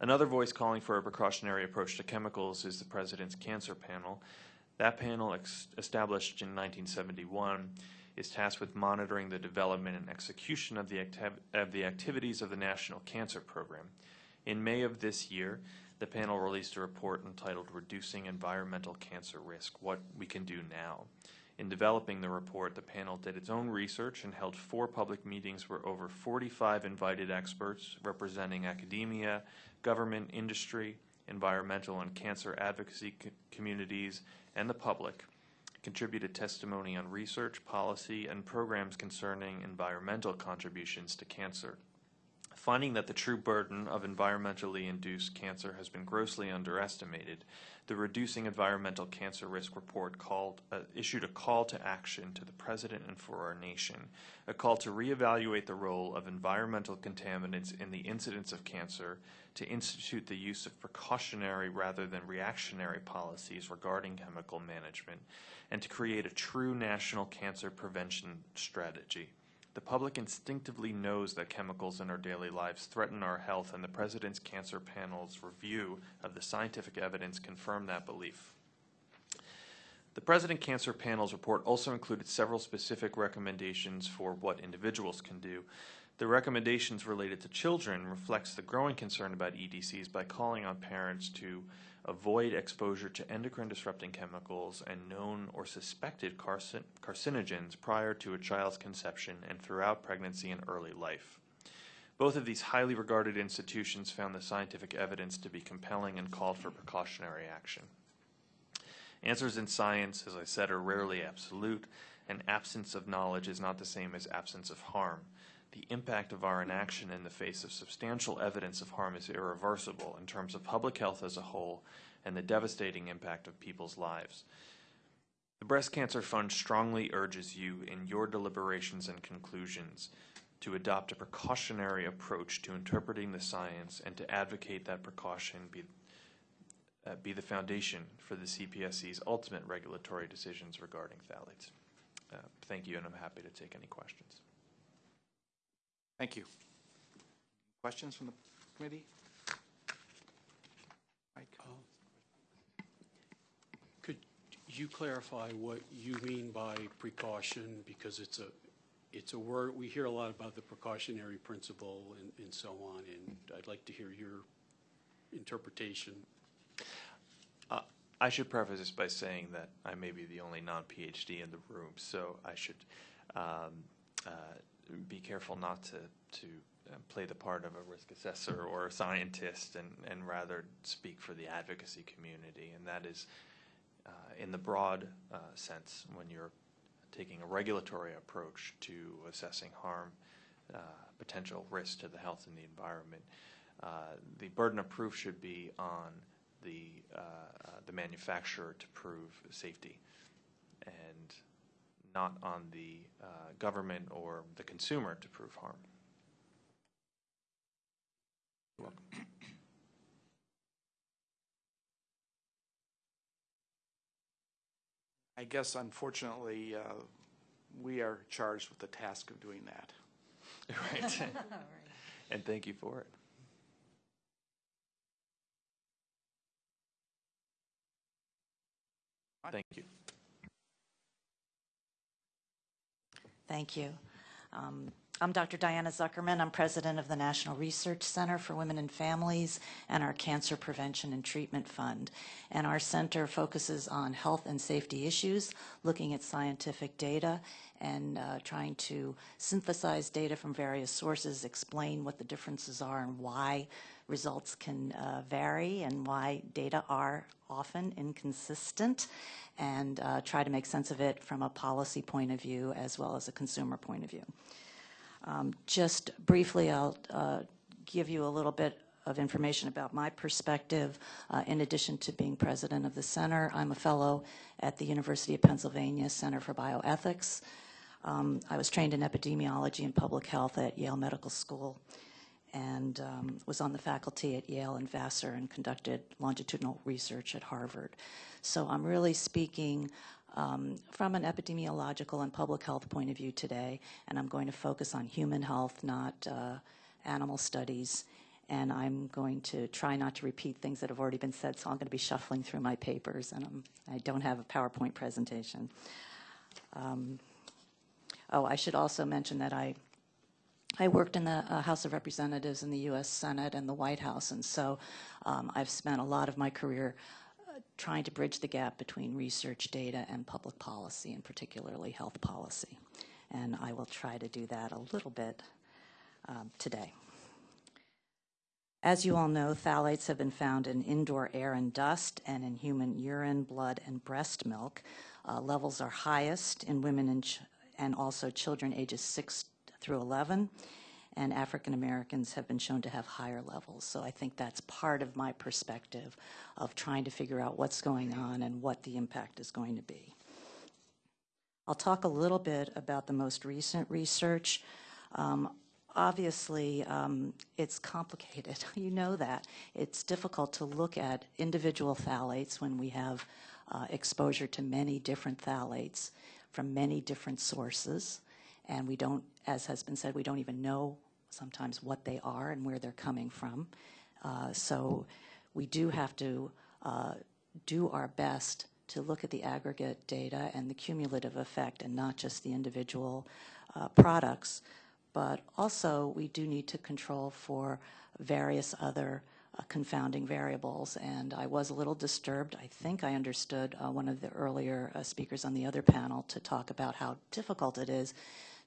Another voice calling for a precautionary approach to chemicals is the President's Cancer Panel. That panel, established in 1971, is tasked with monitoring the development and execution of the, of the activities of the National Cancer Program. In May of this year, the panel released a report entitled Reducing Environmental Cancer Risk What We Can Do Now. In developing the report, the panel did its own research and held four public meetings where over 45 invited experts representing academia, government, industry, environmental, and cancer advocacy co- communities, and the public contributed testimony on research, policy, and programs concerning environmental contributions to cancer. Finding that the true burden of environmentally induced cancer has been grossly underestimated, the Reducing Environmental Cancer Risk Report called, uh, issued a call to action to the President and for our nation, a call to reevaluate the role of environmental contaminants in the incidence of cancer, to institute the use of precautionary rather than reactionary policies regarding chemical management, and to create a true national cancer prevention strategy. The public instinctively knows that chemicals in our daily lives threaten our health, and the President's Cancer Panel's review of the scientific evidence confirmed that belief. The President Cancer Panel's report also included several specific recommendations for what individuals can do. The recommendations related to children reflects the growing concern about EDCs by calling on parents to avoid exposure to endocrine disrupting chemicals and known or suspected carcin- carcinogens prior to a child's conception and throughout pregnancy and early life. Both of these highly regarded institutions found the scientific evidence to be compelling and called for precautionary action. Answers in science, as I said, are rarely absolute, and absence of knowledge is not the same as absence of harm. The impact of our inaction in the face of substantial evidence of harm is irreversible in terms of public health as a whole and the devastating impact of people's lives. The Breast Cancer Fund strongly urges you in your deliberations and conclusions to adopt a precautionary approach to interpreting the science and to advocate that precaution be uh, be the foundation for the CPSC's ultimate regulatory decisions regarding phthalates. Uh, Thank you, and I'm happy to take any questions. Thank you. Questions from the committee? Mike? Could you clarify what you mean by precaution? Because it's a, it's a word, we hear a lot about the precautionary principle and, and so on, and I'd like to hear your interpretation. Uh, I should preface this by saying that I may be the only non-PhD in the room, so I should um, uh, be careful not to, to uh, play the part of a risk assessor or a scientist and, and rather speak for the advocacy community. And that is, uh, in the broad uh, sense, when you're taking a regulatory approach to assessing harm, uh, potential risk to the health and the environment, uh, the burden of proof should be on the, uh, the manufacturer to prove safety and not on the uh, government or the consumer to prove harm. You're welcome. I guess unfortunately, uh, we are charged with the task of doing that. right. and thank you for it. Thank you. Thank you. Um, I'm Dr. Diana Zuckerman. I'm president of the National Research Center for Women and Families and our Cancer Prevention and Treatment Fund. And our center focuses on health and safety issues, looking at scientific data and uh, trying to synthesize data from various sources, explain what the differences are and why results can uh, vary and why data are often inconsistent, and uh, try to make sense of it from a policy point of view as well as a consumer point of view. Um, just briefly, I'll uh, give you a little bit of information about my perspective. Uh, in addition to being president of the center, I'm a fellow at the University of Pennsylvania Center for Bioethics. Um, I was trained in epidemiology and public health at Yale Medical School and um, was on the faculty at Yale and Vassar and conducted longitudinal research at Harvard. So I'm really speaking um, from an epidemiological and public health point of view today, and I'm going to focus on human health, not uh, animal studies. And I'm going to try not to repeat things that have already been said, so I'm going to be shuffling through my papers, and I'm, I don't have a PowerPoint presentation. Um, oh, I should also mention that I I worked in the uh, House of Representatives in the U.S. Senate and the White House, and so um, I've spent a lot of my career uh, trying to bridge the gap between research data and public policy, and particularly health policy. And I will try to do that a little bit um, today. As you all know, phthalates have been found in indoor air and dust and in human urine, blood, and breast milk. Uh, levels are highest in women and, and also children ages 6 through 11, and African Americans have been shown to have higher levels. So I think that's part of my perspective of trying to figure out what's going on and what the impact is going to be. I'll talk a little bit about the most recent research. Um, obviously, um, it's complicated. you know that. It's difficult to look at individual phthalates when we have uh, exposure to many different phthalates from many different sources. And we don't, as has been said, we don't even know sometimes what they are and where they're coming from. Uh, so we do have to uh, do our best to look at the aggregate data and the cumulative effect and not just the individual uh, products. But also, we do need to control for various other uh, confounding variables. And I was a little disturbed. I think I understood uh, one of the earlier uh, speakers on the other panel to talk about how difficult it is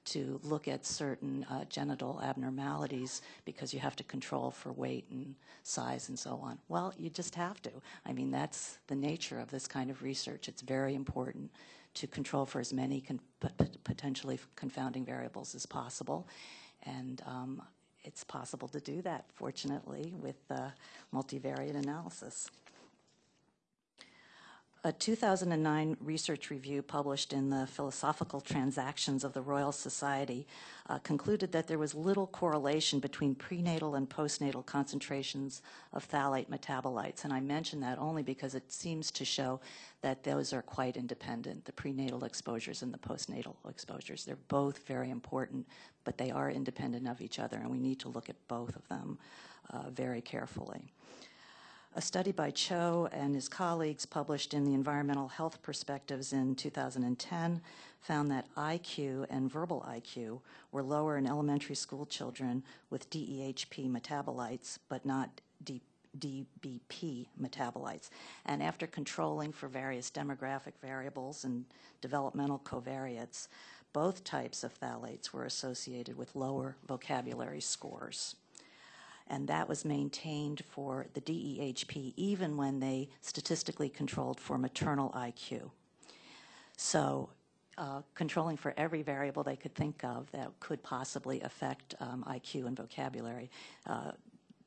to look at certain uh, genital abnormalities because you have to control for weight and size and so on. Well, you just have to. I mean, that's the nature of this kind of research. It's very important to control for as many con- potentially confounding variables as possible. And um, it's possible to do that, fortunately, with uh, multivariate analysis. A 2009 research review published in the Philosophical Transactions of the Royal Society uh, concluded that there was little correlation between prenatal and postnatal concentrations of phthalate metabolites. And I mention that only because it seems to show that those are quite independent, the prenatal exposures and the postnatal exposures. They're both very important, but they are independent of each other, and we need to look at both of them uh, very carefully. A study by Cho and his colleagues published in the Environmental Health Perspectives in 2010 found that IQ and verbal IQ were lower in elementary school children with DEHP metabolites, but not D- DBP metabolites. And after controlling for various demographic variables and developmental covariates, both types of phthalates were associated with lower vocabulary scores and that was maintained for the DEHP even when they statistically controlled for maternal IQ. So uh, controlling for every variable they could think of that could possibly affect um, IQ and vocabulary, uh,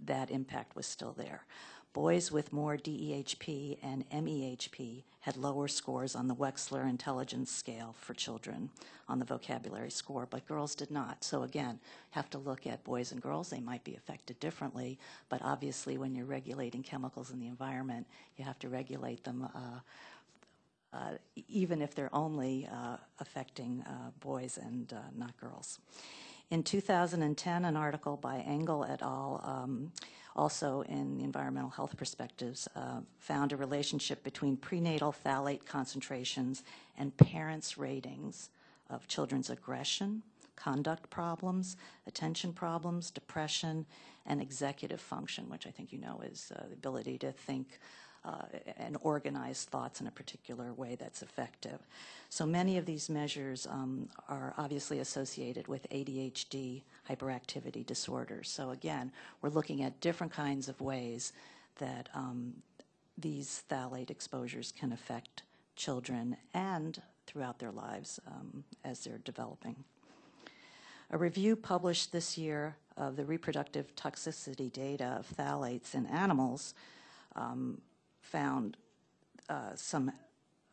that impact was still there. Boys with more DEHP and MEHP had lower scores on the Wechsler Intelligence Scale for children on the vocabulary score, but girls did not. So again, have to look at boys and girls. They might be affected differently, but obviously when you're regulating chemicals in the environment, you have to regulate them uh, uh, even if they're only uh, affecting uh, boys and uh, not girls. In 2010, an article by Engel et al. Um, also in the environmental health perspectives, uh, found a relationship between prenatal phthalate concentrations and parents' ratings of children's aggression, conduct problems, attention problems, depression, and executive function, which I think you know is uh, the ability to think and organize thoughts in a particular way that's effective. So many of these measures um, are obviously associated with ADHD hyperactivity disorders. So again, we're looking at different kinds of ways that um, these phthalate exposures can affect children and throughout their lives um, as they're developing. A review published this year of the reproductive toxicity data of phthalates in animals um, found uh, some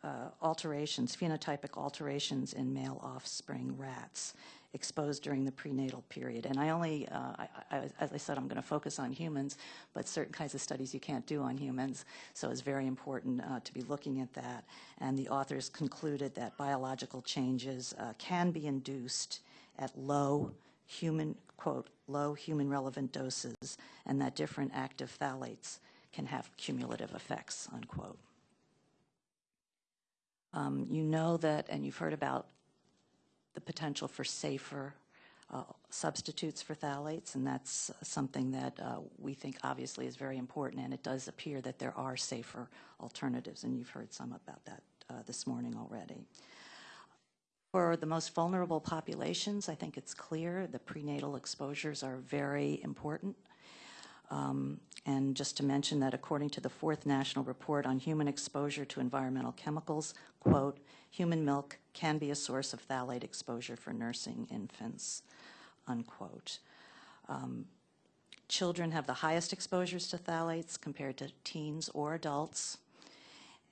uh, alterations, phenotypic alterations in male offspring rats exposed during the prenatal period. And I only, uh, I, I, as I said, I'm going to focus on humans, but certain kinds of studies you can't do on humans, so it's very important uh, to be looking at that. And the authors concluded that biological changes uh, can be induced at low human, quote, low human relevant doses, and that different active phthalates can have cumulative effects, unquote. Um, you know that, and you've heard about the potential for safer uh, substitutes for phthalates, and that's something that uh, we think obviously is very important, and it does appear that there are safer alternatives, and you've heard some about that uh, this morning already. For the most vulnerable populations, I think it's clear the prenatal exposures are very important. Um, and just to mention that according to the fourth national report on human exposure to environmental chemicals, quote, human milk can be a source of phthalate exposure for nursing infants, unquote. Um, children have the highest exposures to phthalates compared to teens or adults.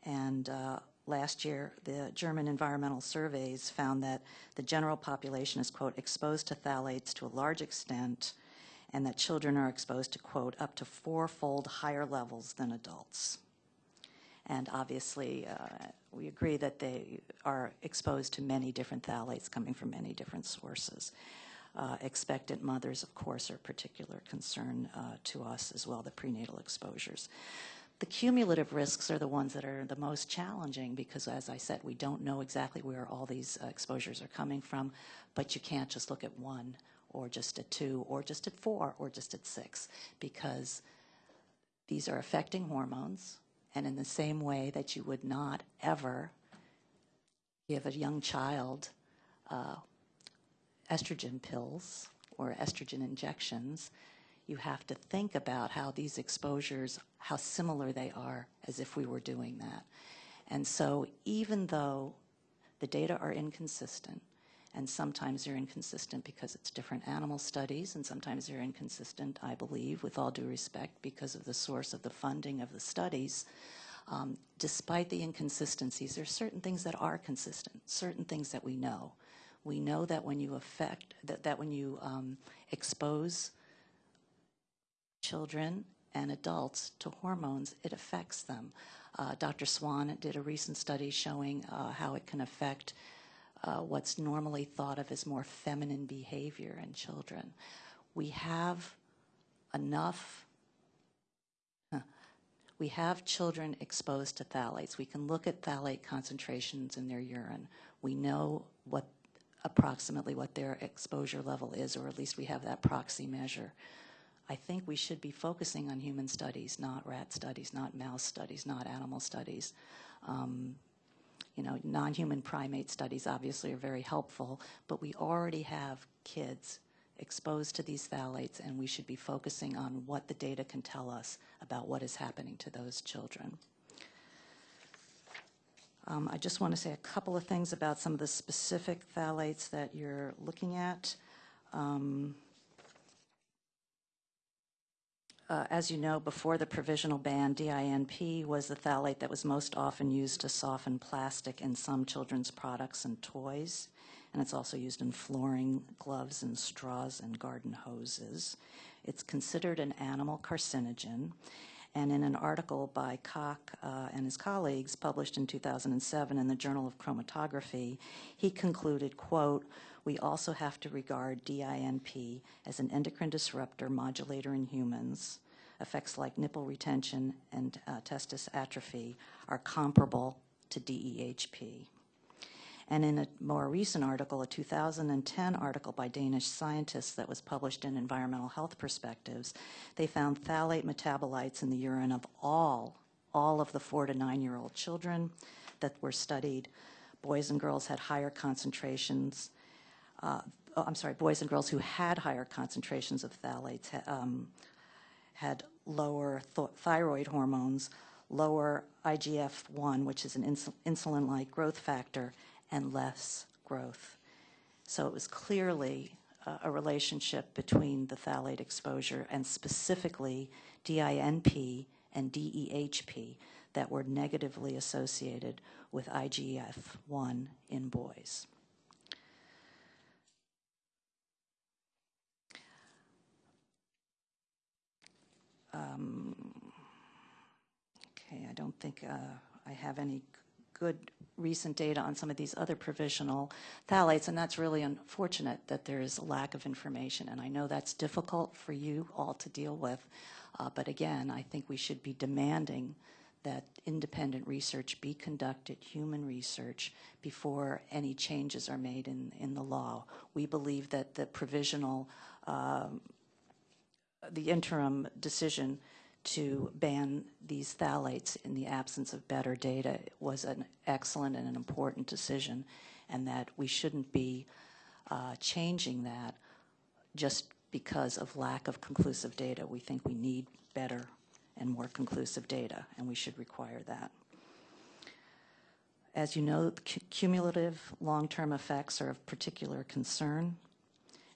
And uh, last year, the German environmental surveys found that the general population is, quote, exposed to phthalates to a large extent and that children are exposed to, quote, up to fourfold higher levels than adults. And obviously, uh, we agree that they are exposed to many different phthalates coming from many different sources. Uh, expectant mothers, of course, are a particular concern uh, to us as well, the prenatal exposures. The cumulative risks are the ones that are the most challenging because, as I said, we don't know exactly where all these uh, exposures are coming from, but you can't just look at one or just at two, or just at four, or just at six, because these are affecting hormones. And in the same way that you would not ever give a young child uh, estrogen pills or estrogen injections, you have to think about how these exposures, how similar they are as if we were doing that. And so even though the data are inconsistent, and sometimes they're inconsistent because it's different animal studies, and sometimes they're inconsistent, I believe, with all due respect, because of the source of the funding of the studies. Um, despite the inconsistencies, there are certain things that are consistent, certain things that we know. We know that when you affect, that, that when you um, expose children and adults to hormones, it affects them. Uh, Dr. Swan did a recent study showing uh, how it can affect uh, what's normally thought of as more feminine behavior in children. We have enough, huh, we have children exposed to phthalates. We can look at phthalate concentrations in their urine. We know what approximately what their exposure level is, or at least we have that proxy measure. I think we should be focusing on human studies, not rat studies, not mouse studies, not animal studies. Um, you know, non-human primate studies obviously are very helpful, but we already have kids exposed to these phthalates, and we should be focusing on what the data can tell us about what is happening to those children. Um, I just want to say a couple of things about some of the specific phthalates that you're looking at. Um, uh, as you know, before the provisional ban, DINP was the phthalate that was most often used to soften plastic in some children's products and toys. And it's also used in flooring, gloves, and straws and garden hoses. It's considered an animal carcinogen. And in an article by Koch uh, and his colleagues published in 2007 in the Journal of Chromatography, he concluded, quote, we also have to regard DINP as an endocrine disruptor modulator in humans. Effects like nipple retention and uh, testis atrophy are comparable to DEHP. And in a more recent article, a 2010 article by Danish scientists that was published in Environmental Health Perspectives, they found phthalate metabolites in the urine of all, all of the four to nine year old children that were studied. Boys and girls had higher concentrations uh, oh, I'm sorry, boys and girls who had higher concentrations of phthalates um, had lower th thyroid hormones, lower IGF-1, which is an ins insulin-like growth factor, and less growth. So it was clearly uh, a relationship between the phthalate exposure and specifically DINP and DEHP. that were negatively associated with IGF-1 in boys. Um, Okay, I don't think uh, I have any good recent data on some of these other provisional phthalates, and that's really unfortunate that there is a lack of information. And I know that's difficult for you all to deal with, uh, but again, I think we should be demanding that independent research be conducted, human research, before any changes are made in, in the law. We believe that the provisional, um, the interim decision to ban these phthalates in the absence of better data was an excellent and an important decision, and that we shouldn't be uh, changing that just because of lack of conclusive data. We think we need better and more conclusive data, and we should require that. As you know, cumulative long-term effects are of particular concern.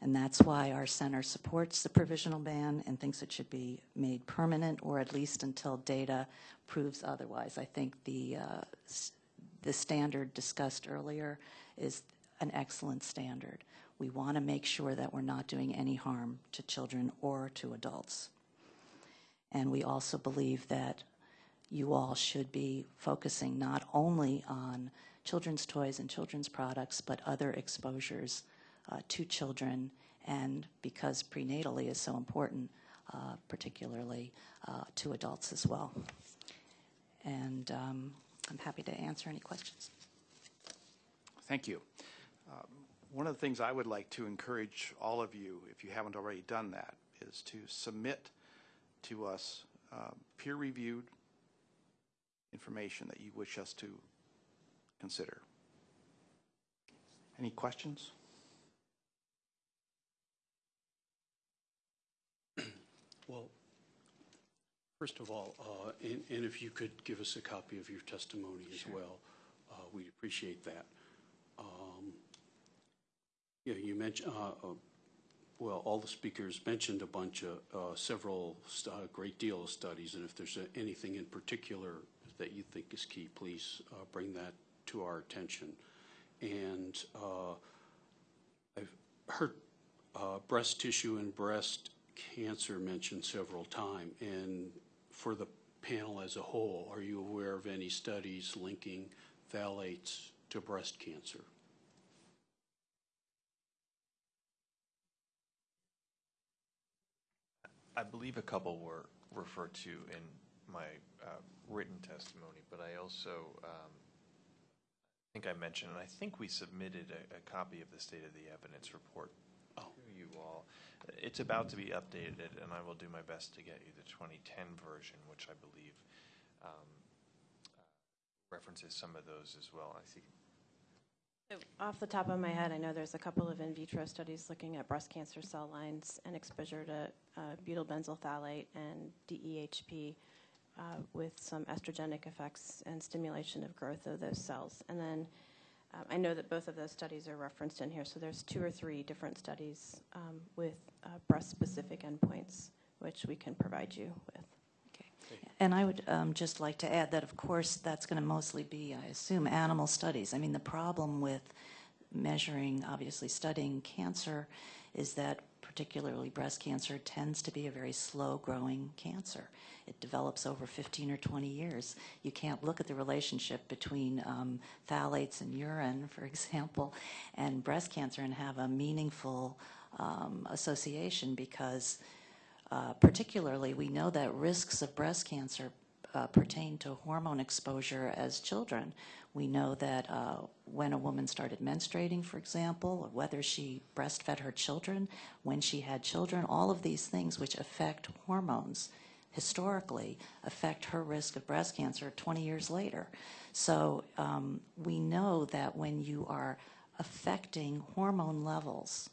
And that's why our center supports the provisional ban and thinks it should be made permanent or at least until data proves otherwise. I think the, uh, the standard discussed earlier is an excellent standard. We want to make sure that we're not doing any harm to children or to adults. And we also believe that you all should be focusing not only on children's toys and children's products, but other exposures uh, to children, and because prenatally is so important, uh, particularly uh, to adults as well. And um, I'm happy to answer any questions. Thank you. Um, one of the things I would like to encourage all of you, if you haven't already done that, is to submit to us uh, peer-reviewed information that you wish us to consider. Any questions? Well, first of all, uh, and, and if you could give us a copy of your testimony as well, uh, we'd appreciate that. Um, yeah, you mentioned, uh, uh, well, all the speakers mentioned a bunch of, uh, several, a great deal of studies, and if there's anything in particular that you think is key, please uh, bring that to our attention. And uh, I've heard uh, breast tissue and breast cancer mentioned several times, and for the panel as a whole, are you aware of any studies linking phthalates to breast cancer? I believe a couple were referred to in my uh, written testimony, but I also um, think I mentioned, and I think we submitted a, a copy of the State of the Evidence report Oh. to you all. It's about to be updated, and I will do my best to get you the 2010 version, which I believe um, references some of those as well. I see. So Off the top of my head, I know there's a couple of in vitro studies looking at breast cancer cell lines and exposure to uh, butylbenzyl phthalate and DEHP uh, with some estrogenic effects and stimulation of growth of those cells. And then um, I know that both of those studies are referenced in here, so there's two or three different studies um, with uh, breast-specific endpoints, which we can provide you with. Okay. And I would um, just like to add that, of course, that's going to mostly be, I assume, animal studies. I mean, the problem with measuring, obviously studying cancer, is that particularly breast cancer tends to be a very slow-growing cancer. It develops over 15 or 20 years. You can't look at the relationship between um, phthalates in urine, for example, and breast cancer and have a meaningful um, association because uh, particularly we know that risks of breast cancer uh, pertain to hormone exposure as children. We know that uh, when a woman started menstruating, for example, whether she breastfed her children, when she had children, all of these things which affect hormones historically affect her risk of breast cancer 20 years later. So um, we know that when you are affecting hormone levels,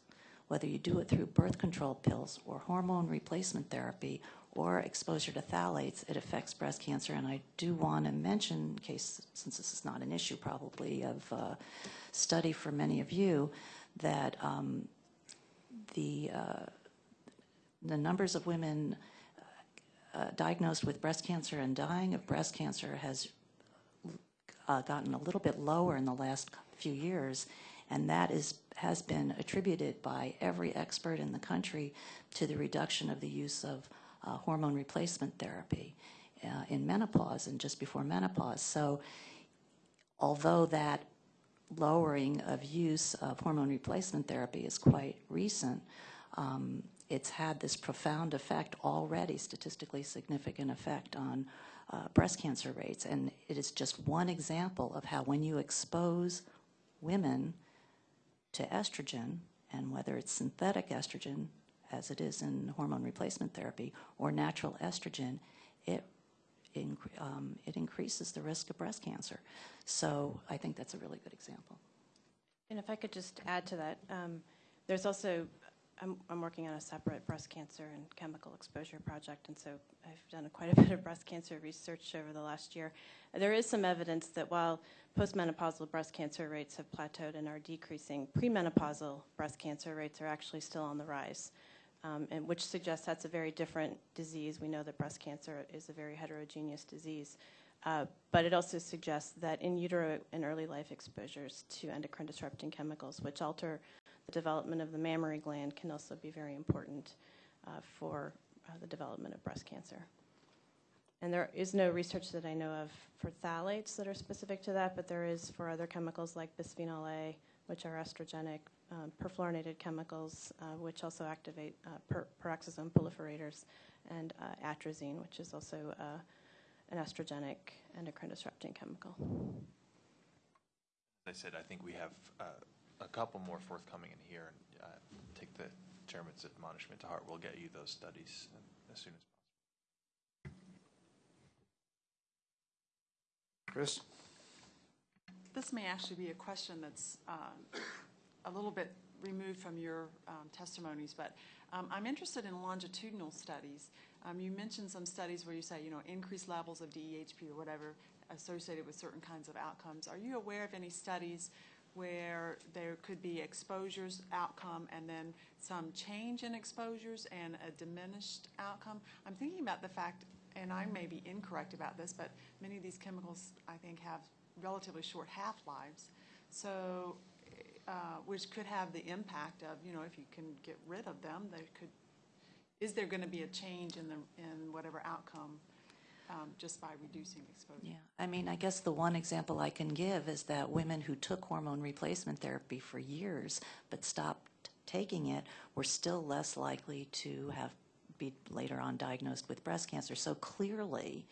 whether you do it through birth control pills or hormone replacement therapy or exposure to phthalates, it affects breast cancer. And I do want to mention, in case, since this is not an issue probably of uh, study for many of you, that um, the, uh, the numbers of women uh, diagnosed with breast cancer and dying of breast cancer has uh, gotten a little bit lower in the last few years, and that is has been attributed by every expert in the country to the reduction of the use of uh, hormone replacement therapy uh, in menopause and just before menopause. So, although that lowering of use of hormone replacement therapy is quite recent, um, it's had this profound effect already, statistically significant effect on uh, breast cancer rates. And it is just one example of how when you expose women to estrogen, and whether it's synthetic estrogen, as it is in hormone replacement therapy, or natural estrogen, it, in, um, it increases the risk of breast cancer. So I think that's a really good example. And if I could just add to that, um, there's also, I'm, I'm working on a separate breast cancer and chemical exposure project, and so I've done a, quite a bit of breast cancer research over the last year. There is some evidence that while postmenopausal breast cancer rates have plateaued and are decreasing, premenopausal breast cancer rates are actually still on the rise, um, and which suggests that's a very different disease. We know that breast cancer is a very heterogeneous disease. Uh, but it also suggests that in utero and early life exposures to endocrine disrupting chemicals, which alter the development of the mammary gland, can also be very important uh, for uh, the development of breast cancer. And there is no research that I know of for phthalates that are specific to that, but there is for other chemicals like bisphenol A, which are estrogenic, um, perfluorinated chemicals, uh, which also activate uh, per- peroxisome proliferators, and uh, atrazine, which is also uh, an estrogenic endocrine disrupting chemical. As I said, I think we have uh, a couple more forthcoming in here. and uh, Take the chairman's admonishment to heart. We'll get you those studies as soon as possible. Chris? This may actually be a question that's um, a little bit removed from your um, testimonies, but um, I'm interested in longitudinal studies. Um, You mentioned some studies where you say, you know, increased levels of DEHP or whatever associated with certain kinds of outcomes. Are you aware of any studies where there could be exposures outcome and then some change in exposures and a diminished outcome? I'm thinking about the fact, and I may be incorrect about this, but many of these chemicals, I think, have relatively short half-lives. So, uh, which could have the impact of, you know, if you can get rid of them, they could, is there going to be a change in the, in whatever outcome um, just by reducing exposure? Yeah, I mean, I guess the one example I can give is that women who took hormone replacement therapy for years but stopped taking it were still less likely to have be later on diagnosed with breast cancer. So clearly,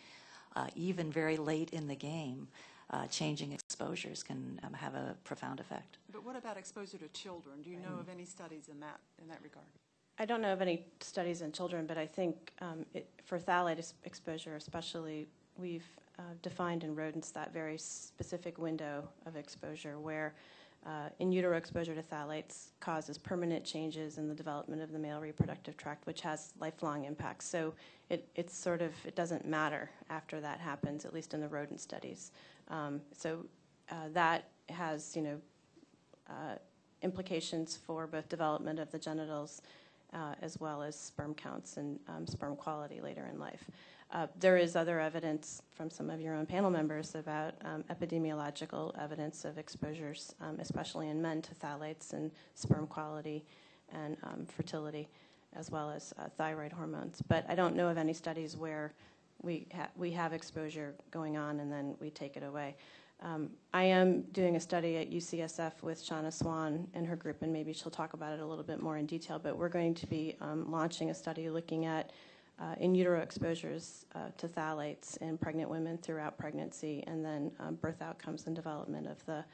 uh, even very late in the game, uh, changing exposures can um, have a profound effect. But what about exposure to children? Do you know of any studies in that, in that regard? I don't know of any studies in children, but I think um, it, for phthalate exposure, especially, we've uh, defined in rodents that very specific window of exposure where uh, in utero exposure to phthalates causes permanent changes in the development of the male reproductive tract, which has lifelong impacts. So it, it's sort of, it doesn't matter after that happens, at least in the rodent studies. Um, so uh, that has, you know, uh, implications for both development of the genitals uh, as well as sperm counts and um, sperm quality later in life. Uh, there is other evidence from some of your own panel members about um, epidemiological evidence of exposures, um, especially in men, to phthalates and sperm quality and um, fertility, as well as uh, thyroid hormones. But I don't know of any studies where we, ha- we have exposure going on and then we take it away. Um, I am doing a study at UCSF with Shanna Swan and her group, and maybe she'll talk about it a little bit more in detail. But we're going to be um, launching a study looking at uh, in utero exposures uh, to phthalates in pregnant women throughout pregnancy, and then um, birth outcomes and development of the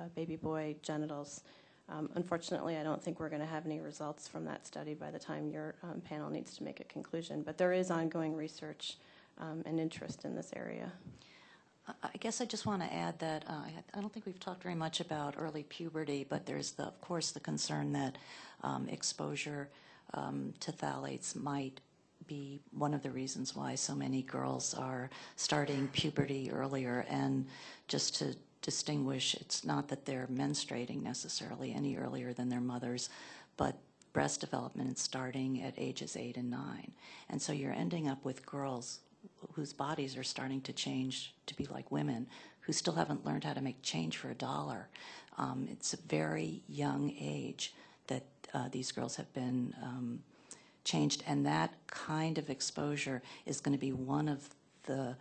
uh, baby boy genitals. Um, unfortunately, I don't think we're going to have any results from that study by the time your um, panel needs to make a conclusion. But there is ongoing research um, interest in this area. I guess I just want to add that uh, I don't think we've talked very much about early puberty, but there's, the, of course, the concern that um, exposure um, to phthalates might be one of the reasons why so many girls are starting puberty earlier. And just to distinguish, it's not that they're menstruating necessarily any earlier than their mothers, but breast development is starting at ages eight and nine. And so you're ending up with girls whose bodies are starting to change to be like women who still haven't learned how to make change for a dollar. Um, it's a very young age that uh, these girls have been um, changed, and that kind of exposure is going to be one of the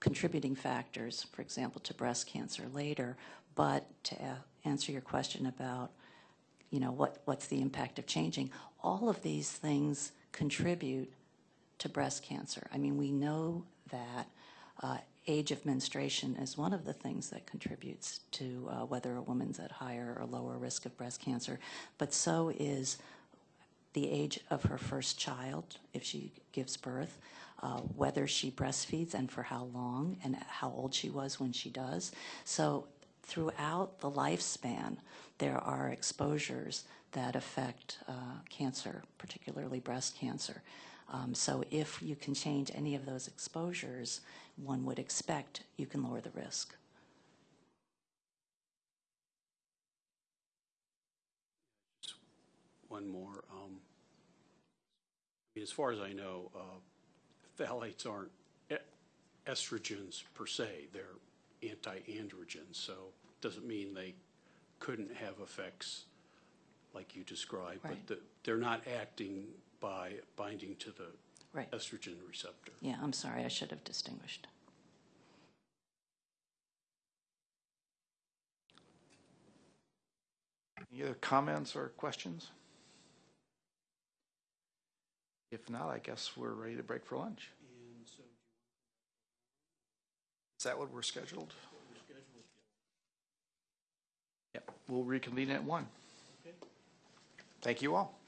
contributing factors, for example, to breast cancer later. But to a- answer your question about, you know, what, what's the impact of changing, all of these things contribute to breast cancer. I mean, we know that uh, age of menstruation is one of the things that contributes to uh, whether a woman's at higher or lower risk of breast cancer, but so is the age of her first child, if she gives birth, uh, whether she breastfeeds and for how long, and how old she was when she does. So throughout the lifespan, there are exposures that affect uh, cancer, particularly breast cancer. Um, so if you can change any of those exposures, one would expect you can lower the risk. One more. um, I mean, As far as I know, uh, phthalates aren't estrogens per se, they're anti-androgens, so it doesn't mean they couldn't have effects like you described, but the- they're not acting by binding to the Right. estrogen receptor. Yeah, I'm sorry, I should have distinguished. Any other comments or questions? If not, I guess we're ready to break for lunch. Is that what we're scheduled? Yep, we'll reconvene at one. Okay. Thank you all.